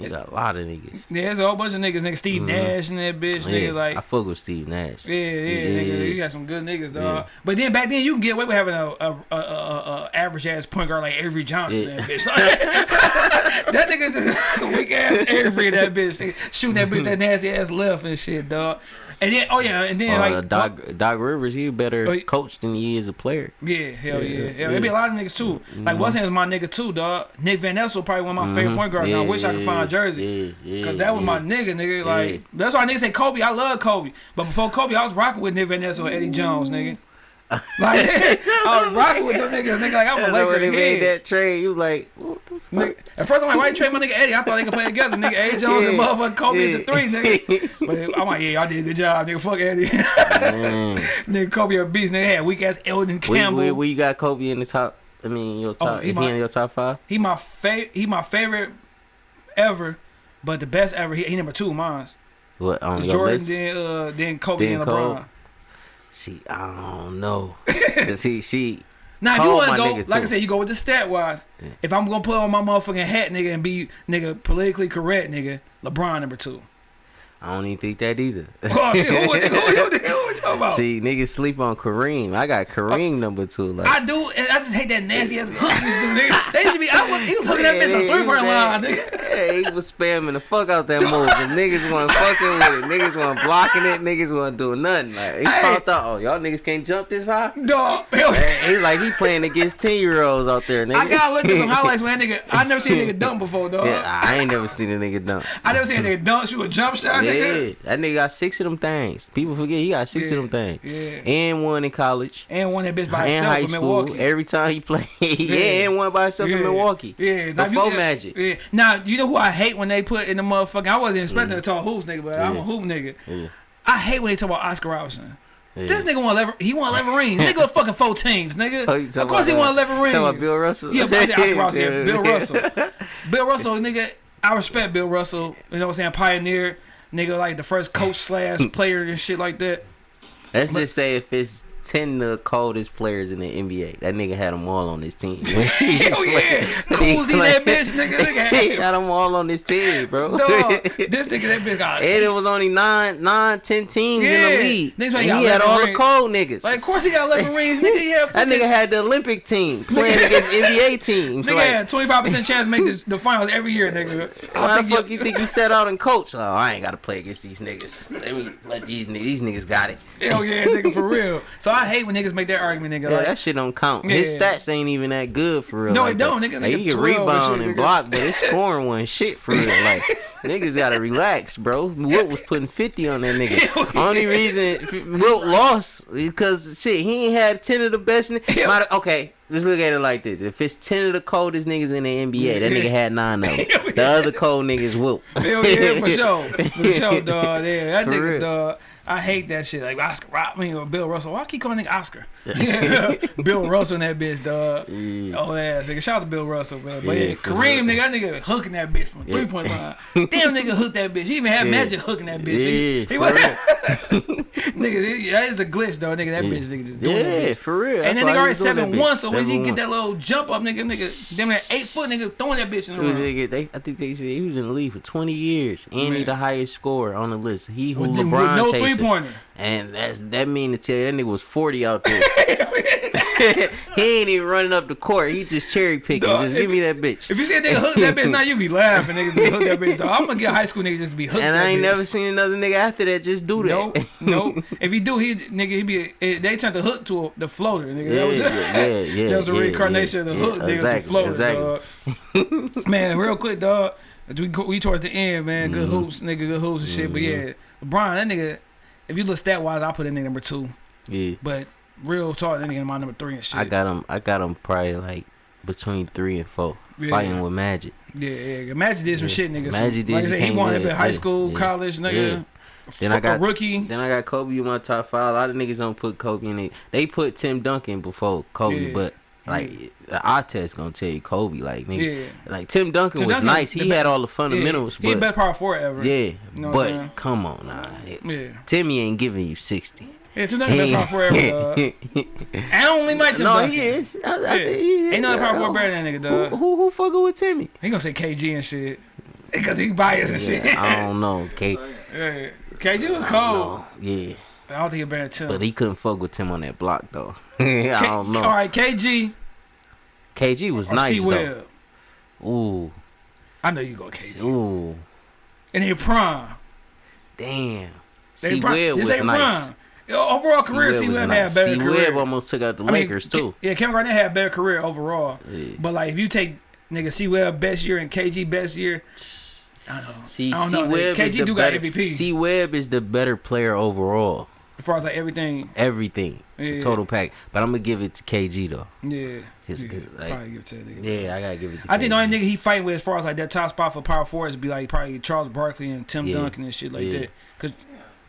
You got a lot of niggas. Yeah, there's a whole bunch of niggas, nigga. Steve Mhm. Nash and that bitch, Yeah, nigga. Like, I fuck with Steve Nash. yeah, yeah, Yeah, nigga. You got some good niggas, dog. Yeah. But then back then, you can get away with having a a, a, a, a average ass point guard like Avery Johnson. Yeah. That bitch, that nigga just weak ass Avery. That bitch shooting that bitch that nasty ass left and shit, dog. And then, oh yeah, and then Uh, like Doc, Doc Rivers, he a better Oh, coach than he is a player. Yeah, hell yeah. Yeah, Hell, There be a lot of niggas too. Like, Mhm. what's was my nigga too, dog. Nick Van Exel, probably one of my favorite Mhm. point guards. and I Yeah, wish I could find a jersey. Yeah, yeah. Cause that was yeah. my nigga, nigga. Like Yeah. that's why niggas say Kobe. I love Kobe, but before Kobe, I was rocking with Nick Van Exel and Eddie Jones, nigga. Like I was rocking with them niggas, nigga. Like I'm a Laker when they made that trade. You like, Nigga, at first I'm like, why you trade my nigga Eddie? I thought they could play together, nigga. Eddie Jones and Yeah. motherfucking Kobe Yeah. at the three, nigga. But I'm like, yeah, I did a good job, nigga. Fuck Eddie. Man. nigga, Kobe a beast. Nigga had weak ass Elden Where, Campbell. where, where you got Kobe in the top? I mean, your top. he is my- he in your top five? He my fa- He my favorite ever, but the best ever. He, he number two, mine. What on Jordan, list? then uh, then Kobe, Then and LeBron. See, I don't know. Cause he, see, Now, if you want to go, like I said, you go with the stat wise. Yeah. If I'm gonna put on my motherfucking hat, nigga, and be nigga politically correct, nigga, LeBron number two. I don't even think that either. Oh shit, who, who, who, who, who we talking about? See, niggas sleep on Kareem. I got Kareem number two. Like, I do, and I just hate that nasty ass hook he used to do. They used to be, I was, he was hooking that bitch on three point line, nigga. Yeah, he was spamming the fuck out that move. And niggas wasn't fucking with it. Niggas wasn't blocking it. Niggas wasn't doing nothing. Like he Hey. found out, oh y'all niggas can't jump this high. Dog, He like he playing against ten year olds out there, nigga. I gotta look at some highlights when that nigga. I never seen a nigga dunk before, dog. Yeah, I ain't never seen a nigga dunk. I never seen a nigga dunk, shoot a jump shot. Yeah, nigga. Yeah, that nigga got six of them things. People forget he got six Yeah, of them things. yeah. And one in college. And one that bitch by and himself high in school. Milwaukee. Every time he played, yeah, Yeah. and one by himself in Milwaukee. Yeah, Now, before you, Magic. Yeah. Now you know who I hate when they put in the motherfucking. I wasn't expecting to talk hoops, nigga, but I'm a Yeah. hoop nigga. Yeah. I hate when they talk about Oscar Robertson. Yeah. This nigga won eleven. He won eleven rings. Nigga won fucking four teams, nigga. Oh, of course he uh, eleven rings. Talking about Bill Russell. Yeah, but I said Oscar yeah, Yeah. Bill Russell. Bill Russell, nigga. I respect Bill Russell. You know what I'm saying? Pioneer, nigga, like the first coach slash hmm. player and shit like that. Let's just say if it's ten of the coldest players in the NBA, that nigga had them all on his team. Hell yeah, Koozie that bitch, nigga. nigga he had- had them all on his team, bro. Dog, this nigga, that bitch got. And it was only nine, nine, ten teams in the league. Niggas like he had 11 all the cold niggas. Like, of course he got 11 rings, nigga. He had that nigga had the Olympic team playing against NBA teams. Nigga like, had 25% chance to make this, the finals every year, nigga. Why the fuck you think you set out and coach? Oh, I ain't gotta play against these niggas. Let me let these. These niggas got it. Hell yeah, nigga, for real. So I hate when niggas make that argument, nigga. Yeah, like, that shit don't count. His stats ain't even that good for real. No, like it don't, that. nigga. Like, Nigga he can 12 and rebound shit, and block, but his scoring one shit for real. Like niggas gotta relax, bro. Wilt was putting fifty on that nigga. Only reason Wilt lost because shit, he ain't had ten of the best. Okay, let's look at it like this: if it's ten of the coldest niggas in the NBA, that nigga had nine of them. The other cold niggas Wilt. Hell yeah, for sure. For sure, dog. Yeah, that For nigga, real. dog. I hate that shit. Like Oscar, Rob- I mean, or Bill Russell. Why I keep calling nigga Oscar? Bill Russell and that bitch, dog. Yeah. Oh ass, nigga. Shout out to Bill Russell, man. But Yeah, yeah, Kareem, sure. nigga, that nigga hooking that bitch from Yeah. three point line. Damn, nigga hooked that bitch. He even had Yeah. Magic hooking that bitch. He- Yeah, he for was, nigga, that is a glitch, though. Nigga, that bitch, nigga, just doing that Yeah, bitch. for real. And then nigga he already that seven one, so when he get that little jump up, nigga, nigga, damn that eight foot nigga throwing that bitch in the He room. nigga, they, I think they said he was in the league for 20 years and he the highest scorer on the list. He who With, with LeBron no. Three pointer. And that's that mean to tell you that nigga was 40 out there. he ain't even running up the court. He just cherry picking. Dog, just give me that bitch. If you see a nigga hook that bitch now, you be laughing, nigga. Just hook that bitch. Dog. I'm gonna get high school niggas just to be hooked. and I ain't bitch. never seen another nigga after that just do that. Nope, nope. If he do, he nigga, he be. They turned the hook to a, the floater, nigga. Yeah, that was yeah, yeah, that was a yeah, reincarnation yeah, of the hook, nigga, exactly, the floater, exactly. dog. Man, real quick, dog. We we towards the end, man. Good Mm-hmm. hoops, nigga. Good hoops and shit. But yeah, LeBron, that nigga. If you look stat wise, I put nigga number two. Yeah. But real talk, that nigga in my number three and shit. I got him. I got him probably like between three and four, Yeah. fighting with Magic. Yeah, yeah. Magic did some Yeah. shit, nigga. Magic Some- like I did said, he won it in high school, yeah, college, nigga. Then I Fuck got rookie. Then I got Kobe in my top five. A lot of niggas don't put Kobe in it. They put Tim Duncan before Kobe, but like the test gonna tell you Kobe. Like nigga, Yeah. like Tim Duncan Tim was Duncan, nice. He had all the Yeah, fundamentals, he the but best power forward ever. yeah, know what I'm but come on now, Yeah. Timmy ain't giving you sixty. Yeah, Tim Duncan best power forward ever. I only like Tim no, Duncan. he is. I, I Yeah. he is. Ain't no power forward better than that nigga, Who, dog. who, who fucking with Timmy? He gonna say KG and shit. Because he biased and shit. I don't know, K. Yeah. KG was cold. don't. Yes, I don't think he better than Tim. but he couldn't fuck with Tim on that block though. I K- don't know. All right, KG KG was or nice C though. Ooh, I know you go KG. ooh, And then prime. damn. They C prime. Webb was they nice. prime. Overall career, C Webb nice. had better C career. Webb almost took out the I Lakers Ke- too. Yeah, Kevin Garnett had better career overall. Yeah. But like, if you take nigga C Webb best year and KG best year, I don't know. See, I don't C know. Webb KG is the do better, got MVP C Webb is the better player overall. As far as like everything. Everything, Yeah. total pack. But I'm gonna give it to KG though. Yeah, It's yeah, good, like- probably give it to that nigga. Yeah, I gotta give it to. I think the only nigga he fight with as far as like that top spot for power forwards be like probably Charles Barkley and Tim Yeah. Duncan and shit like Yeah. that. Cause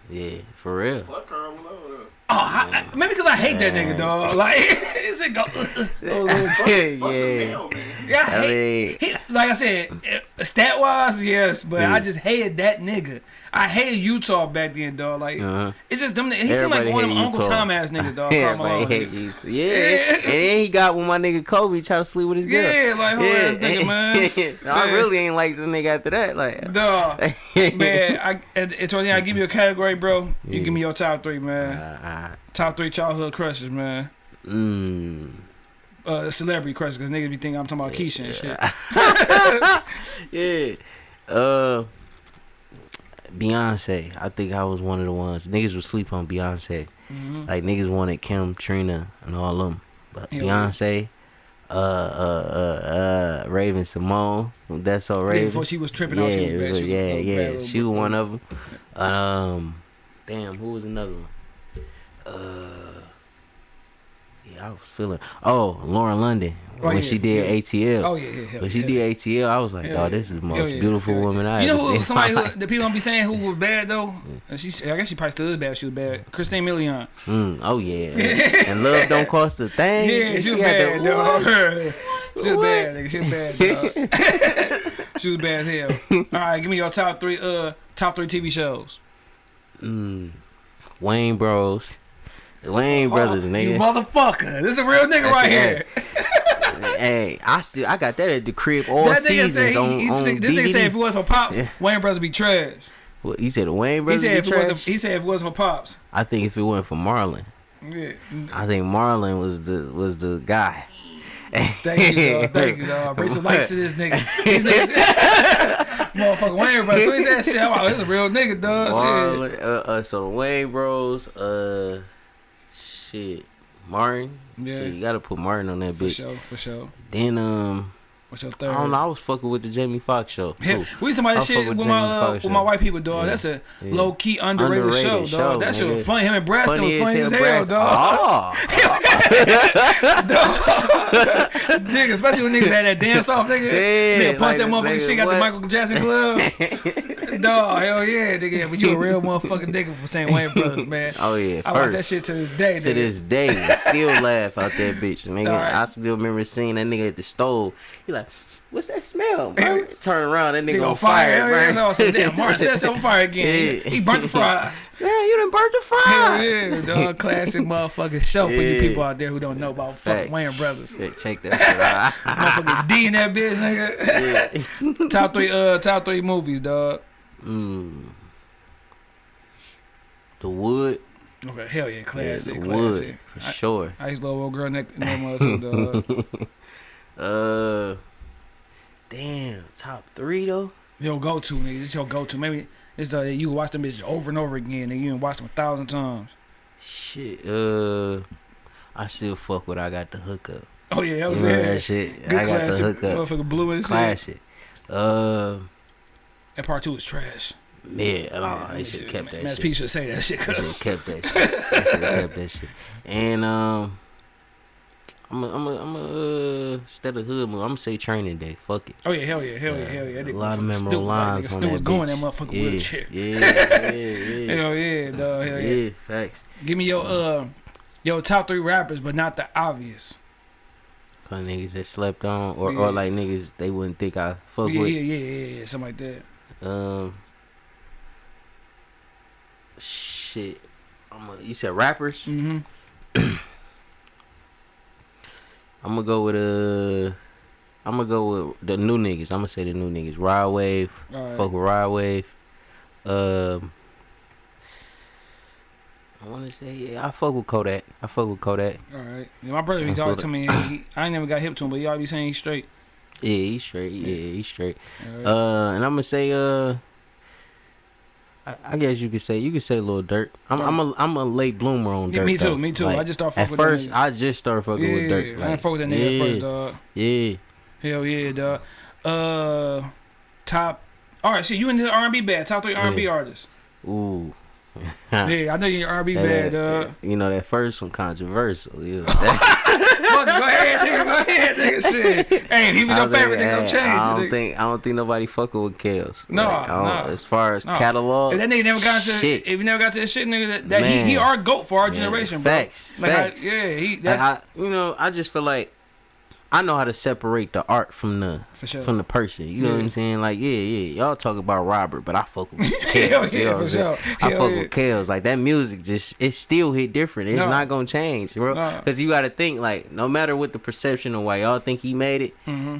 Yeah, for real. Fuck Karl Malone. Oh, I, I, maybe because I hate that nigga dog. Like it's a go. Uh, uh, oh, yeah, yeah. Yeah, I hate, he, like I said, eh, stat wise, yes, but Yeah. I just hated that nigga. I hated Utah back then, dog. Like uh-huh. it's just them. He seemed like one of them Uncle Utah. Tom ass niggas, dog. Yeah, hate. Yeah. Yeah. and then he got with my nigga Kobe trying to sleep with his girl. Yeah, like whole ass nigga, man. I really ain't like the nigga after that. Like, Dog, man, I at, at toward the end, I give you a category, bro. You Yeah. give me your top three, man. Top three childhood crushes, man. uh, mm. Uh, celebrity crushes, cause niggas be thinking I'm talking about Keisha and shit. yeah. Uh, Beyonce. I think I was one of the ones. Niggas would sleep on Beyonce. Mhm. Like niggas wanted Kim, Trina, and all of them. But Yeah. Beyonce, uh, uh, uh, uh, Raven Symoné. That's so Yeah, Raven. before she was tripping yeah, out, she was bad. She was yeah, yeah. She was one of them. Um, damn, who was another one? Uh, yeah, I was feeling. Oh, Lauren London Oh, when yeah, she did yeah. ATL. Oh yeah, yeah. hell When she did ATL, I was like, Hell oh, this is the most beautiful woman I You ever know seen. who somebody who the people don't be saying who was bad though? And she, I guess she probably still is bad. if She was bad. Christina Milian. Mm, oh yeah, and love don't cost a thing. Yeah, And she was bad, the- dog. She was bad, nigga. She was bad. dog. she was bad as hell. All right, give me your top three. Uh, top three TV shows. Mm, Wayans Bros, Wayans brothers, Oh, nigga. You motherfucker. This is a real nigga That's right here. hey, I still I got that at the crib all that nigga seasons said, he, on, he, on this nigga said if it wasn't for Pops, Yeah. Wayans Brothers be trash. What, he said Wayans He brothers. said be if it wasn't, trash? he said if it wasn't for Pops. I think if it wasn't for Marlon, Yeah. I think Marlon was the was the guy. Thank you, dog. Thank you, dog. Bring some light to this nigga. This nigga motherfucker Wayans Brothers. So he said shit. I'm like, this a real nigga, dog. Shit. Marlon, uh, uh, so Wayans Bros, uh, shit, Martin. Yeah. Shit, you gotta put Martin on that For bitch. For sure, for sure. Then um, What's your third? I don't know. I was fucking with the Jamie Foxx show. Too. we used to watch I this fuck shit with with my uh, with my white people, dog. Yeah. That's a Yeah. low key underrated, show, Underrated dog. show, that shit was funny. Him and Braxton was funny as hell, Brad- dog. Oh, nigga, especially when niggas had that dance off, nigga. Yeah, nigga punch like that motherfucking nigga, shit got the? Michael Jackson glove. dog, hell yeah, nigga. But you a real motherfucking nigga for saying Wayans Brothers, man. oh yeah, I watch that shit to this day, To this day, still laugh out that bitch, nigga. I still remember seeing that nigga at the stove. He like, what's that smell? bro?" Turn around, that nigga, Nigga on fire, Hell yeah, bro. no, so damn, Martin himself on fire again. Yeah. He burnt the fries. Man, you done burnt the Hell fries. yeah, dog. Classic motherfucking show for you people out there who don't know about fucking Wayans Brothers. Check, check that shit out. Motherfucking D in that bitch, nigga. Yeah. top three, uh, top three movies, dog. Mm. The wood. Okay, hell yeah, Yeah, classic, the classic. wood for I, sure. I used to love old girl neck, no more too, dog. Uh, damn, top three though. Your go to, nigga. This your go to. Maybe it's the you watch them bitches over and over again, and you can watch them a thousand times. Shit. Uh, I still fuck with I got the hookup. Oh yeah, that You was remember it. that shit? Good I got the classic. hookup. Motherfucker blue and shit. Classic. Uh, That part two is trash. yeah, oh, Yeah, they should have kept that Mass shit. P should say that shit. They should have kept that shit. They should have kept that shit. And um, I'm a, I'm a, I'm a uh, instead of hood movie, I'm gonna say Training Day. Fuck it. oh yeah, hell yeah, hell yeah, Uh, hell yeah. That a lot of memorable lines nigga on Stu was that going bitch. that motherfucker yeah, wheelchair. Yeah, yeah, yeah. Hell yeah, dog. Hell yeah. yeah, facts. Give me your uh, your top three rappers, but not the obvious. For niggas that slept on, or, Yeah. or like niggas they wouldn't think I fuck yeah, with. yeah, yeah, yeah, yeah, something like that. Um, shit. I'm a, you said rappers. Mm-hmm. I'm gonna go with uh, I'm gonna go with the new niggas. I'm gonna say the new niggas. Rod Wave. Right. Fuck with Rod Wave. Um, I want to say yeah. I fuck with Kodak. I fuck with Kodak. All right. Yeah, my brother, feel always it. me, he, I ain't never got hip to him, but he be saying he's straight. Yeah, he's straight. Yeah, he's straight. Right. Uh, and I'm gonna say uh. I, I guess you could say you could say Lil Durk. I'm I'm a I'm a late bloomer on Yeah, Durk. me too, though. me too. Like, I just started at fucking with that first. I just started fucking yeah, with. I Like, ain't fuck with that nigga yeah, first, dog. Yeah, Hell yeah, dog. Uh, top. All right, shit, you into R&B bad? Top three R&B Yeah. artists. ooh. Yeah, I know you're R&B bad, dog. You know that first one controversial. Yeah. Fuck, it, go ahead, nigga. Go ahead, nigga. Shit. Hey, he was I your favorite, nigga. I'm changing. I don't think I don't think nobody fucking with Kels. No, Like, no. As far as No. catalog, If that nigga never got to, shit. if he never got to his shit, nigga, that, that he, he our goat for our Yeah, generation, bro. facts, Like, facts. I, yeah, he Like, I, you know, I just feel like I know how to separate the art from the sure. from the person. You know what I'm saying? Like, yeah, yeah. Y'all talk about Robert, but I fuck with Hell Kels. you know yeah, for sure. I Hell fuck yeah. with Kels. Like that music, just it still hit different. It's No. not gonna change, bro. No. Because you got to think like, no matter what the perception of why y'all think he made it, hmm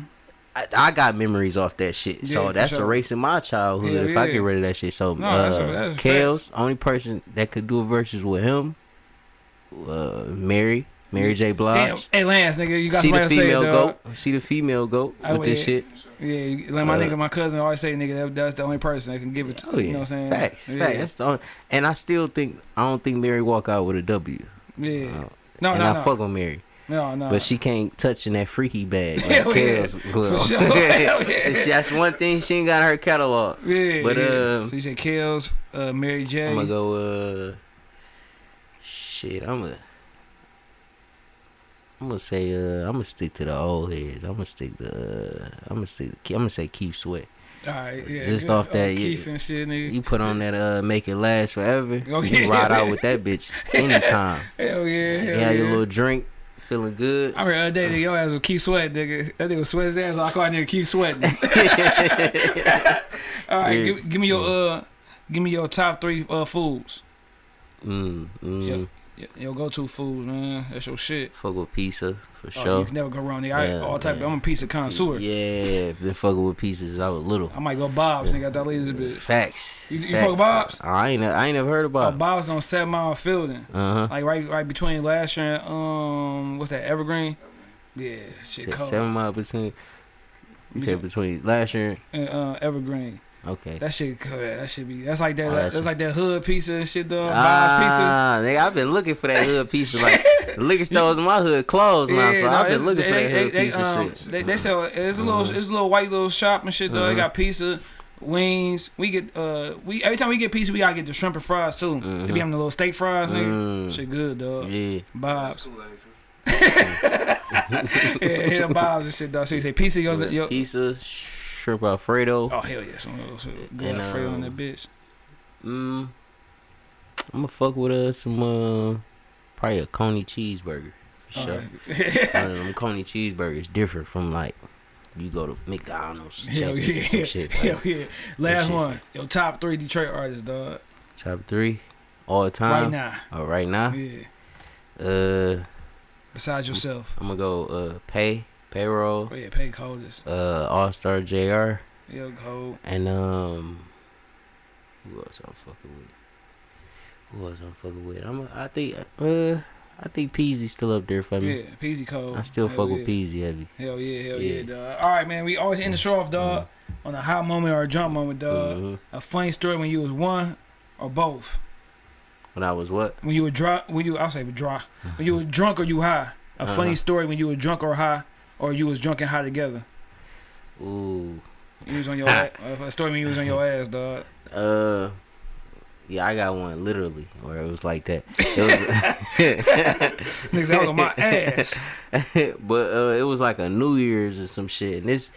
I, I got memories off that shit. Yeah, so that's sure. erasing my childhood Hell if I get rid of that shit. So No, uh, that's- that's Kels, only person that could do a versus with him, uh, Mary, Mary J. Blige. Damn, hey Lance, nigga, you got she the somebody to say, female dog. goat. She the female goat I with this shit. Yeah, like my Uh, nigga, my cousin always say, nigga, that, that's the only person that can give it to. Oh yeah, You know what I'm saying? facts, yeah. facts. That's the only, and I still think I don't think Mary walk out with a W. Yeah. Uh, no, and no, I no. fuck with Mary. No, no. But she can't touch in that freaky bag. Like Hell yeah. Will. For sure. Hell yeah. That's one thing she ain't got her catalog. Yeah, But, yeah. uh, so you said Kels, uh, Mary J. I'm gonna go. uh Shit, I'm gonna. I'm gonna say. uh I'm gonna stick to the old heads. I'm gonna stick to. Uh, I'm gonna stick. I'm gonna say Keith Sweat. All right, yeah. Just off that, Oh, yeah. Keith and shit, nigga. You put on that. uh Make it last forever. Oh, you yeah. ride out with that bitch anytime. Hell yeah, hell You yeah. have your little drink, feeling good. I remember the other day, your ass was keep sweating, nigga. That nigga was sweat his ass. I call that nigga keep sweating. All right, Yeah. give, give me your uh, give me your top three uh foods. Mm, mm, Yeah. Your, your go-to food, man. That's your shit. Fuck with pizza for Oh, sure. you can never go wrong, nigga. I, Yeah, all type. yeah. I'm a pizza connoisseur. Yeah, been fucking with pizzas. I was little. I might go Bob's, nigga. That lady's a bitch. Facts. You- you Facts. fuck Bob's? I ain't. I ain't never heard Oh, about. Bob's on Seven Mile Fielding, Uh huh. like right, right between Lahser and um, what's that? Evergreen. Yeah, shit. Seven mile between. You said between Lahser. and uh, Evergreen. Okay. That shit, could- that should be. That's like that. Oh, that that's- that's like that hood pizza and shit, dog. Bob's pizza. Ah, nigga, I've been looking for that hood pizza. Like the liquor stores in my hood closed now, so no, I've it's- been looking for they, that they, hood they, pizza um, shit. They, they sell it's a little it's a little white little shop and shit though. They Mhm. got pizza, wings. We get uh we every time we get pizza we gotta get the shrimp and fries too. They Mhm. be having the little steak fries, nigga. Mm. Shit good, dog. Yeah. Bob's. Kool-Aid, too. yeah, yeah, them Bob's and shit, dog. So you say pizza, yo, yo. Pizza, shrimp alfredo. Oh hell yeah, some of those good And, Alfredo um, that bitch. Mm, I'm gonna fuck with uh, some uh, probably a coney cheeseburger for sure. Alright. One of them coney cheeseburgers different from like you go to McDonald's, Hell or some yeah, shit. hell yeah. Last one, your top three Detroit artists, dog. top three all Right time. Right now, Oh, right now. yeah. Uh, Besides yourself, I'm gonna go uh, pay payroll. oh yeah, pay coldest. Uh, All Star Jr. Yeah, cold. and um, who else I'm fucking with? Who else I'm fucking with? I'm. I think. Uh, I think Peezy's still up there for me. Yeah, Peezy cold. I still Hell fuck yeah. with Peezy heavy. Hell yeah, hell yeah, Yeah. dog. All right, man. We always end the show off, dog, on a hot moment or a jump moment, dog. Mhm. A funny story when you was one or both. When I was what? When you were drunk, when you I'll say dry. When you were drunk or you high. A funny Uh-huh. story when you were drunk or high, or you was drunk and high together. Ooh. You was on your ass. A story when you was on your ass, dog. Uh. Yeah, I got one literally where it was like that. It Niggas, was on my ass. but uh, it was like a New Year's or some shit, and this.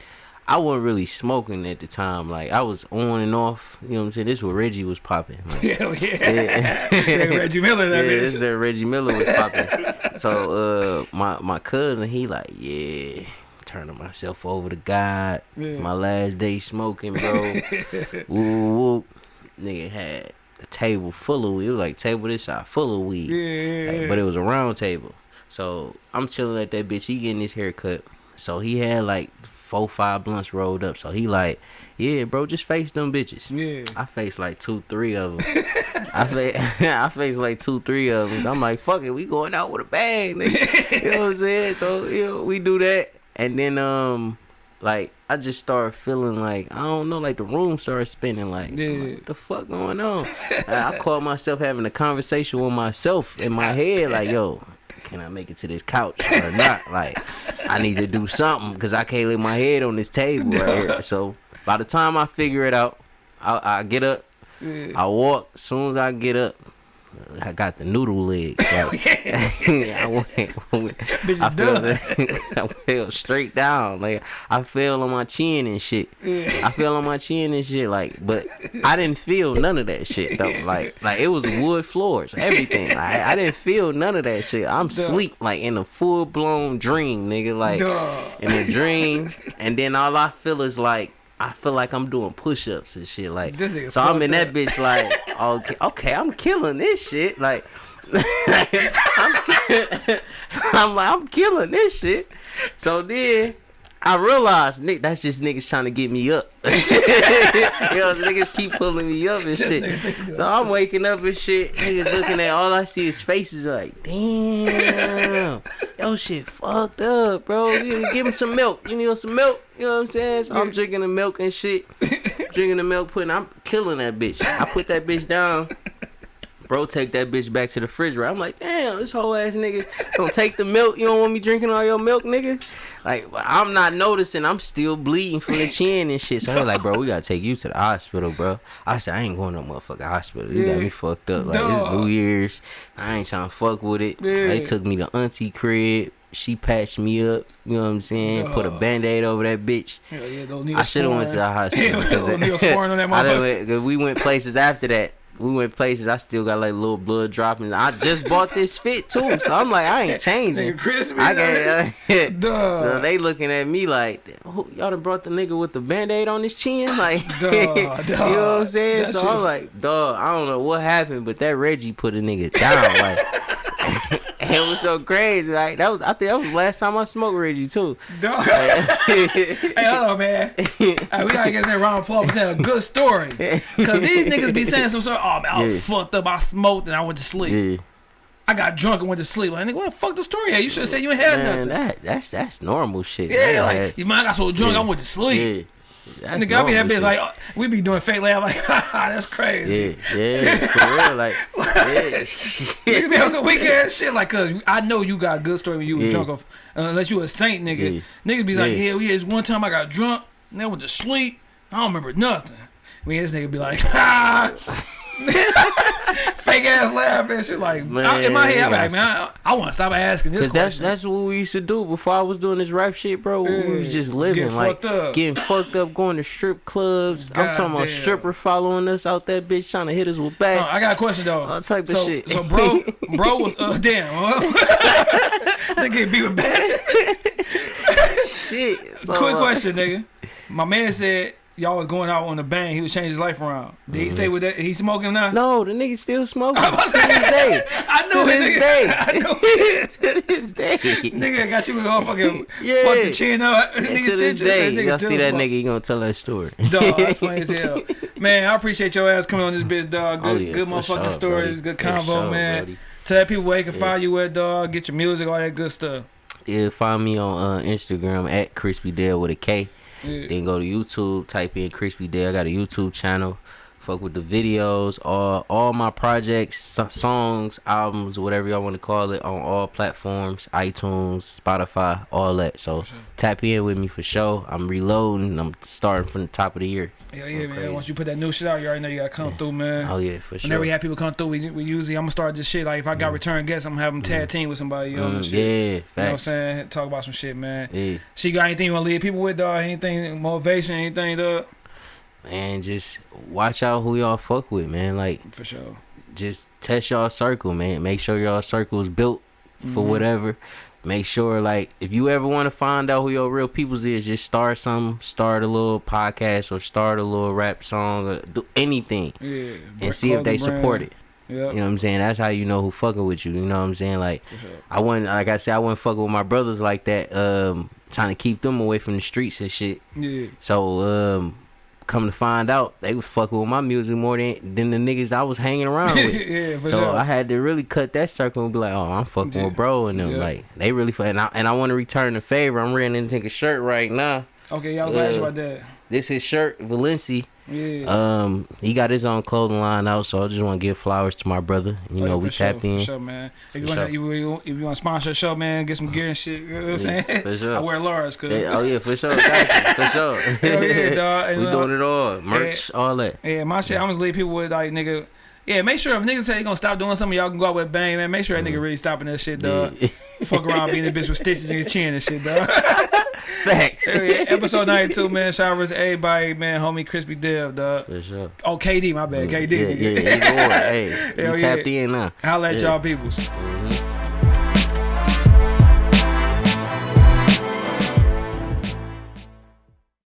I wasn't really smoking at the time. Like I was on and off. You know what I'm saying? This what Reggie was popping. Like, Hell yeah. Yeah. Reggie Miller, that yeah, bitch. this is that Reggie Miller was popping. so uh, my my cousin, he like, yeah, turning myself over to God. Yeah. It's my last day smoking, bro. woo, woo. Nigga had a table full of weed. It was like table this side full of weed. Yeah, yeah, Like, but it was a round table. So I'm chilling at that bitch. He getting his haircut. So he had like four, five blunts rolled up. So he like, yeah, bro, just face them bitches. yeah. I faced like two, three of them. I fa- I faced like two, three of them. I'm like, fuck it, we going out with a bang, nigga. you know what I'm saying? So you know, we do that, and then um, like I just started feeling like I don't know, like the room started spinning. Like, Yeah. like, what the fuck going on? I I caught myself having a conversation with myself in my head, like, yo. Can I make it to this couch or not? Like, I need to do something because I can't lay my head on this table right here. So by the time I figure it out, I, I get up. I walk. As soon as I get up, I got the noodle leg. So I went, Bitch I fell. I fell straight down. Like I fell on my chin and shit. I fell on my chin and shit. Like, but I didn't feel none of that shit though. Like, like it was wood floors, everything. Like, I didn't feel none of that shit. I'm Duh. sleep like in a full blown dream, nigga. Like Duh. in a dream, and then all I feel is like I feel like I'm doing push-ups and shit. Like, so I'm in fucked that up. bitch like, okay, okay, I'm killing this shit. Like, I'm, so I'm like, I'm killing this shit. So then. I realized, Nick, that's just niggas trying to get me up. you know, niggas keep pulling me up and shit. So I'm waking up and shit. Niggas looking at all I see is faces like, damn, yo shit fucked up, bro. You give me some milk. You need some milk. You know what I'm saying? So I'm drinking the milk and shit. drinking the milk, putting. I'm killing that bitch. I put that bitch down. Bro, take that bitch back to the refrigerator. I'm like, damn, this whole ass nigga gonna take the milk. You don't want me drinking all your milk, nigga. Like, I'm not noticing. I'm still bleeding from the chin and shit. So I'm like, bro, we gotta take you to the hospital, bro. I said, I ain't going to no motherfucking hospital. You got me fucked up. Like, it's New Year's. I ain't trying to fuck with it. Yeah. They took me to auntie crib. She patched me up. You know what I'm saying? Put a Dog. band aid over that bitch. Hell yeah, I should have went to the hospital. Yeah, because those on that I 'cause we went places after that. We went places. I still got like little blood dropping. I just bought this fit too, so I'm like, I ain't changing. Nigga, crispy. I got. Duh. so they looking at me like, "Who- y'all done brought the nigga with the band-aid on his chin, like, Duh, you know what. I'm saying? That so I'm like, dog, I don't know what happened, but that Reggie put a nigga down, like. It was so crazy. Like that was, I think that was the last time I smoked Reggie too. Dog. hey, hold on, man. Hey, we gotta get that round of applause for telling a good story. Cause these niggas be saying some sort oh man, I was Yeah. fucked up, I smoked and I went to sleep. yeah. I got drunk and went to sleep. Like, nigga, what the fuck the story at? You should have said you ain't had Man, nothing. that that's that's normal shit. yeah, man. like, you man, I got so drunk, I went to sleep. That's Nigga, I be that bitch like, oh, we be doing fake laugh like, haha, that's crazy. Yeah, yeah, for real, like, yeah. Niggas be on some weak ass shit like, cause I know you got a good story when you was Yeah. drunk, off, uh, unless you a saint, nigga. Yeah. Niggas be like, Yeah. yeah, yeah, it's one time I got drunk and I went to sleep. I don't remember nothing. I mean, this nigga be like, ah. Fake ass laugh and shit. Like, I, in my head, I'm like, man, I, I want to stop asking this Cause that's question. that's what we used to do before I was doing this rap shit, bro. we was just living getting like fucked up. getting fucked up, going to strip clubs. I'm talking about stripper following us out that bitch trying to hit us with bags. I got a question though. All type of shit. So, bro, bro was uh, damn. Nigga get beat with bats. shit. Quick uh, question, nigga. My man said y'all was going out on the bang. He was changing his life around. Did he stay with that? He smoking now? Mm-hmm. No, the nigga still smoking I to was this day. I knew To it, this nigga. day. I knew it. to this day. nigga got you with all fucking Yeah. fuck the chin up. Nigga to this day, y'all see that smoke. nigga, he gonna tell that story. Dog, that's funny as hell. Man, I appreciate your ass coming on this bitch, dog. Good, Oh, yeah, good motherfucking sure, stories, Brody. good For convo, sure, man. Brody. Tell people where they can find you at, dog. Get your music, all that good stuff. Yeah, find me on uh, Instagram at Crispy Dale with a K. Yeah. Then go to YouTube, type in Crispy Dale. I got a YouTube channel. Fuck with the videos, all all my projects, so- songs, albums, whatever y'all want to call it, on all platforms, iTunes, Spotify, all that. So tap in with me for sure. I'm reloading. I'm starting from the top of the year. Yeah, yeah, man. crazy. Once you put that new shit out, you already know you gotta come through, man. Oh yeah, for sure. Whenever we have people come through, we, we usually I'm gonna start this shit. Like if I got return guests, I'm gonna have them tag team with somebody. You know, Mm, yeah, You know what I'm saying? Talk about some shit, man. Yeah. She got anything you wanna leave people with, dog? Anything motivation, anything, dog? Man, just watch out who y'all fuck with, man. Like For sure. just test y'all circle, man. Make sure y'all circle is built for Mhm. whatever. Make sure, like, if you ever want to find out who your real peoples is, just start some, start a little podcast or start a little rap song or do anything Yeah. and see if they support it. Yeah. You know what I'm saying? That's how you know who fucking with you. You know what I'm saying? Like, sure. I wouldn't, like I said, I wouldn't fuck with my brothers like that. Um, trying to keep them away from the streets and shit. Yeah. So, um, come to find out, they was fucking with my music more than than the niggas I was hanging around with. yeah, so sure. I had to really cut that circle and be like, oh, I'm fucking Yeah. with bro and them. Yeah. Like they really and I and I want to return the favor. I'm wearing to take a shirt right now. okay, y'all glad you uh, about that. This his shirt, Valenci. Yeah. Um, he got his own clothing line out, so I just want to give flowers to my brother. You Oh, know, for we sure, tapped in. For sure, man. If you want sure. you, if you want to sponsor the show, man, get some gear and shit. You know what I'm saying? Yeah, for sure. I wear Laura's, cause Yeah, oh yeah, for sure, got you, for sure. Hell yeah, dog. And, we uh, doing it all, merch, all that. Yeah, my shit. I'm just leave people with like nigga. Yeah, make sure if niggas say they gonna stop doing something, y'all can go out with bang, man. Make sure that nigga really stopping that shit, dog. Yeah. Fuck around being a bitch with stitches in your chin and shit, dog. Thanks. Yeah, episode 92, man. Shout out to everybody, man. Homie Crispy Dev, dog. For sure. Oh, KD, my bad. KD. Yeah, nigga. yeah, yeah. Hey, Hell yeah. tapped in now. Holla at y'all peoples. Mhm.